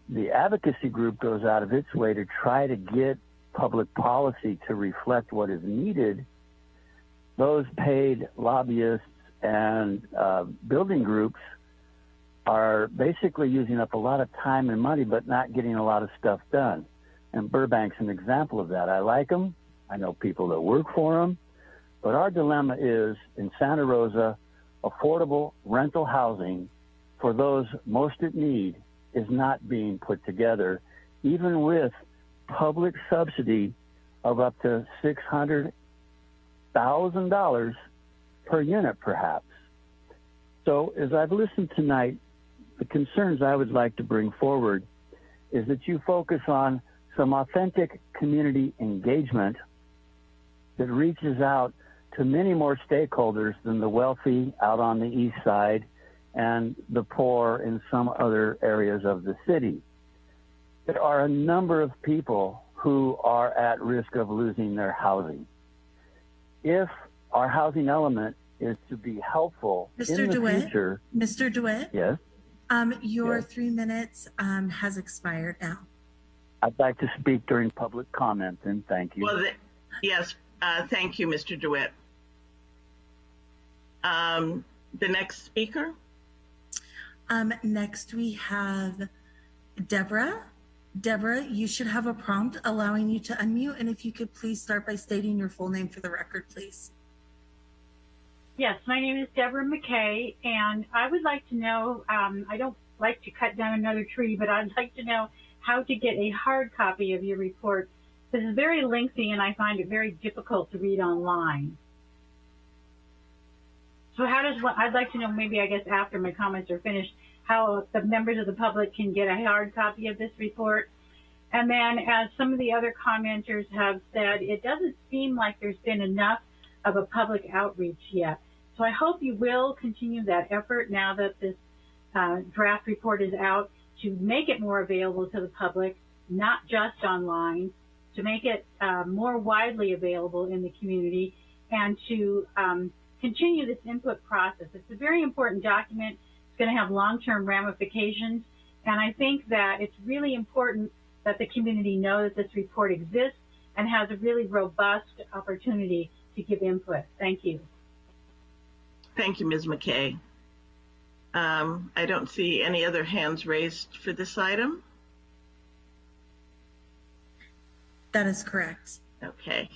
[SPEAKER 23] the advocacy group goes out of its way to try to get public policy to reflect what is needed, those paid lobbyists and uh, building groups are basically using up a lot of time and money, but not getting a lot of stuff done. And Burbank's an example of that. I like them. I know people that work for them. But our dilemma is in Santa Rosa, affordable rental housing for those most in need is not being put together, even with public subsidy of up to $600,000 per unit, perhaps. So, as I've listened tonight, the concerns I would like to bring forward is that you focus on some authentic community engagement that reaches out to many more stakeholders than the wealthy out on the east side and the poor in some other areas of the city. There are a number of people who are at risk of losing their housing. If our housing element is to be helpful
[SPEAKER 5] Mr.
[SPEAKER 23] in the
[SPEAKER 5] DeWitt?
[SPEAKER 23] future,
[SPEAKER 5] Mr. DeWitt,
[SPEAKER 23] yes,
[SPEAKER 5] um, your
[SPEAKER 23] Yes.
[SPEAKER 5] three minutes um, has expired now.
[SPEAKER 23] I'd like to speak during public comment, and thank you.
[SPEAKER 1] Well, the, yes, uh, thank you, Mr. DeWitt. Um, the next speaker?
[SPEAKER 5] Um, next, we have Deborah. Deborah, you should have a prompt allowing you to unmute, and if you could please start by stating your full name for the record, please.
[SPEAKER 24] Yes, my name is Deborah McKay, and I would like to know, um, I don't like to cut down another tree, but I'd like to know how to get a hard copy of your report. This is very lengthy, and I find it very difficult to read online. So how does I'd like to know, maybe I guess after my comments are finished, how the members of the public can get a hard copy of this report. And then as some of the other commenters have said, it doesn't seem like there's been enough of a public outreach yet. So I hope you will continue that effort now that this uh, draft report is out to make it more available to the public, not just online, to make it uh, more widely available in the community, and to um, continue this input process. It's a very important document. It's going to have long-term ramifications, and I think that it's really important that the community know that this report exists and has a really robust opportunity to give input. Thank you.
[SPEAKER 1] Thank you, Ms. McKay. Um, I don't see any other hands raised for this item.
[SPEAKER 5] That is correct.
[SPEAKER 1] Okay.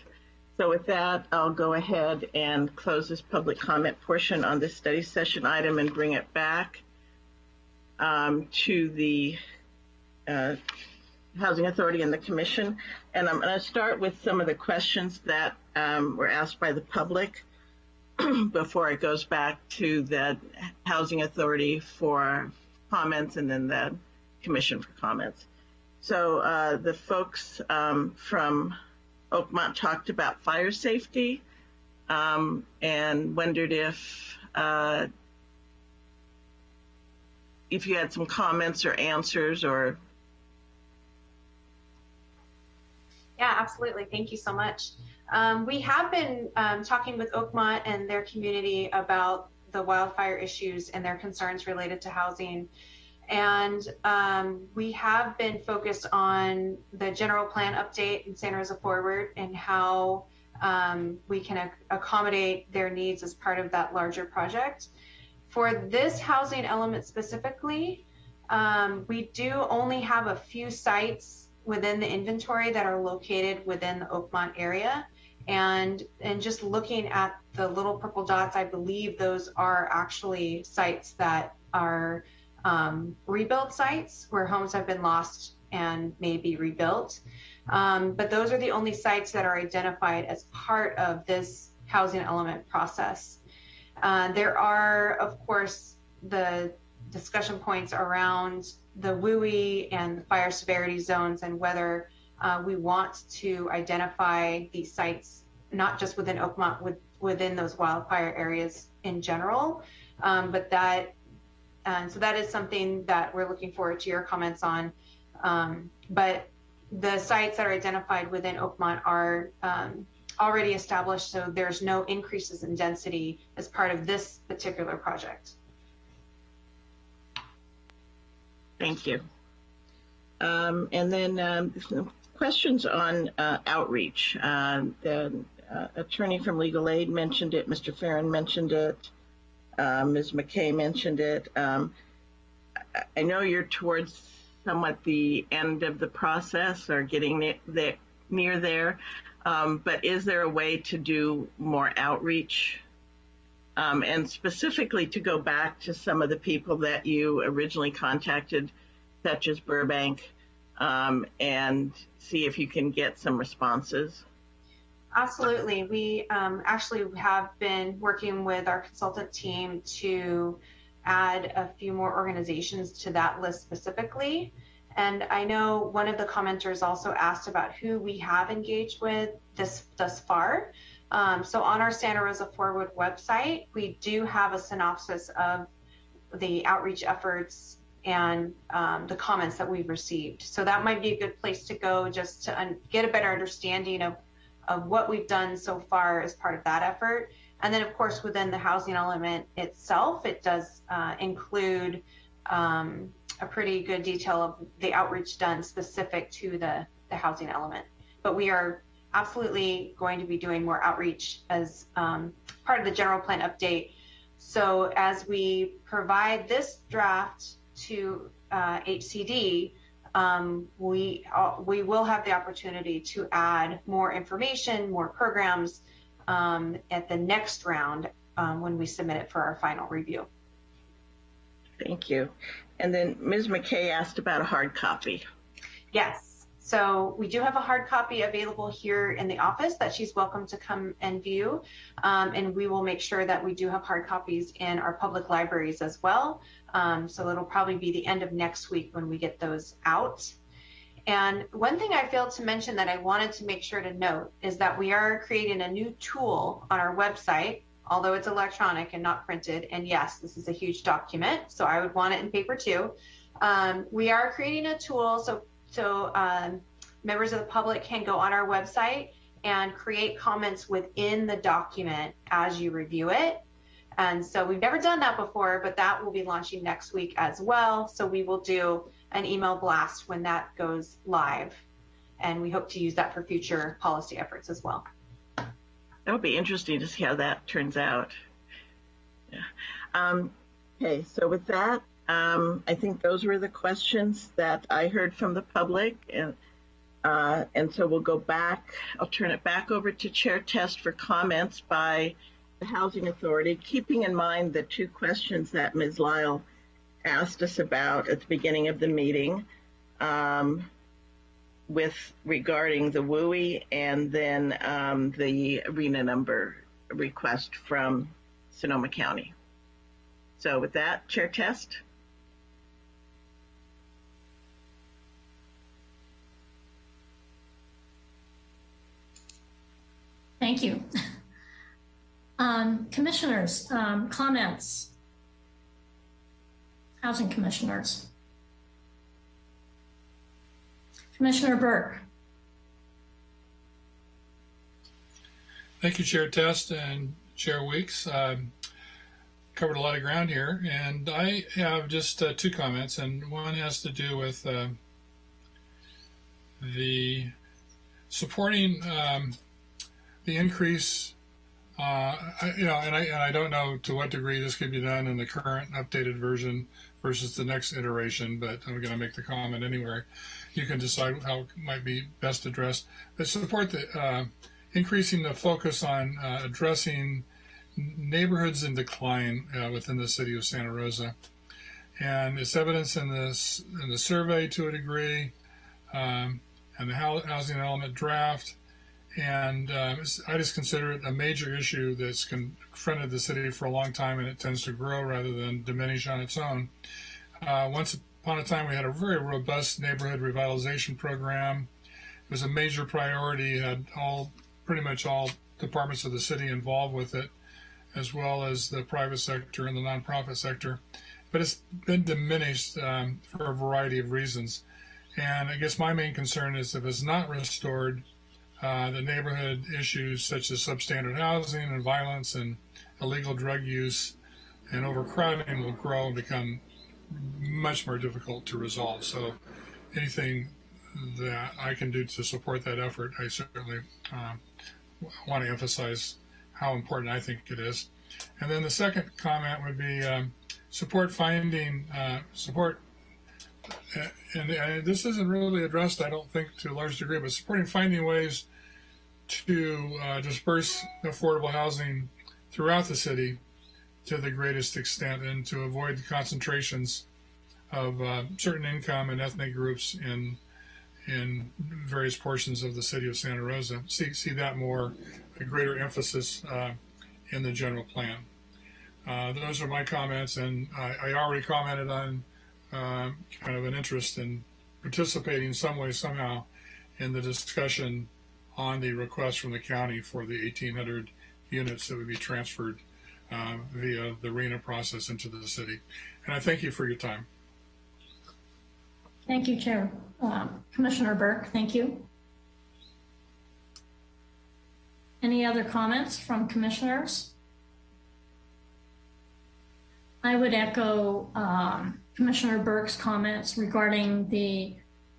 [SPEAKER 1] So with that, I'll go ahead and close this public comment portion on this study session item and bring it back um, to the uh, Housing Authority and the Commission. And I'm going to start with some of the questions that um, were asked by the public before it goes back to the Housing Authority for comments and then the Commission for comments. So uh, the folks um, from Oakmont talked about fire safety um, and wondered if uh, if you had some comments or answers or
[SPEAKER 6] Yeah, absolutely. Thank you so much. Um, we have been um, talking with Oakmont and their community about the wildfire issues and their concerns related to housing. And um, we have been focused on the general plan update in Santa Rosa Forward and how um, we can ac- accommodate their needs as part of that larger project. For this housing element specifically, um, we do only have a few sites within the inventory that are located within the Oakmont area. And, and just looking at the little purple dots, I believe those are actually sites that are um, rebuilt sites where homes have been lost and may be rebuilt. Um, but those are the only sites that are identified as part of this housing element process. Uh, there are, of course, the discussion points around the WUI and the fire severity zones and whether uh, we want to identify these sites, not just within Oakmont, with, within those wildfire areas in general, um, but that, and so that is something that we're looking forward to your comments on. Um, but the sites that are identified within Oakmont are um, already established, so there's no increases in density as part of this particular project.
[SPEAKER 1] Thank you. Um, and then um, questions on uh, outreach. Uh, the uh, attorney from Legal Aid mentioned it. Mr. Fearon mentioned it. Uh, Ms. McKay mentioned it. Um, I know you're towards somewhat the end of the process or getting ne- the, near there, um, but is there a way to do more outreach? Um, and specifically to go back to some of the people that you originally contacted, such as Burbank, um, and see if you can get some responses?
[SPEAKER 6] Absolutely. We um, actually have been working with our consultant team to add a few more organizations to that list specifically. And I know one of the commenters also asked about who we have engaged with this thus far. Um, so on our Santa Rosa Forward website, we do have a synopsis of the outreach efforts and um, the comments that we've received. So that might be a good place to go just to get a better understanding of, of what we've done so far as part of that effort. And then, of course, within the housing element itself, it does uh, include um, a pretty good detail of the outreach done specific to the, the housing element. But we are absolutely going to be doing more outreach as um, part of the general plan update. So as we provide this draft to uh, HCD, um, we uh, we will have the opportunity to add more information, more programs um, at the next round um, when we submit it for our final review.
[SPEAKER 1] Thank you. And then Ms. McKay asked about a hard copy.
[SPEAKER 6] Yes. So we do have a hard copy available here in the office that she's welcome to come and view. Um, and we will make sure that we do have hard copies in our public libraries as well. Um, so it'll probably be the end of next week when we get those out. And one thing I failed to mention that I wanted to make sure to note is that we are creating a new tool on our website, although it's electronic and not printed. And yes, this is a huge document, so I would want it in paper too. Um, we are creating a tool so so um, members of the public can go on our website and create comments within the document as you review it. And so we've never done that before, but that will be launching next week as well. So we will do an email blast when that goes live. And we hope to use that for future policy efforts as well.
[SPEAKER 1] That would be interesting to see how that turns out. Yeah. Um, okay, so with that, um, I think those were the questions that I heard from the public. And, uh, and so we'll go back. I'll turn it back over to Chair Test for comments by the Housing Authority, keeping in mind the two questions that Ms. Lyle asked us about at the beginning of the meeting um, with regarding the WUI and then um, the RHNA number request from Sonoma County. So with that, Chair Test.
[SPEAKER 7] Thank you. Um, commissioners, um, comments? Housing commissioners. Commissioner Burke.
[SPEAKER 9] Thank you, Chair Test and Chair Weeks. Um, covered a lot of ground here, and I have just uh, two comments, and one has to do with uh, the supporting um, the increase, uh, I, you know, and I, and I don't know to what degree this could be done in the current updated version versus the next iteration, but I'm going to make the comment anyway. You can decide how it might be best addressed. But support the uh, increasing the focus on uh, addressing neighborhoods in decline uh, within the city of Santa Rosa, and it's evidence in this in the survey to a degree, um, and the housing element draft and uh, I just consider it a major issue that's confronted the city for a long time, and it tends to grow rather than diminish on its own. Uh, once upon a time, we had a very robust neighborhood revitalization program. It was a major priority. Had all pretty much all departments of the city involved with it, as well as the private sector and the nonprofit sector. But it's been diminished um, for a variety of reasons. And I guess my main concern is if it's not restored, uh, the neighborhood issues such as substandard housing and violence and illegal drug use and overcrowding will grow and become much more difficult to resolve. So anything that I can do to support that effort, I certainly uh, want to emphasize how important I think it is. And then the second comment would be um,
[SPEAKER 25] support finding uh, support. uh, And, and this isn't really addressed, I don't think, to a large degree, but supporting finding ways to uh, disperse affordable housing throughout the city to the greatest extent and to avoid the concentrations of uh, certain income and ethnic groups in in various portions of the city of Santa Rosa. See see that more a greater emphasis uh, in the general plan. Uh, those are my comments, and I, I already commented on uh, kind of an interest in participating some way somehow in the discussion on the request from the county for the 1,800 units that would be transferred uh, via the RHNA process into the city. And I thank you for your time.
[SPEAKER 7] Thank you, Chair. Um, Commissioner Burke, thank you. Any other comments from commissioners? I would echo um, Commissioner Burke's comments regarding the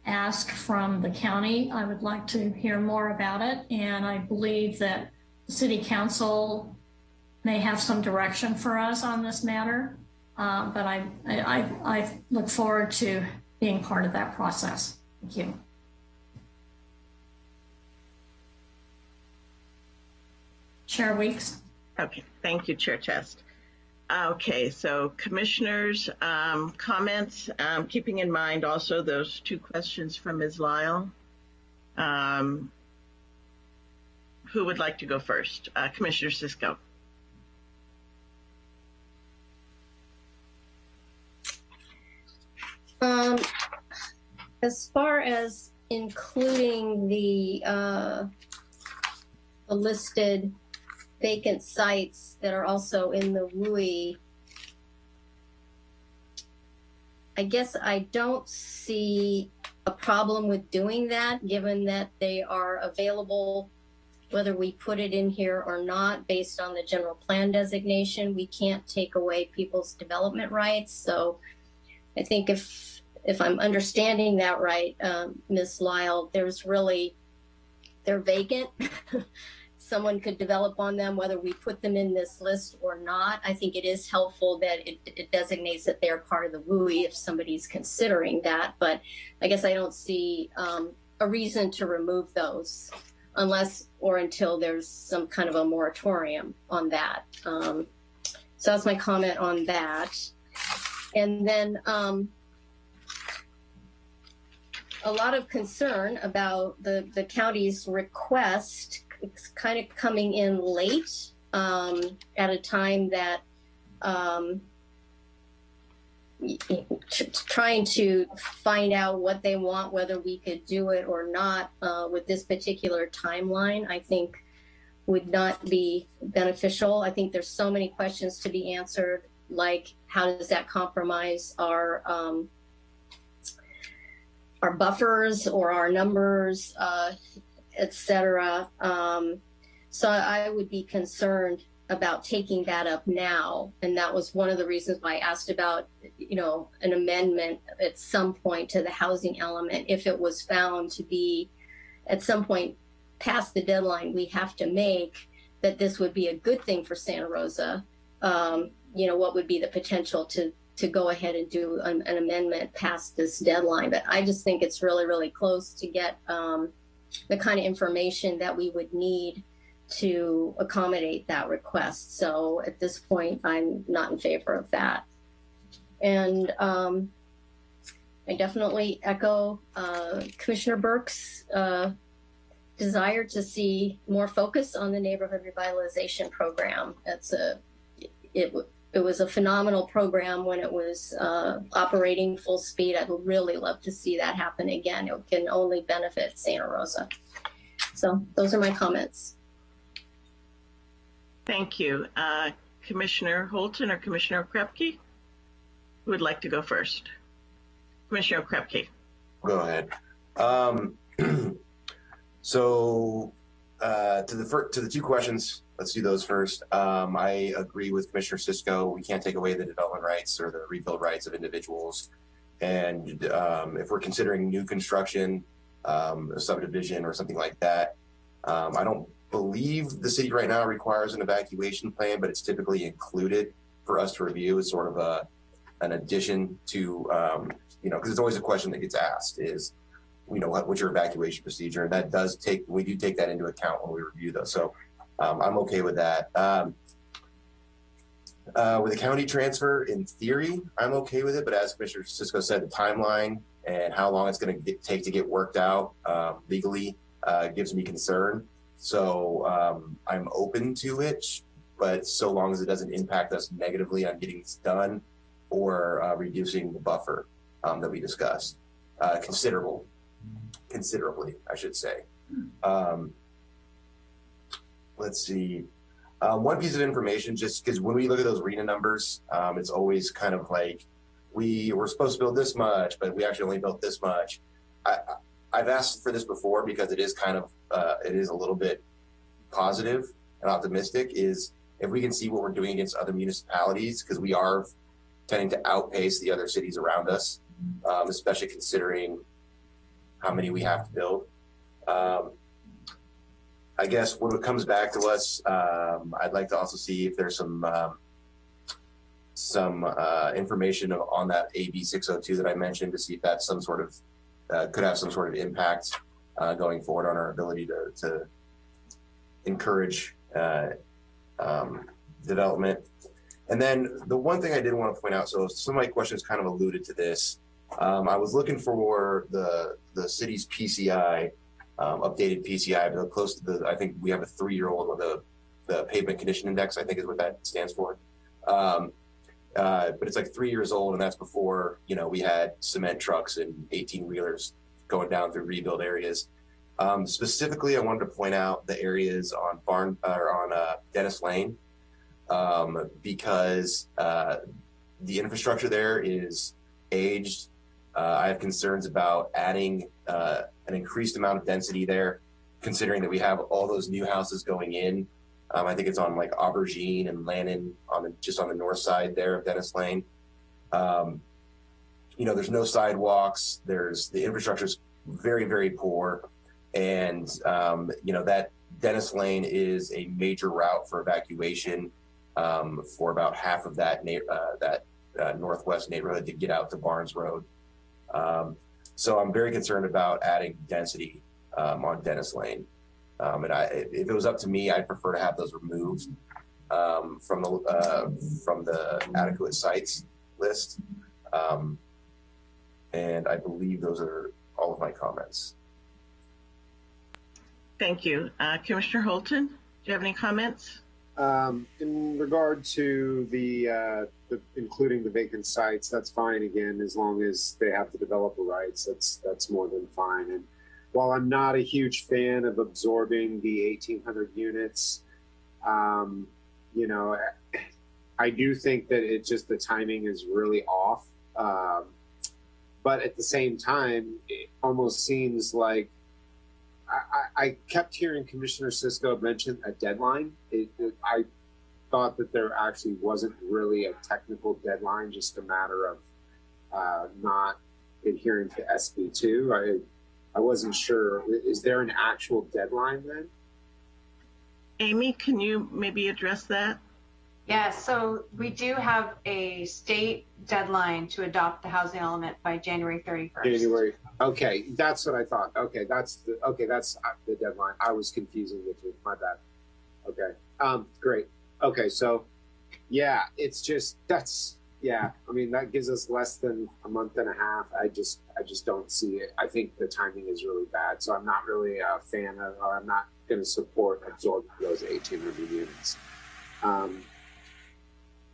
[SPEAKER 7] ask from the county. I would like to hear more about it, and I believe that the City Council may have some direction for us on this matter. Uh, but I, I, I look forward to being part of that process. Thank you. Chair Weeks.
[SPEAKER 1] Okay, thank you, Chair Test. Okay, so commissioners' um, comments, um, keeping in mind also those two questions from Ms. Lyle. Um, who would like to go first? Uh, Commissioner Cisco.
[SPEAKER 16] Um, as far as including the, uh, the listed vacant sites that are also in the WUI, I guess I don't see a problem with doing that, given that they are available, whether we put it in here or not, based on the general plan designation. We can't take away people's development rights. So I think if if I'm understanding that right, um, Ms. Lyle, there's really they're vacant. Someone could develop on them, whether we put them in this list or not. I think it is helpful that it, it designates that they're part of the WUI if somebody's considering that. But I guess I don't see um, a reason to remove those unless or until there's some kind of a moratorium on that. Um, so that's my comment on that. And then um, a lot of concern about the, the county's request it's kind of coming in late um, at a time that um, trying to find out what they want, whether we could do it or not uh, with this particular timeline, I think would not be beneficial. I think there's so many questions to be answered, like how does that compromise our um, our buffers or our numbers, uh, etc. Um, so I would be concerned about taking that up now, and that was one of the reasons why I asked about, you know, an amendment at some point to the housing element if it was found to be, at some point, past the deadline we have to make that this would be a good thing for Santa Rosa. Um, you know, what would be the potential to to go ahead and do an, an, amendment past this deadline. But I just think it's really, really close to get um, the kind of information that we would need to accommodate that request. So at this point, I'm not in favor of that. And um, I definitely echo uh, Commissioner Burke's uh, desire to see more focus on the neighborhood revitalization program. It's a it it was a phenomenal program when it was uh, operating full speed. I'd really love to see that happen again. It can only benefit Santa Rosa. So those are my comments.
[SPEAKER 1] Thank you. Uh, Commissioner Holton or Commissioner Okrepkie? Who would like to go first? Commissioner Okrepkie.
[SPEAKER 13] Go ahead. Um, so uh, to the to the two questions let's do those first. Um, I agree with Commissioner Cisco. We can't take away the development rights or the rebuild rights of individuals. And um, if we're considering new construction, um, a subdivision or something like that, um, I don't believe the city right now requires an evacuation plan, but it's typically included for us to review as sort of a an addition to, um, you know, because it's always a question that gets asked is, you know, what, what's your evacuation procedure? And that does take, we do take that into account when we review those. So um, I'm okay with that. Um, uh, with the county transfer, in theory, I'm okay with it. But as Commissioner Cisco said, the timeline and how long it's going to take to get worked out um, legally uh, gives me concern. So um, I'm open to it, but so long as it doesn't impact us negatively on getting this done or uh, reducing the buffer um, that we discussed. Uh, considerable, considerably, I should say. Um, let's see. Um, one piece of information, just because when we look at those RHNA numbers, um, it's always kind of like we were supposed to build this much, but we actually only built this much. I, I've asked for this before because it is kind of uh, it is a little bit positive and optimistic. Is if we can see what we're doing against other municipalities because we are tending to outpace the other cities around us, um, especially considering how many we have to build. Um, I guess when it comes back to us, um, I'd like to also see if there's some um, some uh, information on that AB 602 that I mentioned to see if that's some sort of uh, could have some sort of impact uh, going forward on our ability to, to encourage uh, um, development. And then the one thing I did want to point out, so some of my questions kind of alluded to this. Um, I was looking for the the city's PCI um, updated PCI, but close to the, I think we have a three-year-old with the, the pavement condition index, I think is what that stands for. Um, uh, but it's like three years old, and that's before, you know, we had cement trucks and 18 wheelers going down through rebuild areas. Um, specifically, I wanted to point out the areas on Barn or on uh, Dennis Lane um, because uh, the infrastructure there is aged. Uh, I have concerns about adding uh, an increased amount of density there, considering that we have all those new houses going in. Um, I think it's on like Aubergine and Lannon on the just on the north side there of Dennis Lane. Um, you know, there's no sidewalks. There's the infrastructure is very very poor, and um, you know that Dennis Lane is a major route for evacuation um, for about half of that uh, that uh, northwest neighborhood to get out to Barnes Road. Um, so I'm very concerned about adding density um, on Dennis Lane. Um, and I, if it was up to me, I'd prefer to have those removed um, from the uh, from the adequate sites list. Um, and I believe those are all of my comments.
[SPEAKER 1] Thank you. Uh, Commissioner Holton, do you have any comments?
[SPEAKER 17] Um, in regard to the, uh, the, including the vacant sites, that's fine again as long as they have the developer rights. That's that's more than fine. And while I'm not a huge fan of absorbing the 1,800 units, um, you know, I do think that it just the timing is really off. Um, but at the same time, it almost seems like I, I, kept hearing Commissioner Cisco mention a deadline. It, it, I thought that there actually wasn't really a technical deadline, just a matter of uh, not adhering to SB2. I, I wasn't sure. Is there an actual deadline then?
[SPEAKER 1] Amy, can you maybe address that?
[SPEAKER 6] Yes, yeah, so we do have a state deadline to adopt the housing element by January 31st.
[SPEAKER 17] January. Okay, that's what I thought. Okay, that's the okay. That's the deadline. I was confusing the two. My bad. Okay. Um. Great. Okay. So, yeah, it's just that's yeah. I mean, that gives us less than a month and a half. I just I just don't see it. I think the timing is really bad. So I'm not really a fan of, or I'm not going to support absorbing those 1,800 units. Um,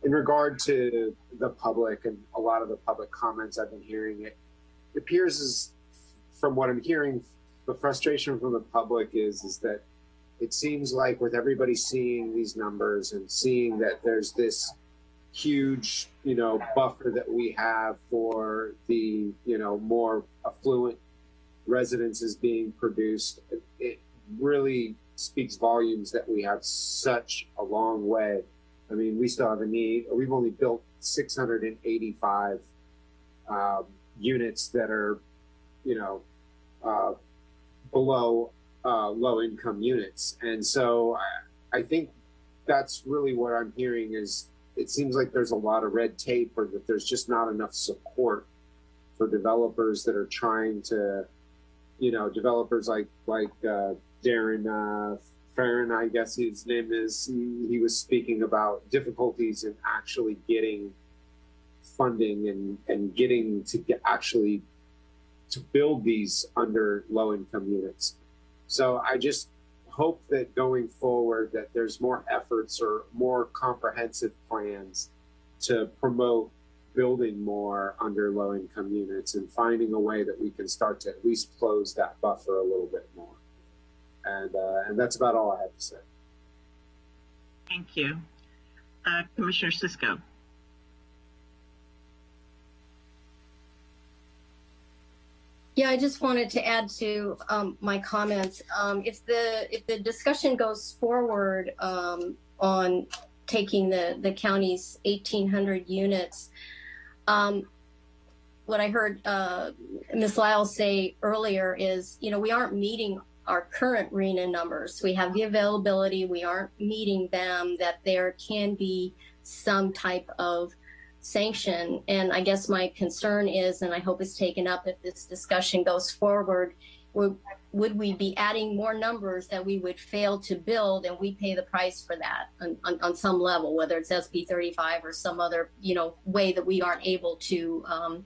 [SPEAKER 17] in regard to the public and a lot of the public comments I've been hearing, it, it appears as from what I'm hearing, the frustration from the public is is that it seems like with everybody seeing these numbers and seeing that there's this huge, you know, buffer that we have for the, you know, more affluent residences being produced, it, really speaks volumes that we have such a long way I mean, we still have a need. We've only built 685 um, units that are, you know, uh, below uh, low income units. And so I, I, think that's really what I'm hearing is it seems like there's a lot of red tape or that there's just not enough support for developers that are trying to, you know, developers like like uh, Darren uh, Fearon, I guess his name is. He, he was speaking about difficulties in actually getting funding and and getting to get actually to build these under low income units. So I just hope that going forward that there's more efforts or more comprehensive plans to promote building more under low income units and finding a way that we can start to at least close that buffer a little bit more. And uh, and that's about all I have to say.
[SPEAKER 1] Thank you. Uh, Commissioner Cisco.
[SPEAKER 16] Yeah, I just wanted to add to um, my comments. Um, if the if the discussion goes forward um, on taking the the county's 1,800 units, um, what I heard uh, Ms. Lyle say earlier is, you know, we aren't meeting our current RHNA numbers. We have the availability, we aren't meeting them, that there can be some type of sanction. And I guess my concern is, and I hope it's taken up if this discussion goes forward, would, would we be adding more numbers that we would fail to build and we pay the price for that on, on, on some level, whether it's SB 35 or some other, you know, way that we aren't able to um,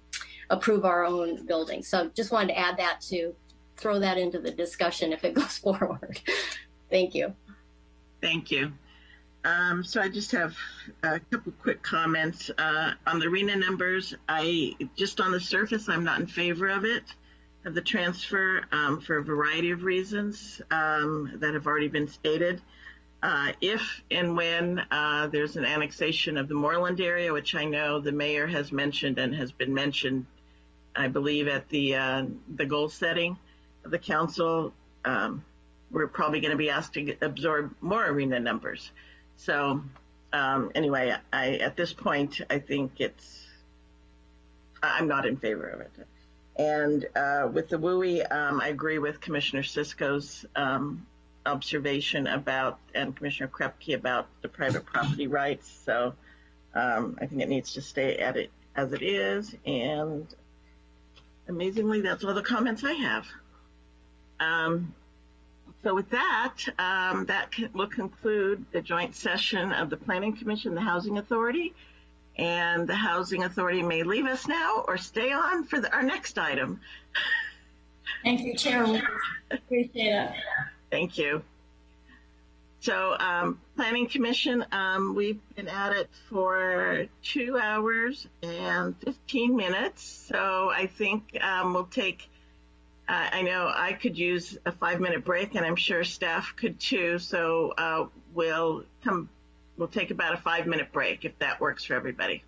[SPEAKER 16] approve our own building. So just wanted to add that to throw that into the discussion if it goes forward. Thank you.
[SPEAKER 1] Thank you. Um, so I just have a couple quick comments uh, on the RHNA numbers. I just on the surface, I'm not in favor of it, of the transfer um, for a variety of reasons um, that have already been stated. Uh, if and when uh, there's an annexation of the Moorland area, which I know the mayor has mentioned and has been mentioned, I believe at the uh, the goal setting of the council, um, we're probably going to be asked to absorb more RHNA numbers. So um, anyway, I at this point I think it's I'm not in favor of it. And uh, with the WUI, um, I agree with Commissioner Cisco's um, observation about and Commissioner Okrepkie about the private property rights. So um, I think it needs to stay at it as it is. And amazingly, that's all the comments I have. So with that, um, that can, will conclude the joint session of the Planning Commission, the Housing Authority, and the Housing Authority may leave us now or stay on for the, our next item.
[SPEAKER 7] Thank you, Chair. Appreciate it.
[SPEAKER 1] Thank you. So, um, Planning Commission, um, we've been at it for two hours and 15 minutes. So I think um, we'll take I know I could use a five minute break and I'm sure staff could too. So uh, we'll come, we'll take about a five minute break if that works for everybody.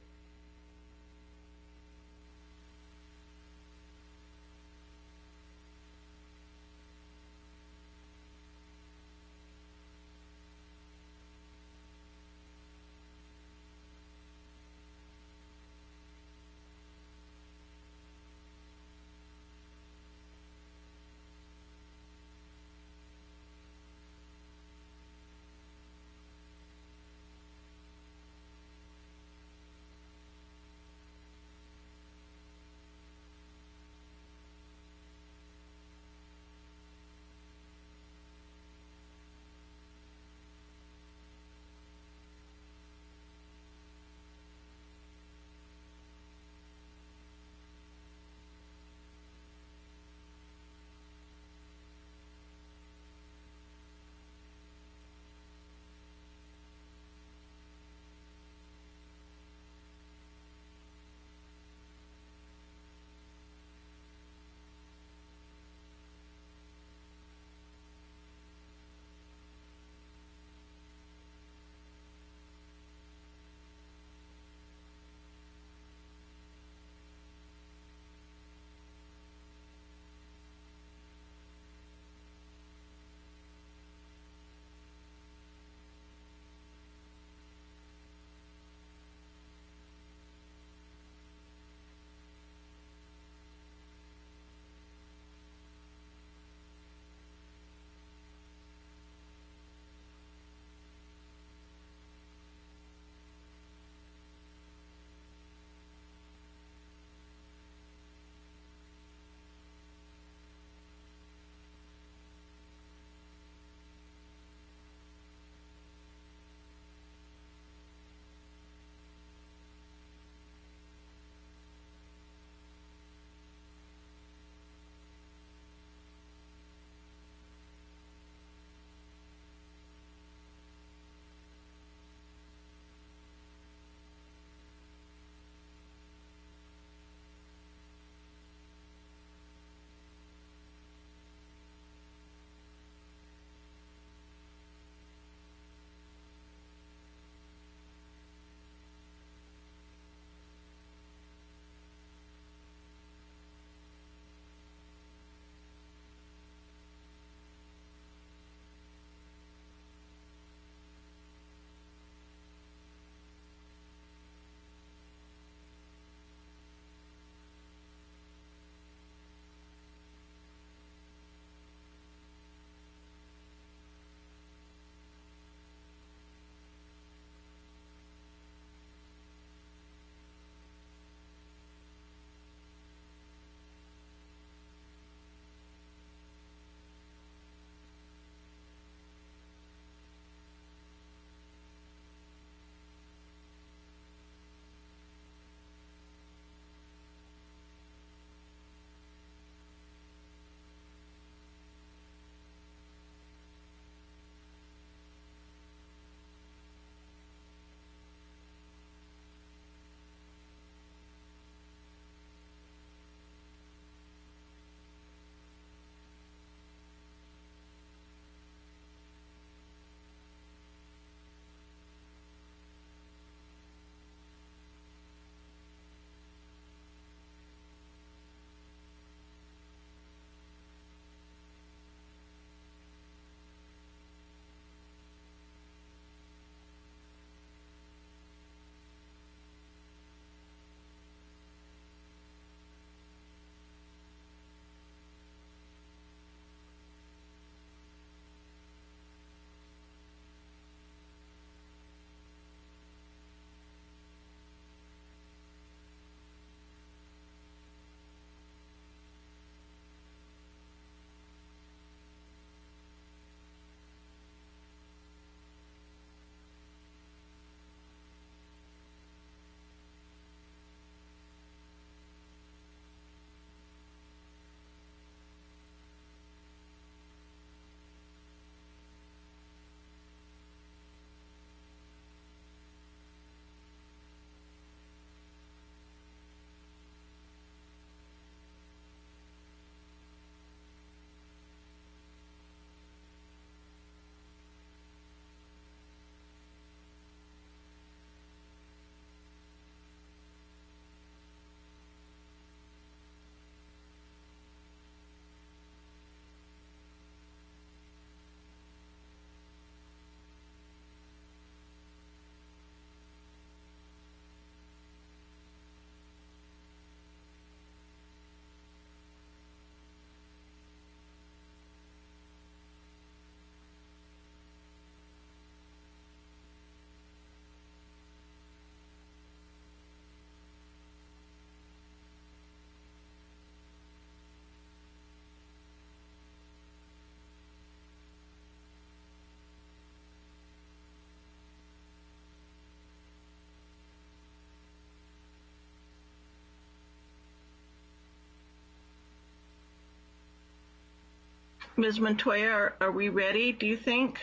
[SPEAKER 1] Ms. Montoya, are, are we ready, do you think?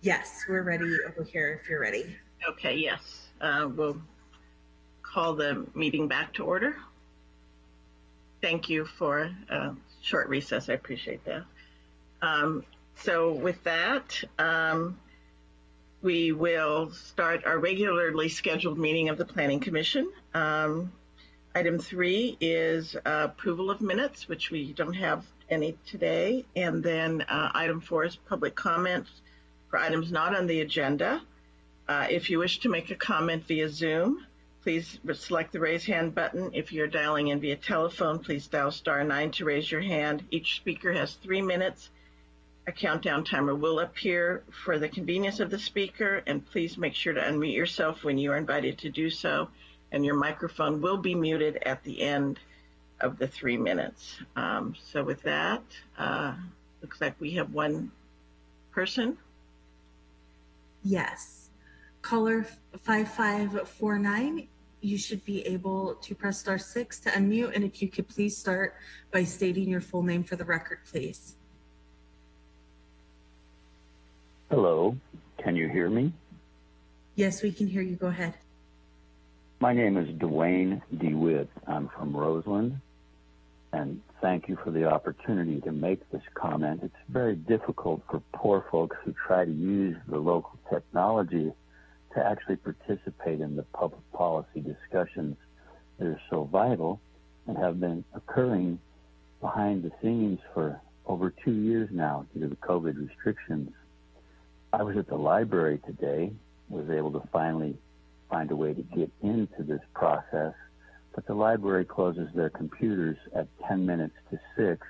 [SPEAKER 5] Yes, we're ready over here if you're ready.
[SPEAKER 1] Okay, yes. Uh, we'll call the meeting back to order. Thank you for a short recess. I appreciate that. Um, so with that, um, we will start our regularly scheduled meeting of the Planning Commission. Um, item three is uh, approval of minutes, which we don't have any today. And then uh, item four is public comments for items not on the agenda. Uh, if you wish to make a comment via Zoom, please select the raise hand button. If you're dialing in via telephone, please dial star nine to raise your hand. Each speaker has three minutes. A countdown timer will appear for the convenience of the speaker, and please make sure to unmute yourself when you are invited to do so, and your microphone will be muted at the end of the three minutes. Um, so with that, uh, looks like we have one person.
[SPEAKER 5] Yes. Caller 5549, you should be able to press star six to unmute. And if you could please start by stating your full name for the record, please.
[SPEAKER 23] Hello, can you hear me?
[SPEAKER 5] Yes, we can hear you. Go ahead.
[SPEAKER 23] My name is Dwayne DeWitt. I'm from Roseland, and thank you for the opportunity to make this comment. It's very difficult for poor folks who try to use the local technology to actually participate in the public policy discussions that are so vital and have been occurring behind the scenes for over two years now due to the COVID restrictions. I was at the library today, was able to finally find a way to get into this process, but the library closes their computers at 10 minutes to 6,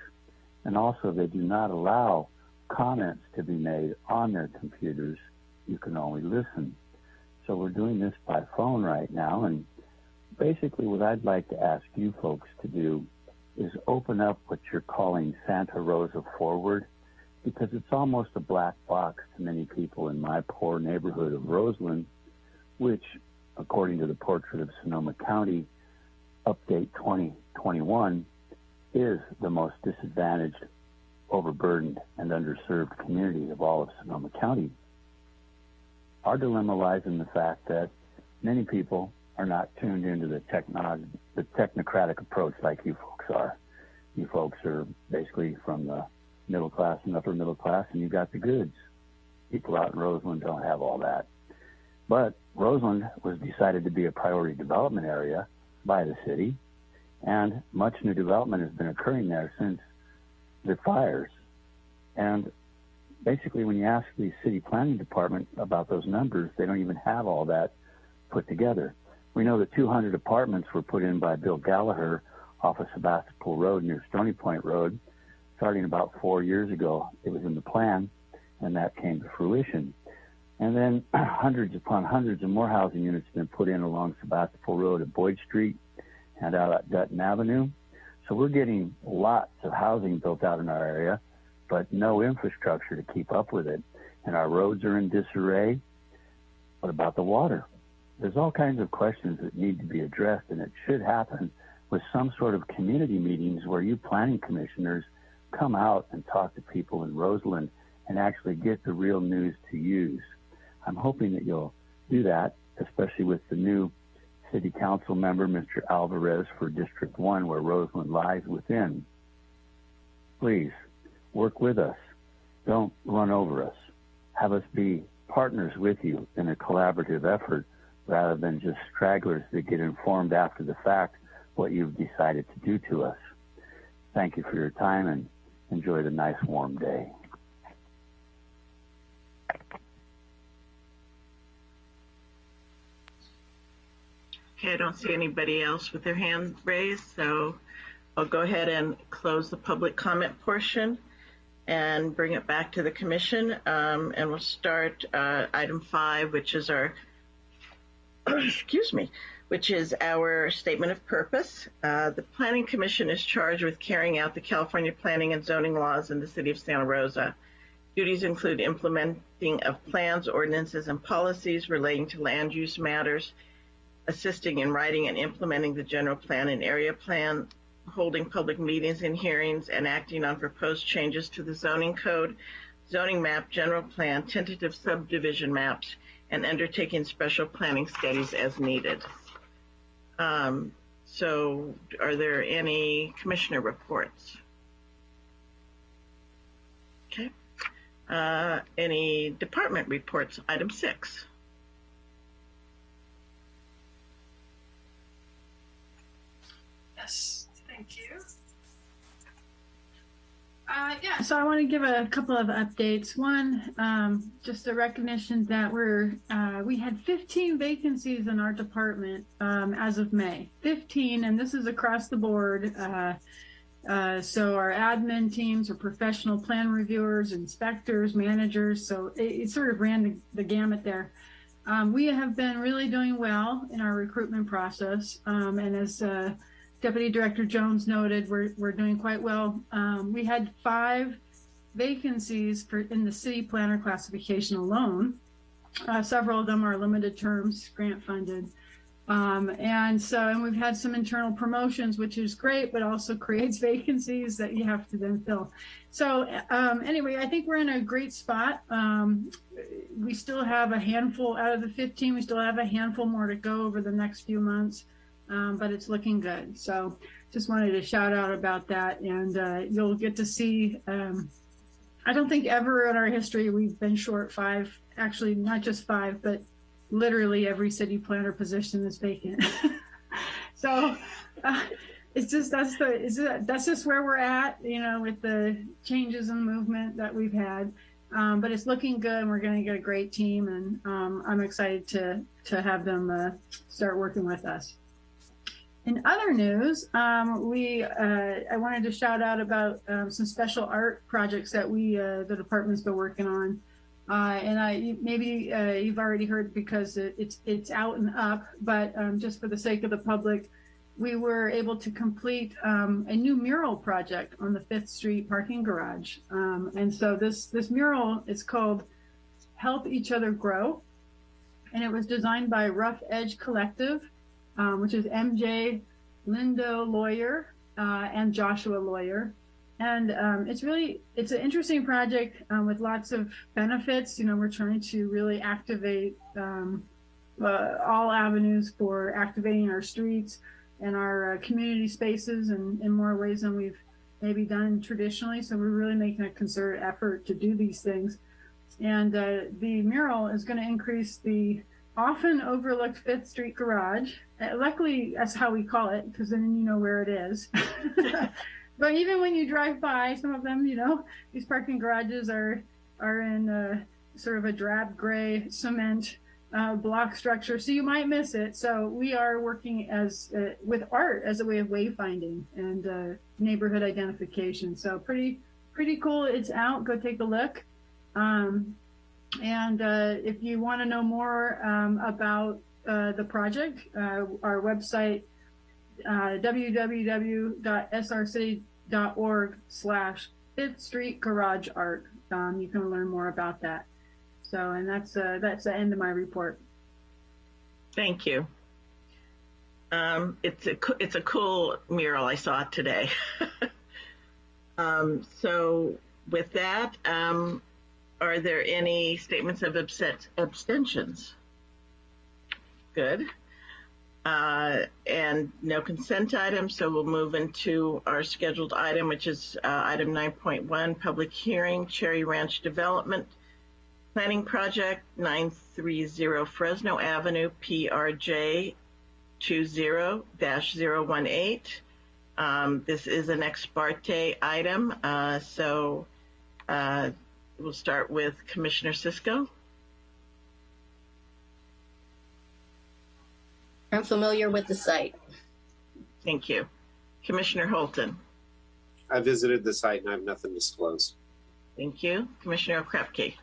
[SPEAKER 23] and also they do not allow comments to be made on their computers. You can only listen. So we're doing this by phone right now, and basically what I'd like to ask you folks to do is open up what you're calling Santa Rosa Forward, because it's almost a black box to many people in my poor neighborhood of Roseland, which, according to the Portrait of Sonoma County Update 2021, is the most disadvantaged, overburdened, and underserved community of all of Sonoma County. Our dilemma lies in the fact that many people are not tuned into the the technocratic approach like you folks are. You folks are basically from the middle class and upper middle class, and you got the goods. People out in Roseland don't have all that. But Roseland was decided to be a priority development area by the city, and much new development has been occurring there since the fires. And basically, when you ask the city planning department about those numbers, they don't even have all that put together. We know that 200 apartments were put in by Bill Gallaher off of Sebastopol Road near Stony Point Road, starting about four years ago. It was in the plan, and that came to fruition. And then hundreds upon hundreds of more housing units have been put in along Sebastopol Road at Boyd Street and out at Dutton Avenue. So we're getting lots of housing built out in our area, but no infrastructure to keep up with it. And our roads are in disarray. What about the water? There's all kinds of questions that need to be addressed, and it should happen with some sort of community meetings where you planning commissioners come out and talk to people in Roseland and actually get the real news to use. I'm hoping that you'll do that, especially with the new city council member, Mr. Alvarez for District 1, where Roseland lies within. Please work with us. Don't run over us. Have us be partners with you in a collaborative effort rather than just stragglers that get informed after the fact what you've decided to do to us. Thank you for your time and enjoy the nice warm day.
[SPEAKER 1] Okay, I don't see anybody else with their hand raised, so I'll go ahead and close the public comment portion and bring it back to the commission. Um, and we'll start uh, item five, which is our, excuse me, which is our statement of purpose. Uh, the Planning Commission is charged with carrying out the California planning and zoning laws in the city of Santa Rosa. Duties include implementing of plans, ordinances, and policies relating to land use matters, assisting in writing and implementing the general plan and area plan, holding public meetings and hearings and acting on proposed changes to the zoning code, zoning map, general plan, tentative subdivision maps, and undertaking special planning studies as needed. Um, so are there any commissioner reports? Okay. Uh, any department reports? Item six.
[SPEAKER 12] Yes, thank you. Uh, yeah, so I want to give a couple of updates. One, um, just a recognition that we're uh, we had 15 vacancies in our department um, as of May. 15, and this is across the board. Uh, uh, so our admin teams are professional plan reviewers, inspectors, managers. So it, it sort of ran the, the gamut there. Um, we have been really doing well in our recruitment process, um, and as uh, Deputy Director Jones noted, we're, we're doing quite well. Um, we had five vacancies for in the city planner classification alone. Uh, several of them are limited terms, grant funded. Um, and so, and we've had some internal promotions, which is great, but also creates vacancies that you have to then fill. So um, anyway, I think we're in a great spot. Um, we still have a handful out of the 15, we still have a handful more to go over the next few months um, but it's looking good. So just wanted to shout out about that. And uh, you'll get to see, um, I don't think ever in our history we've been short five, actually not just five, but literally every city planner position is vacant. so uh, it's just, that's the, it's, that's just where we're at, you know, with the changes in movement that we've had. Um, but it's looking good and we're going to get a great team and um, I'm excited to, to have them uh, start working with us. In other news, um, we uh, I wanted to shout out about um, some special art projects that we uh, the department's been working on, uh, and I maybe uh, you've already heard because it, it's it's out and up, but um, just for the sake of the public, we were able to complete um, a new mural project on the Fifth Street parking garage, um, and so this this mural is called "Help Each Other Grow," and it was designed by Rough Edge Collective um, which is MJ Lindo Lawyer uh, and Joshua Lawyer. And um, it's really, it's an interesting project um, with lots of benefits. You know, we're trying to really activate um, uh, all avenues for activating our streets and our uh, community spaces in, in more ways than we've maybe done traditionally. So we're really making a concerted effort to do these things. And uh, the mural is going to increase the often overlooked Fifth Street Garage. Uh, luckily, that's how we call it, because then you know where it is. but even when you drive by, some of them, you know, these parking garages are are in a, sort of a drab gray cement uh, block structure, so you might miss it. So we are working as uh, with art as a way of wayfinding and uh, neighborhood identification. So pretty pretty cool. It's out. Go take a look. Um, and uh, if you want to know more um, about uh, the project, uh, our website, uh, www.srcity.org slash Fifth Street Garage Art. Um, you can learn more about that. So, and that's uh, that's the end of my report.
[SPEAKER 1] Thank you. Um, it's a it's a cool mural I saw today. um, so with that, um, are there any statements of abstentions? Good. Uh, and no consent items, so we'll move into our scheduled item, which is uh, item 9.1, public hearing, Cherry Ranch Development Planning Project, 930 Fresno Avenue, PRJ 20-018. Um, this is an ex parte item, uh, so uh, We'll start with Commissioner Cisco.
[SPEAKER 16] I'm familiar with the site.
[SPEAKER 1] Thank you. Commissioner Holton.
[SPEAKER 17] I visited the site and I have nothing to disclose.
[SPEAKER 1] Thank you. Commissioner Okrepkie.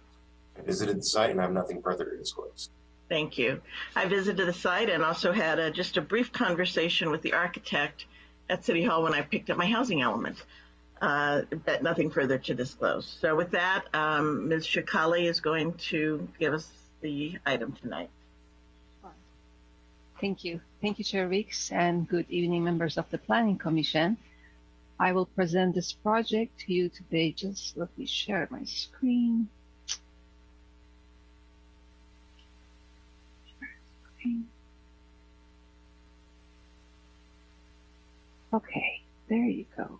[SPEAKER 13] I visited the site and I have nothing further to disclose.
[SPEAKER 1] Thank you. I visited the site and also had a, just a brief conversation with the architect at City Hall when I picked up my housing element but nothing further to disclose. So with that, um, Ms. Sheikhali is going to give us the item tonight.
[SPEAKER 26] Thank you. Thank you, Chair Weeks, and good evening, members of the Planning Commission. I will present this project to you today. Just let me share my screen. Okay, there you go.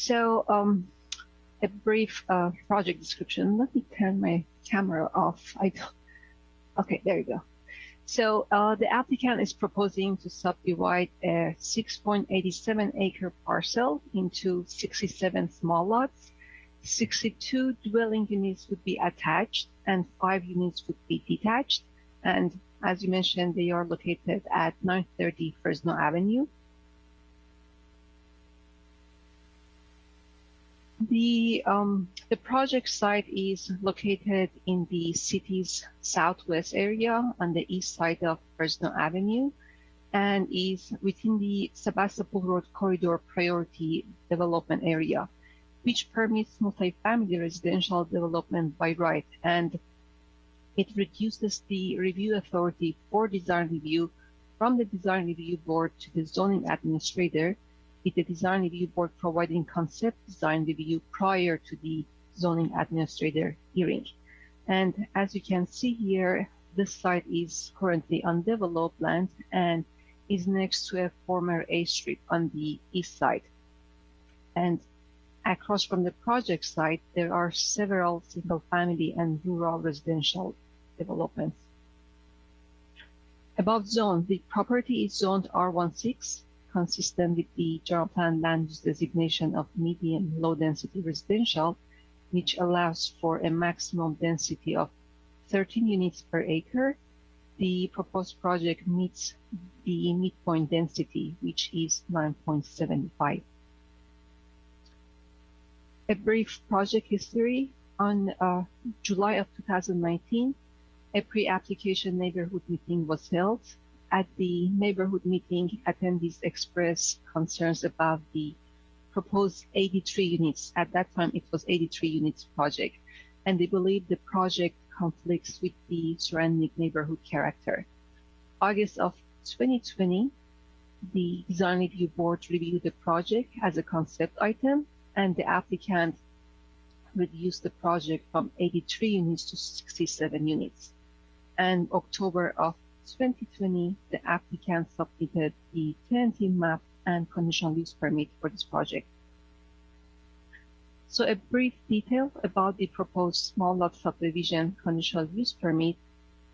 [SPEAKER 26] So, um, a brief uh, project description. Let me turn my camera off. I. Okay, there you go. So uh, the applicant is proposing to subdivide a 6.87 acre parcel into 67 small lots. 62 dwelling units would be attached and five units would be detached. And as you mentioned, they are located at 930 Fresno Avenue. The, um, the project site is located in the city's southwest area on the east side of Fresno Avenue and is within the Sebastopol Road Corridor Priority Development Area, which permits multifamily residential development by right and it reduces the review authority for design review from the design review board to the zoning administrator with the design review board providing concept design review prior to the zoning administrator hearing. And as you can see here, this site is currently undeveloped land and is next to a former A strip on the east side. And across from the project site, there are several single family and rural residential developments. About zone, the property is zoned R16 consistent with the general plan land use designation of medium low density residential, which allows for a maximum density of 13 units per acre. The proposed project meets the midpoint density, which is 9.75. A brief project history. On uh, July of 2019, a pre-application neighborhood meeting was held at the neighborhood meeting, attendees expressed concerns about the proposed 83 units. At that time, it was 83 units project, and they believe the project conflicts with the surrounding neighborhood character. August of 2020, the design review board reviewed the project as a concept item, and the applicant reduced the project from 83 units to 67 units. And October of 2020, the applicant submitted the tentative map and conditional use permit for this project. So a brief detail about the proposed small lot subdivision conditional use permit.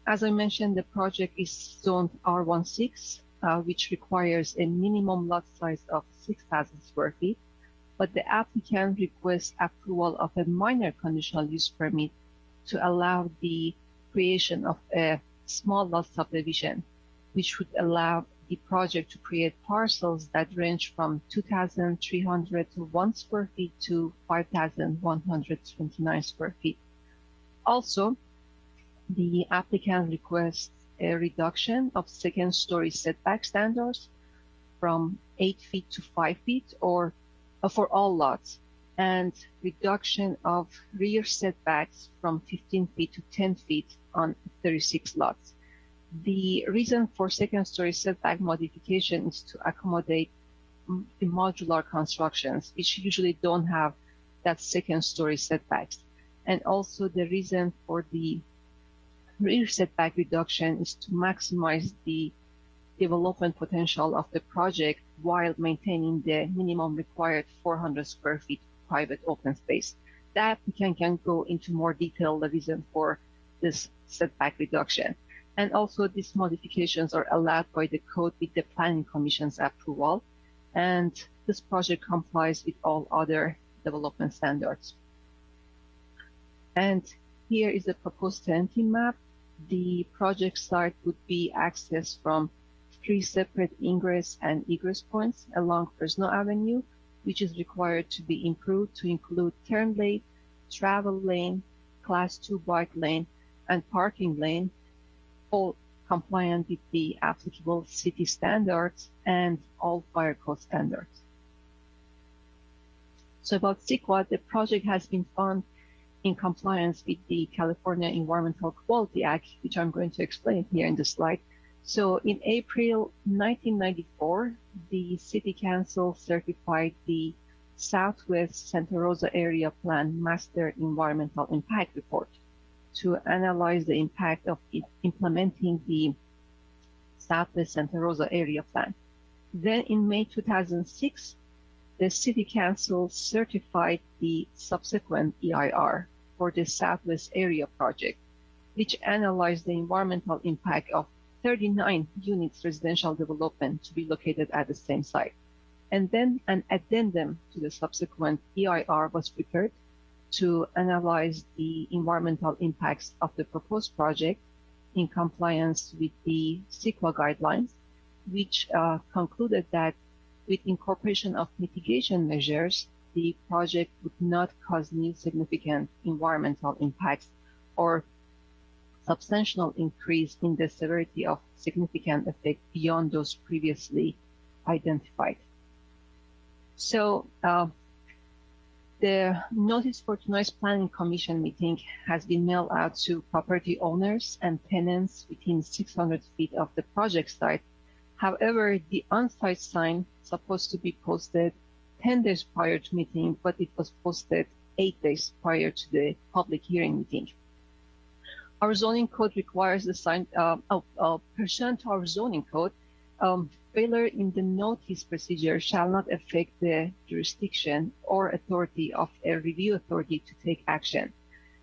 [SPEAKER 26] As I mentioned, the project is zoned R16, uh, which requires a minimum lot size of 6,000 square feet, but the applicant requests approval of a minor conditional use permit to allow the creation of a small lot subdivision, which would allow the project to create parcels that range from 2,300 to 1 square feet to 5,129 square feet. Also, the applicant requests a reduction of second story setback standards from 8 feet to 5 feet or uh, for all lots and reduction of rear setbacks from 15 feet to 10 feet on 36 lots. The reason for second story setback modification is to accommodate the modular constructions, which usually don't have that second story setbacks. And also the reason for the rear setback reduction is to maximize the development potential of the project while maintaining the minimum required 400 square feet private open space. The applicant can go into more detail the reason for this setback reduction. And also these modifications are allowed by the code with the planning commission's approval. And this project complies with all other development standards. And here is the proposed tentative map. The project site would be accessed from three separate ingress and egress points along Fresno Avenue, which is required to be improved to include turn lane, travel lane, class two bike lane, and parking lane, all compliant with the applicable city standards and all fire code standards. So about CEQA, the project has been found in compliance with the California Environmental Quality Act, which I'm going to explain here in the slide. So in April 1994, the City Council certified the Southwest Santa Rosa Area Plan Master Environmental Impact Report to analyze the impact of implementing the Southwest Santa Rosa Area Plan. Then in May 2006, the City Council certified the subsequent EIR for the Southwest Area Project, which analyzed the environmental impact of 39 units residential development to be located at the same site. And then an addendum to the subsequent EIR was prepared to analyze the environmental impacts of the proposed project in compliance with the CEQA guidelines, which uh, concluded that with incorporation of mitigation measures, the project would not cause new significant environmental impacts or substantial increase in the severity of significant effect beyond those previously identified. So uh, the notice for tonight's planning commission meeting has been mailed out to property owners and tenants within 600 feet of the project site. However, the on-site sign supposed to be posted 10 days prior to meeting, but it was posted eight days prior to the public hearing meeting. Our zoning code requires the sign, uh, oh, uh, pursuant to our zoning code, um, failure in the notice procedure shall not affect the jurisdiction or authority of a review authority to take action.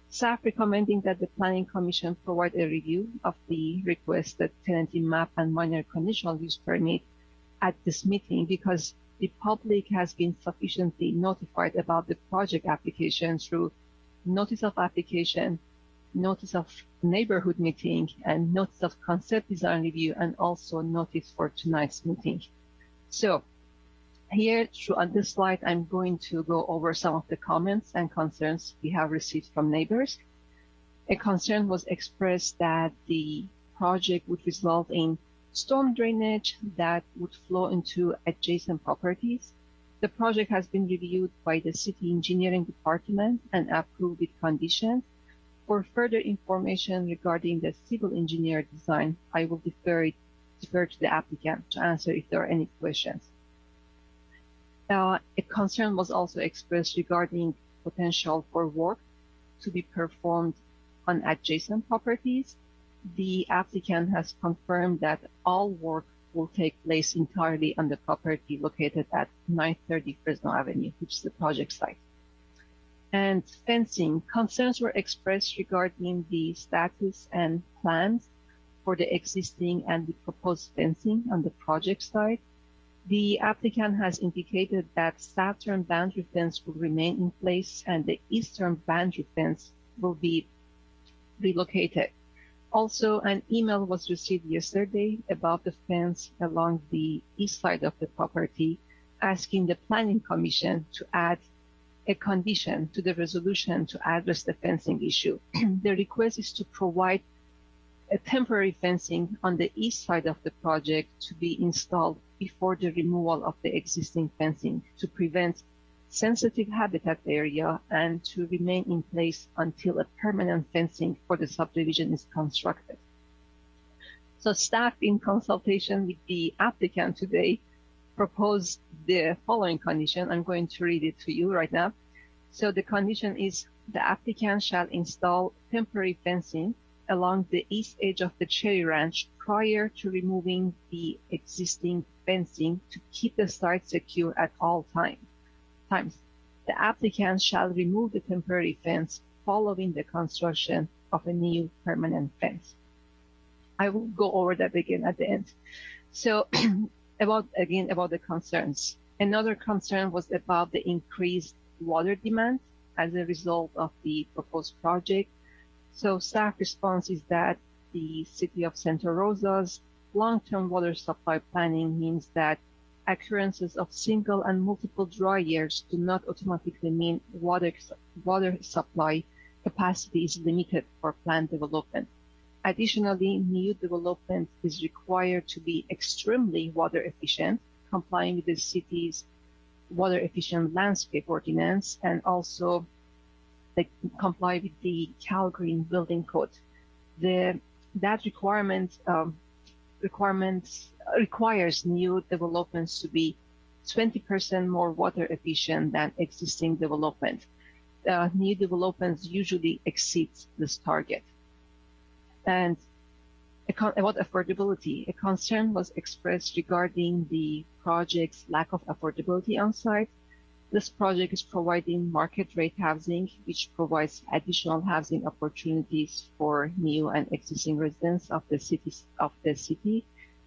[SPEAKER 26] Staff recommending that the Planning Commission provide a review of the requested tentative map and minor conditional use permit at this meeting because the public has been sufficiently notified about the project application through notice of application, notice of neighborhood meeting and notice of concept design review and also notice for tonight's meeting. So here on this slide, I'm going to go over some of the comments and concerns we have received from neighbors. A concern was expressed that the project would result in storm drainage that would flow into adjacent properties. The project has been reviewed by the city engineering department and approved with conditions for further information regarding the civil engineer design, I will defer, it, defer to the applicant to answer if there are any questions. Uh, a concern was also expressed regarding potential for work to be performed on adjacent properties. The applicant has confirmed that all work will take place entirely on the property located at 930 Fresno Avenue, which is the project site and fencing, concerns were expressed regarding the status and plans for the existing and the proposed fencing on the project site. The applicant has indicated that southern boundary fence will remain in place and the eastern boundary fence will be relocated. Also, an email was received yesterday about the fence along the east side of the property, asking the Planning Commission to add a condition to the resolution to address the fencing issue. the request is to provide a temporary fencing on the east side of the project to be installed before the removal of the existing fencing to prevent sensitive habitat area and to remain in place until a permanent fencing for the subdivision is constructed. So staff in consultation with the applicant today proposed the following condition. I'm going to read it to you right now. So the condition is the applicant shall install temporary fencing along the east edge of the cherry ranch prior to removing the existing fencing to keep the site secure at all time, times. The applicant shall remove the temporary fence following the construction of a new permanent fence. I will go over that again at the end. So about again about the concerns. Another concern was about the increased water demand as a result of the proposed project. So staff response is that the city of Santa Rosa's long-term water supply planning means that occurrences of single and multiple dry years do not automatically mean water, water supply capacity is limited for plant development. Additionally, new development is required to be extremely water efficient, complying with the city's water efficient landscape ordinance and also they comply with the Cal Green Building Code. The, that requirement um, requirements requires new developments to be 20% more water efficient than existing development. Uh, new developments usually exceed this target. And about affordability, a concern was expressed regarding the project's lack of affordability on site. This project is providing market rate housing, which provides additional housing opportunities for new and existing residents of the city, of the city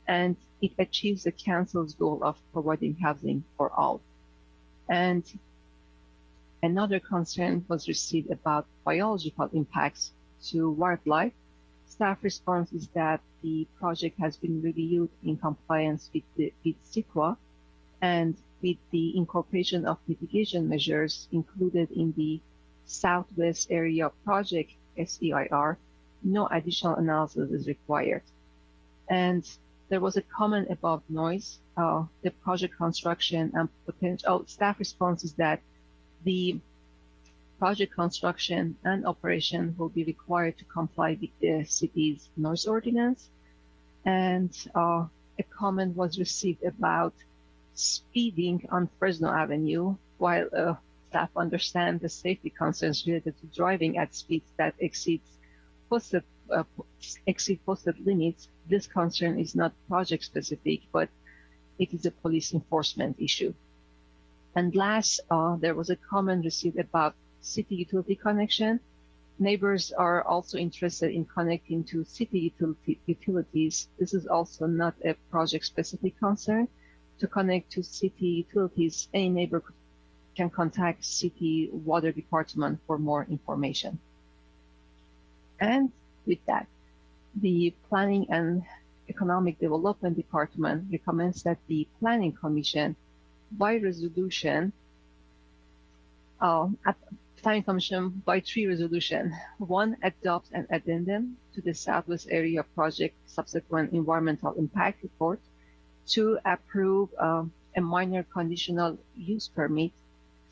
[SPEAKER 26] and it achieves the council's goal of providing housing for all. And another concern was received about biological impacts to wildlife. Staff response is that the project has been reviewed in compliance with, the, with CEQA and with the incorporation of mitigation measures included in the Southwest Area Project SEIR, no additional analysis is required. And there was a comment about noise, uh, the project construction and potential oh, staff response is that the project construction and operation will be required to comply with the city's noise ordinance. And uh, a comment was received about speeding on Fresno Avenue, while uh, staff understand the safety concerns related to driving at speeds that exceeds posted, uh, exceed posted limits this concern is not project specific, but it is a police enforcement issue. And last, uh, there was a comment received about city utility connection. Neighbors are also interested in connecting to city utility, utilities. This is also not a project specific concern. To connect to city utilities, any neighbor can contact city water department for more information. And with that, the Planning and Economic Development Department recommends that the Planning Commission, by resolution, uh, Planning Commission by three resolution, one adopts an addendum to the Southwest Area Project subsequent environmental impact report, two approve uh, a minor conditional use permit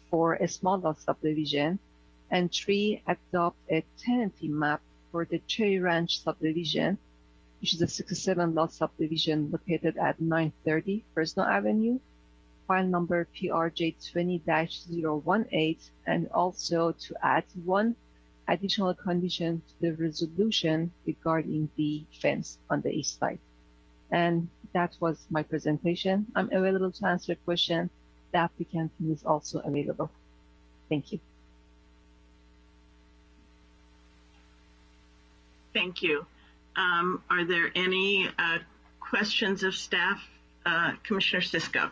[SPEAKER 26] for a small lot subdivision, and three adopt a tentative map for the Cherry Ranch subdivision, which is a 67 lot subdivision located at 930 Fresno Avenue, file number PRJ 20-018, and also to add one additional condition to the resolution regarding the fence on the east side. And that was my presentation. I'm available to answer questions. That the applicant is also available. Thank you.
[SPEAKER 1] Thank you. Um, are there any uh, questions of staff? Uh, Commissioner Cisco.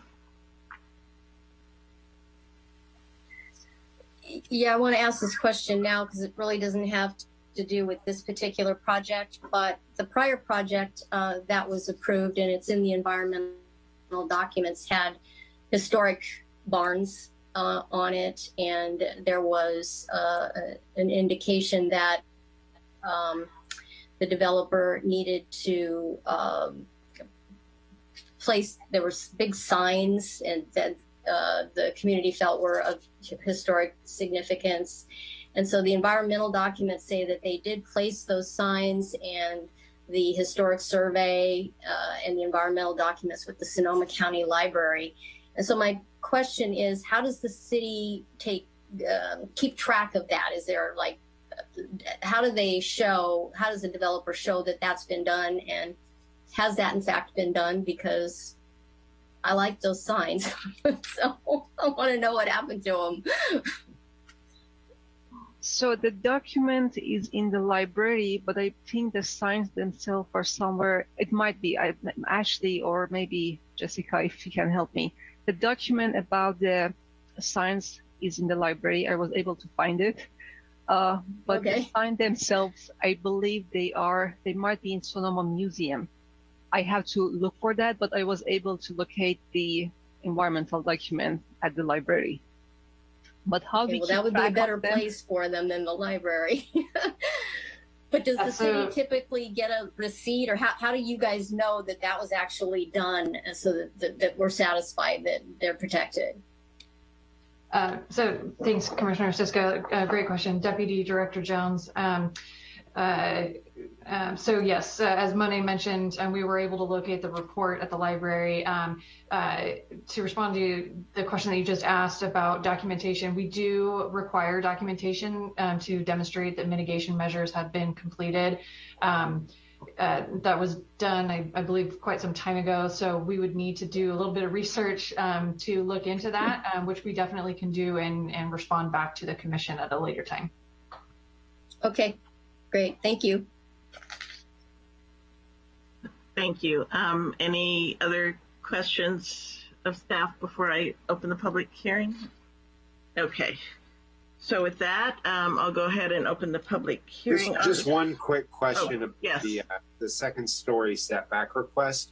[SPEAKER 16] Yeah, I want to ask this question now because it really doesn't have to do with this particular project, but the prior project uh, that was approved and it's in the environmental documents had historic barns uh, on it, and there was uh, an indication that um, the developer needed to um, place, there were big signs and that uh, the community felt were of historic significance. And so the environmental documents say that they did place those signs and the historic survey uh, and the environmental documents with the Sonoma County Library. And so my question is, how does the city take um, keep track of that? Is there like how do they show, how does the developer show that that's been done? And has that in fact been done? Because I like those signs. so I want to know what happened to them.
[SPEAKER 26] So the document is in the library, but I think the signs themselves are somewhere. It might be I, Ashley or maybe Jessica, if you can help me. The document about the signs is in the library. I was able to find it. Uh, but okay. the sign themselves, I believe they are, they might be in Sonoma Museum. I have to look for that, but I was able to locate the environmental document at the library. But how okay,
[SPEAKER 16] well, that would be a better place for them than the library. but does the city typically get a receipt or how, how do you guys know that that was actually done so that, that, that we're satisfied that they're protected?
[SPEAKER 27] Uh, so thanks, Commissioner Cisco. Uh, great question. Deputy Director Jones. Um, Uh, um, so yes, uh, as Monet mentioned, and we were able to locate the report at the library. Um, uh, to respond to the question that you just asked about documentation, we do require documentation um, to demonstrate that mitigation measures have been completed. Um, uh, that was done, I, I, believe, quite some time ago. So we would need to do a little bit of research um, to look into that, um, which we definitely can do and, and respond back to the commission at a later time.
[SPEAKER 16] Okay, great. Thank you.
[SPEAKER 1] Thank you. Um, any other questions of staff before I open the public hearing? Okay. So with that, um, I'll go ahead and open the public hearing.
[SPEAKER 17] Just, just one quick question
[SPEAKER 1] oh,
[SPEAKER 17] about
[SPEAKER 1] yes.
[SPEAKER 17] the, uh, the second story setback request.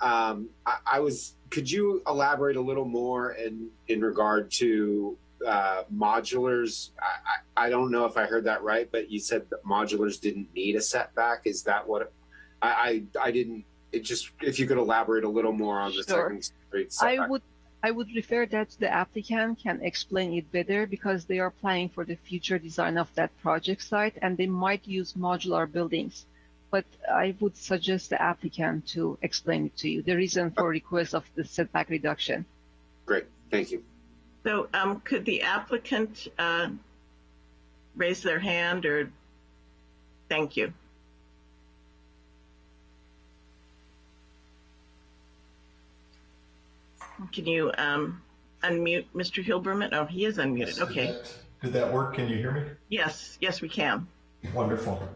[SPEAKER 17] Um, I, I, was, could you elaborate a little more in, in regard to uh, modulars? I, I, I don't know if I heard that right, but you said that modulars didn't need a setback. Is that what I, I, I didn't, it just, if you could elaborate a little more on the
[SPEAKER 26] sure.
[SPEAKER 17] second story setback.
[SPEAKER 26] I would I would refer that the applicant can explain it better because they are planning for the future design of that project site and they might use modular buildings. But I would suggest the applicant to explain it to you, the reason for request of the setback reduction.
[SPEAKER 17] Great, thank you.
[SPEAKER 1] So um, could the applicant uh, raise their hand or, thank you. Can you um, unmute Mr. Hilberman? Oh, he is unmuted.
[SPEAKER 28] Yes,
[SPEAKER 1] okay.
[SPEAKER 28] Did that, did that, work? Can you hear me?
[SPEAKER 1] Yes, yes, we can.
[SPEAKER 28] Wonderful.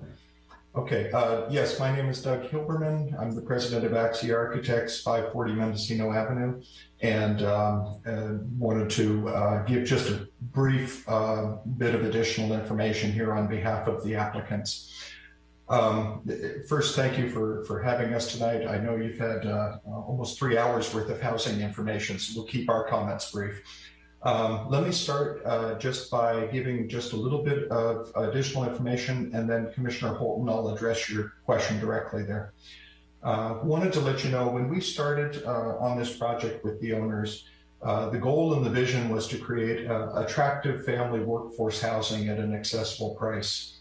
[SPEAKER 28] Okay, uh, yes, my name is Doug Hilberman. I'm the president of Axia Architects, 540 Mendocino Avenue, and um, uh, wanted to uh, give just a brief uh, bit of additional information here on behalf of the applicants. Um, first, thank you for, for having us tonight. I know you've had uh, almost three hours worth of housing information, so we'll keep our comments brief. Um, let me start uh, just by giving just a little bit of additional information, and then Commissioner Holton, I'll address your question directly there. Uh, wanted to let you know when we started uh, on this project with the owners, uh, the goal and the vision was to create attractive family workforce housing at an accessible price.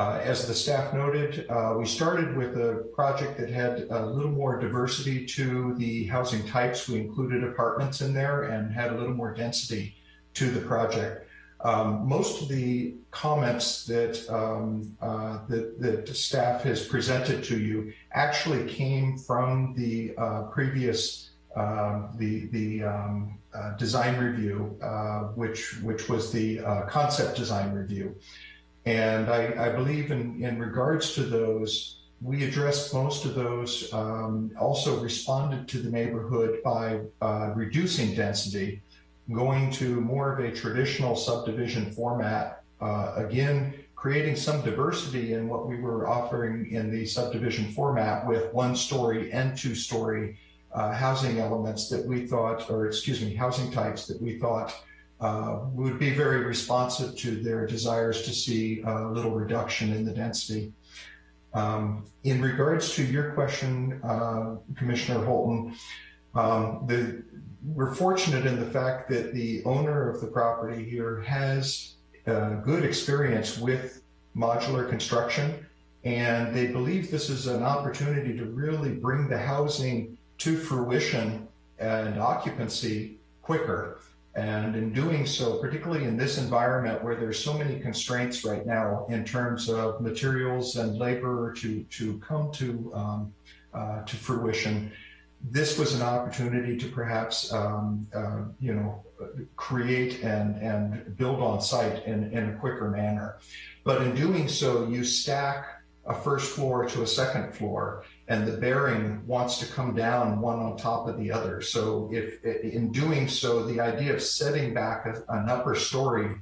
[SPEAKER 28] Uh, as the staff noted, uh, we started with a project that had a little more diversity to the housing types. We included apartments in there and had a little more density to the project. Um, most of the comments that, um, uh, that, that staff has presented to you actually came from the uh, previous uh, the the um, uh, design review, which which was the concept design review. And I, I believe in, in regards to those, we addressed most of those, um, also responded to the neighborhood by uh, reducing density, going to more of a traditional subdivision format. Uh, again, creating some diversity in what we were offering in the subdivision format with one story and two story uh, housing elements that we thought, or excuse me, housing types that we thought uh, would be very responsive to their desires to see a little reduction in the density. Um, in regards to your question, uh, Commissioner Holton, um, the, we're fortunate in the fact that the owner of the property here has uh, good experience with modular construction, and they believe this is an opportunity to really bring the housing to fruition and occupancy quicker. And in doing so, particularly in this environment where there's so many constraints right now in terms of materials and labor to, to come to, um, uh, to fruition, this was an opportunity to perhaps, um, uh, you know, create and, and build on site in, in a quicker manner. But in doing so, you stack a first floor to a second floor and the bearing wants to come down one on top of the other. So if in doing so, the idea of setting back a, an upper story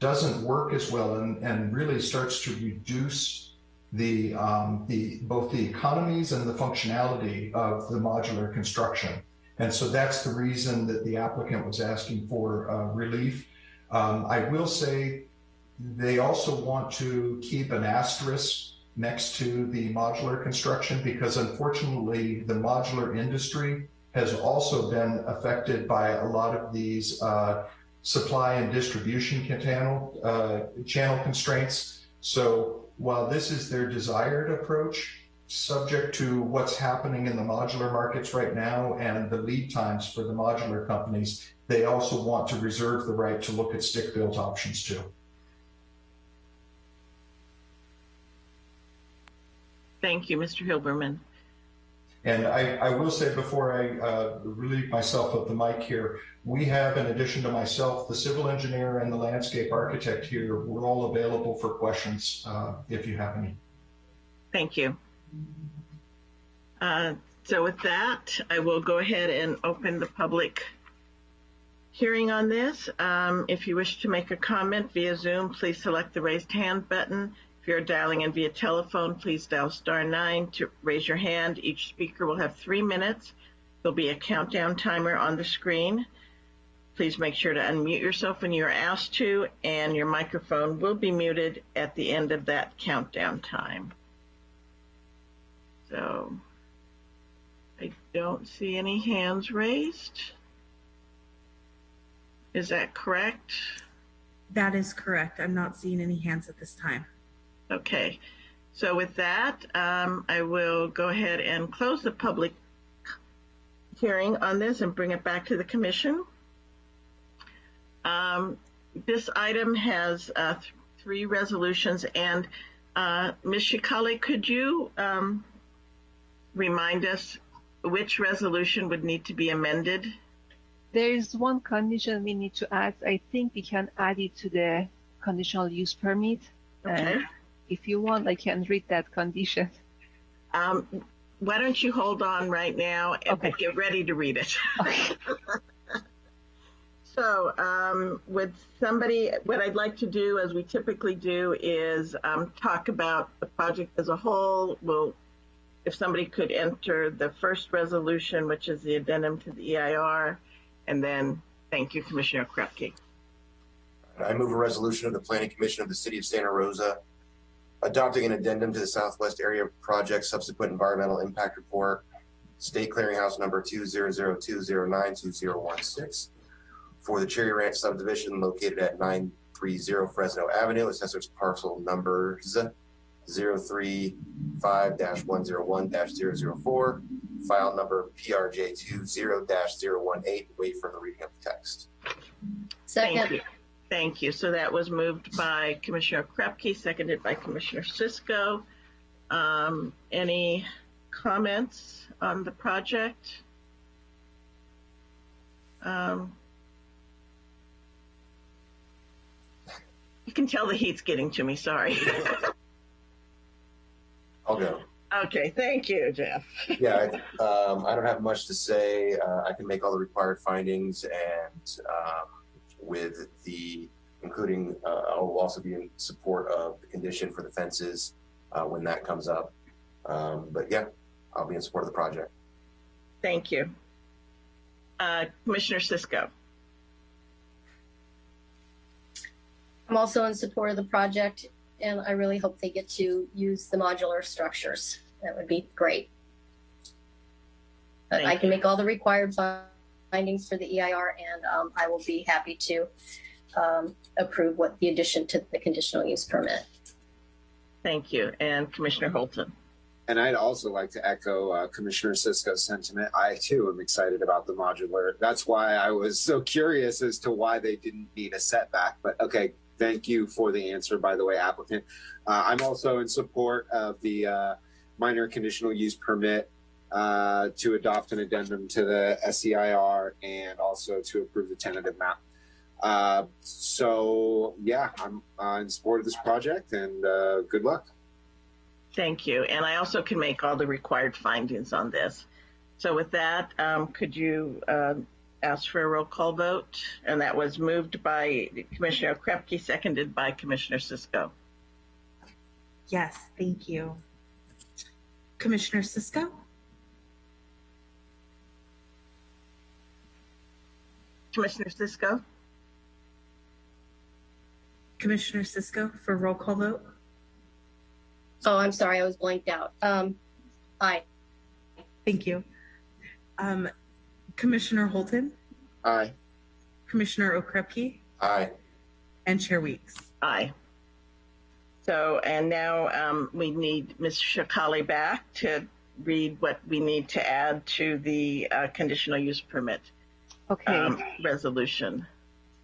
[SPEAKER 28] doesn't work as well and, and really starts to reduce the, um, the both the economies and the functionality of the modular construction. And so that's the reason that the applicant was asking for uh, relief. Um, I will say they also want to keep an asterisk next to the modular construction because unfortunately the modular industry has also been affected by a lot of these uh, supply and distribution channel, uh, channel constraints. So while this is their desired approach, subject to what's happening in the modular markets right now and the lead times for the modular companies, they also want to reserve the right to look at stick-built options too.
[SPEAKER 1] Thank you, Mr. Hilberman.
[SPEAKER 28] And I, I will say before I uh, relieve myself of the mic here, we have, in addition to myself, the civil engineer and the landscape architect here. We're all available for questions uh, if you have any.
[SPEAKER 1] Thank you. Uh, so with that, I will go ahead and open the public hearing on this. Um, if you wish to make a comment via Zoom, please select the raised hand button. If you're dialing in via telephone, please dial star nine to raise your hand. Each speaker will have three minutes. There'll be a countdown timer on the screen. Please make sure to unmute yourself when you're asked to, and your microphone will be muted at the end of that countdown time. So I don't see any hands raised. Is that correct?
[SPEAKER 5] That is correct. I'm not seeing any hands at this time.
[SPEAKER 1] Okay, so with that, um, I will go ahead and close the public hearing on this and bring it back to the commission. Um, this item has uh, th three resolutions, and uh, Ms. Sheikhali, could you um, remind us which resolution would need to be amended?
[SPEAKER 26] There is one condition we need to add. I think we can add it to the conditional use permit.
[SPEAKER 1] Okay.
[SPEAKER 26] And if you want, I can read that condition.
[SPEAKER 1] Um, why don't you hold on right now and
[SPEAKER 26] Okay.
[SPEAKER 1] get ready to read it? Okay. so, um, would somebody, what I'd like to do, as we typically do, is um, talk about the project as a whole. We'll, if somebody could enter the first resolution, which is the addendum to the EIR, and then thank you, Commissioner Krepke.
[SPEAKER 13] I move a resolution of the Planning Commission of the City of Santa Rosa adopting an addendum to the Southwest Area Project Subsequent Environmental Impact Report, State Clearinghouse Number 20020922016 for the Cherry Ranch subdivision located at 930 Fresno Avenue, assessors parcel numbers 035-101-004, file number PRJ20-018, wait for the reading of the text.
[SPEAKER 16] Second.
[SPEAKER 1] Thank you. So that was moved by Commissioner Krepke, seconded by Commissioner Cisco. Um, any comments on the project? Um, you can tell the heat's getting to me, sorry.
[SPEAKER 13] I'll go.
[SPEAKER 1] okay, thank you, Jeff.
[SPEAKER 13] yeah, I, um, I don't have much to say. Uh, I can make all the required findings and um, with the, including, uh, I will also be in support of the condition for the fences uh, when that comes up. Um, but yeah, I'll be in support of the project.
[SPEAKER 1] Thank you. Uh, Commissioner Cisco.
[SPEAKER 16] I'm also in support of the project, and I really hope they get to use the modular structures. That would be great. But I can make all the required findings for the EIR, and um, I will be happy to um, approve what the addition to the conditional use permit.
[SPEAKER 1] Thank you. And Commissioner Holton.
[SPEAKER 17] And I'd also like to echo uh, Commissioner Cisco's sentiment. I too am excited about the modular. That's why I was so curious as to why they didn't need a setback. But okay, thank you for the answer, by the way, applicant. Uh, I'm also in support of the uh, minor conditional use permit uh, to adopt an addendum to the SEIR and also to approve the tentative map. Uh, so yeah, I'm uh, in support of this project and uh, good luck.
[SPEAKER 1] Thank you. And I also can make all the required findings on this. So with that, um, could you uh, ask for a roll call vote? And that was moved by Commissioner Krepke, seconded by Commissioner Cisco.
[SPEAKER 5] Yes, thank you. Commissioner Cisco?
[SPEAKER 1] Commissioner Cisco?
[SPEAKER 5] Commissioner Cisco for roll call vote?
[SPEAKER 16] Oh, I'm sorry, I was blanked out. Um, aye.
[SPEAKER 5] Thank you. Um, Commissioner Holton?
[SPEAKER 17] Aye.
[SPEAKER 5] Commissioner Okrepkie?
[SPEAKER 13] Aye.
[SPEAKER 5] And Chair Weeks?
[SPEAKER 1] Aye. So, and now um, we need Ms. Sheikhali back to read what we need to add to the uh, conditional use permit
[SPEAKER 26] Okay.
[SPEAKER 1] um, resolution.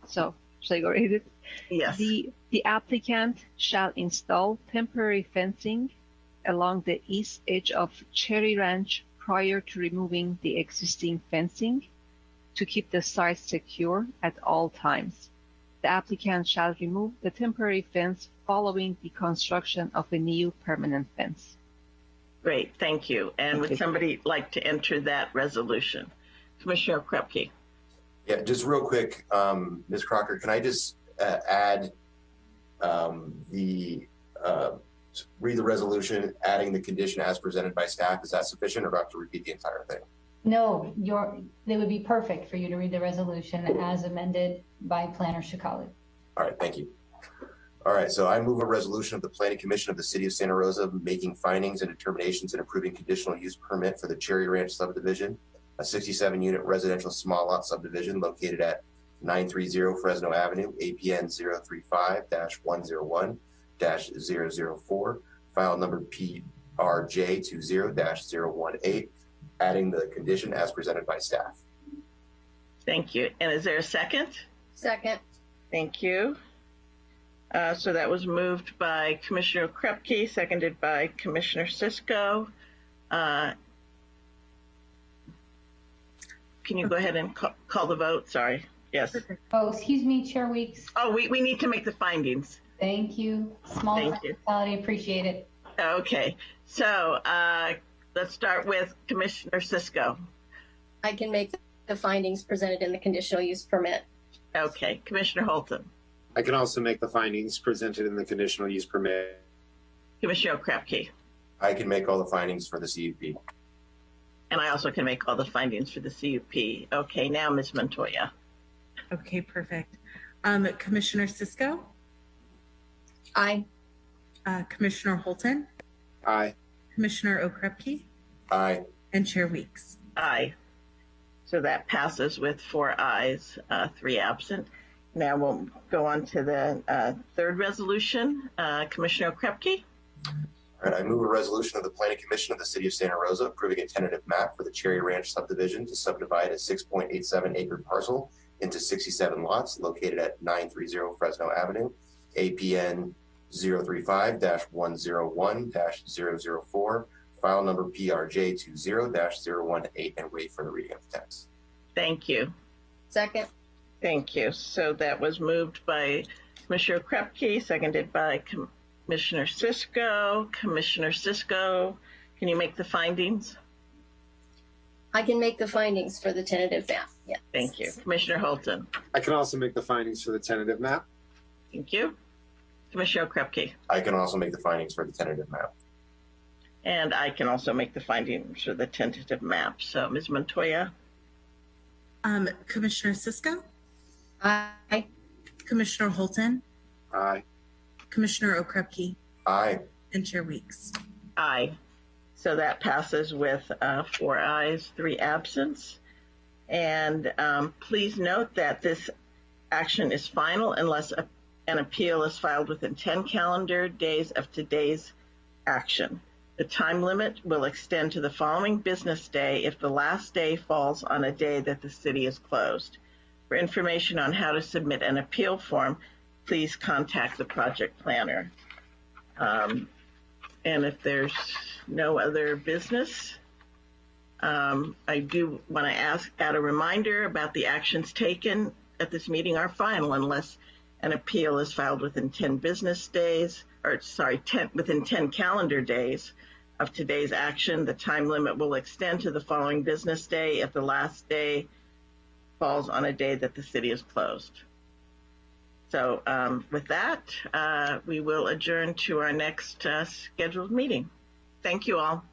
[SPEAKER 26] So, should I go read it?
[SPEAKER 1] Yes.
[SPEAKER 26] The, the applicant shall install temporary fencing along the east edge of Cherry Ranch prior to removing the existing fencing to keep the site secure at all times. The applicant shall remove the temporary fence following the construction of a new permanent fence.
[SPEAKER 1] Great, thank you. And would somebody like to enter that resolution? Commissioner Krupke.
[SPEAKER 13] Yeah, just real quick, um, Ms. Crocker, can I just uh, add um, the uh, read the resolution, adding the condition as presented by staff? Is that sufficient, or do I have to repeat the entire thing?
[SPEAKER 29] No, your, they would be perfect for you to read the resolution as amended by Planner Sheikhali.
[SPEAKER 13] All right, thank you. All right, so I move a resolution of the Planning Commission of the City of Santa Rosa making findings and determinations and approving conditional use permit for the Cherry Ranch subdivision, a 67-unit residential small lot subdivision located at 930 Fresno Avenue, APN 035-101-004, file number PRJ20-018, adding the condition as presented by staff.
[SPEAKER 1] Thank you. And is there a second?
[SPEAKER 16] Second.
[SPEAKER 1] Thank you. Uh, so that was moved by Commissioner Krupke, seconded by Commissioner Cisco. Uh, can you go ahead and ca- call the vote? Sorry. Yes.
[SPEAKER 29] Oh, excuse me, Chair Weeks.
[SPEAKER 1] Oh, we, we need to make the findings.
[SPEAKER 29] Thank you. Small
[SPEAKER 1] Thank you.
[SPEAKER 29] technicality, appreciate it.
[SPEAKER 1] Okay. So uh, let's start with Commissioner Cisco.
[SPEAKER 16] I can make the findings presented in the conditional use permit.
[SPEAKER 1] Okay. Commissioner Holton.
[SPEAKER 17] I can also make the findings presented in the conditional use permit.
[SPEAKER 1] Commissioner Krupke.
[SPEAKER 13] I can make all the findings for the CUP.
[SPEAKER 1] And I also can make all the findings for the CUP. Okay. Now, Ms. Montoya.
[SPEAKER 5] Okay, perfect. Um, Commissioner Cisco,
[SPEAKER 16] Aye.
[SPEAKER 5] uh, Commissioner Holton,
[SPEAKER 17] Aye.
[SPEAKER 5] Commissioner Okrepkie,
[SPEAKER 13] Aye.
[SPEAKER 5] and Chair Weeks.
[SPEAKER 1] Aye. So that passes with four ayes, uh, three absent. Now we'll go on to the uh, third resolution. Uh, Commissioner Krupke.
[SPEAKER 13] All right, I move a resolution of the Planning Commission of the City of Santa Rosa approving a tentative map for the Cherry Ranch subdivision to subdivide a 6.87 acre parcel into 67 lots located at 930 Fresno Avenue, APN 035-101-004, file number PRJ20-018, and wait for the reading of the text.
[SPEAKER 1] Thank you.
[SPEAKER 16] Second.
[SPEAKER 1] Thank you. So that was moved by Commissioner Krupke, seconded by Commissioner Cisco. Commissioner Cisco, can you make the findings?
[SPEAKER 16] I can make the findings for the tentative map. Yeah.
[SPEAKER 1] Thank you. Commissioner Holton.
[SPEAKER 17] I can also make the findings for the tentative map.
[SPEAKER 1] Thank you. Commissioner Krupke.
[SPEAKER 13] I can also make the findings for the tentative map.
[SPEAKER 1] And I can also make the findings for the tentative map. So, Ms. Montoya.
[SPEAKER 5] Um, Commissioner Cisco,
[SPEAKER 16] Aye.
[SPEAKER 5] Commissioner Holton,
[SPEAKER 17] Aye.
[SPEAKER 5] Commissioner Okrepkie,
[SPEAKER 13] Aye.
[SPEAKER 5] and Chair Weeks.
[SPEAKER 1] Aye. So that passes with uh, four ayes, three absents. And um, please note that this action is final unless a, an appeal is filed within 10 calendar days of today's action. The time limit will extend to the following business day if the last day falls on a day that the city is closed. For information on how to submit an appeal form, please contact the project planner. Um, and if there's no other business, um, I do want to ask, add a reminder about the actions taken at this meeting are final unless an appeal is filed within 10 business days, or sorry, 10, within 10 calendar days of today's action. The time limit will extend to the following business day if the last day falls on a day that the city is closed. So um, with that, uh, we will adjourn to our next uh, scheduled meeting. Thank you all.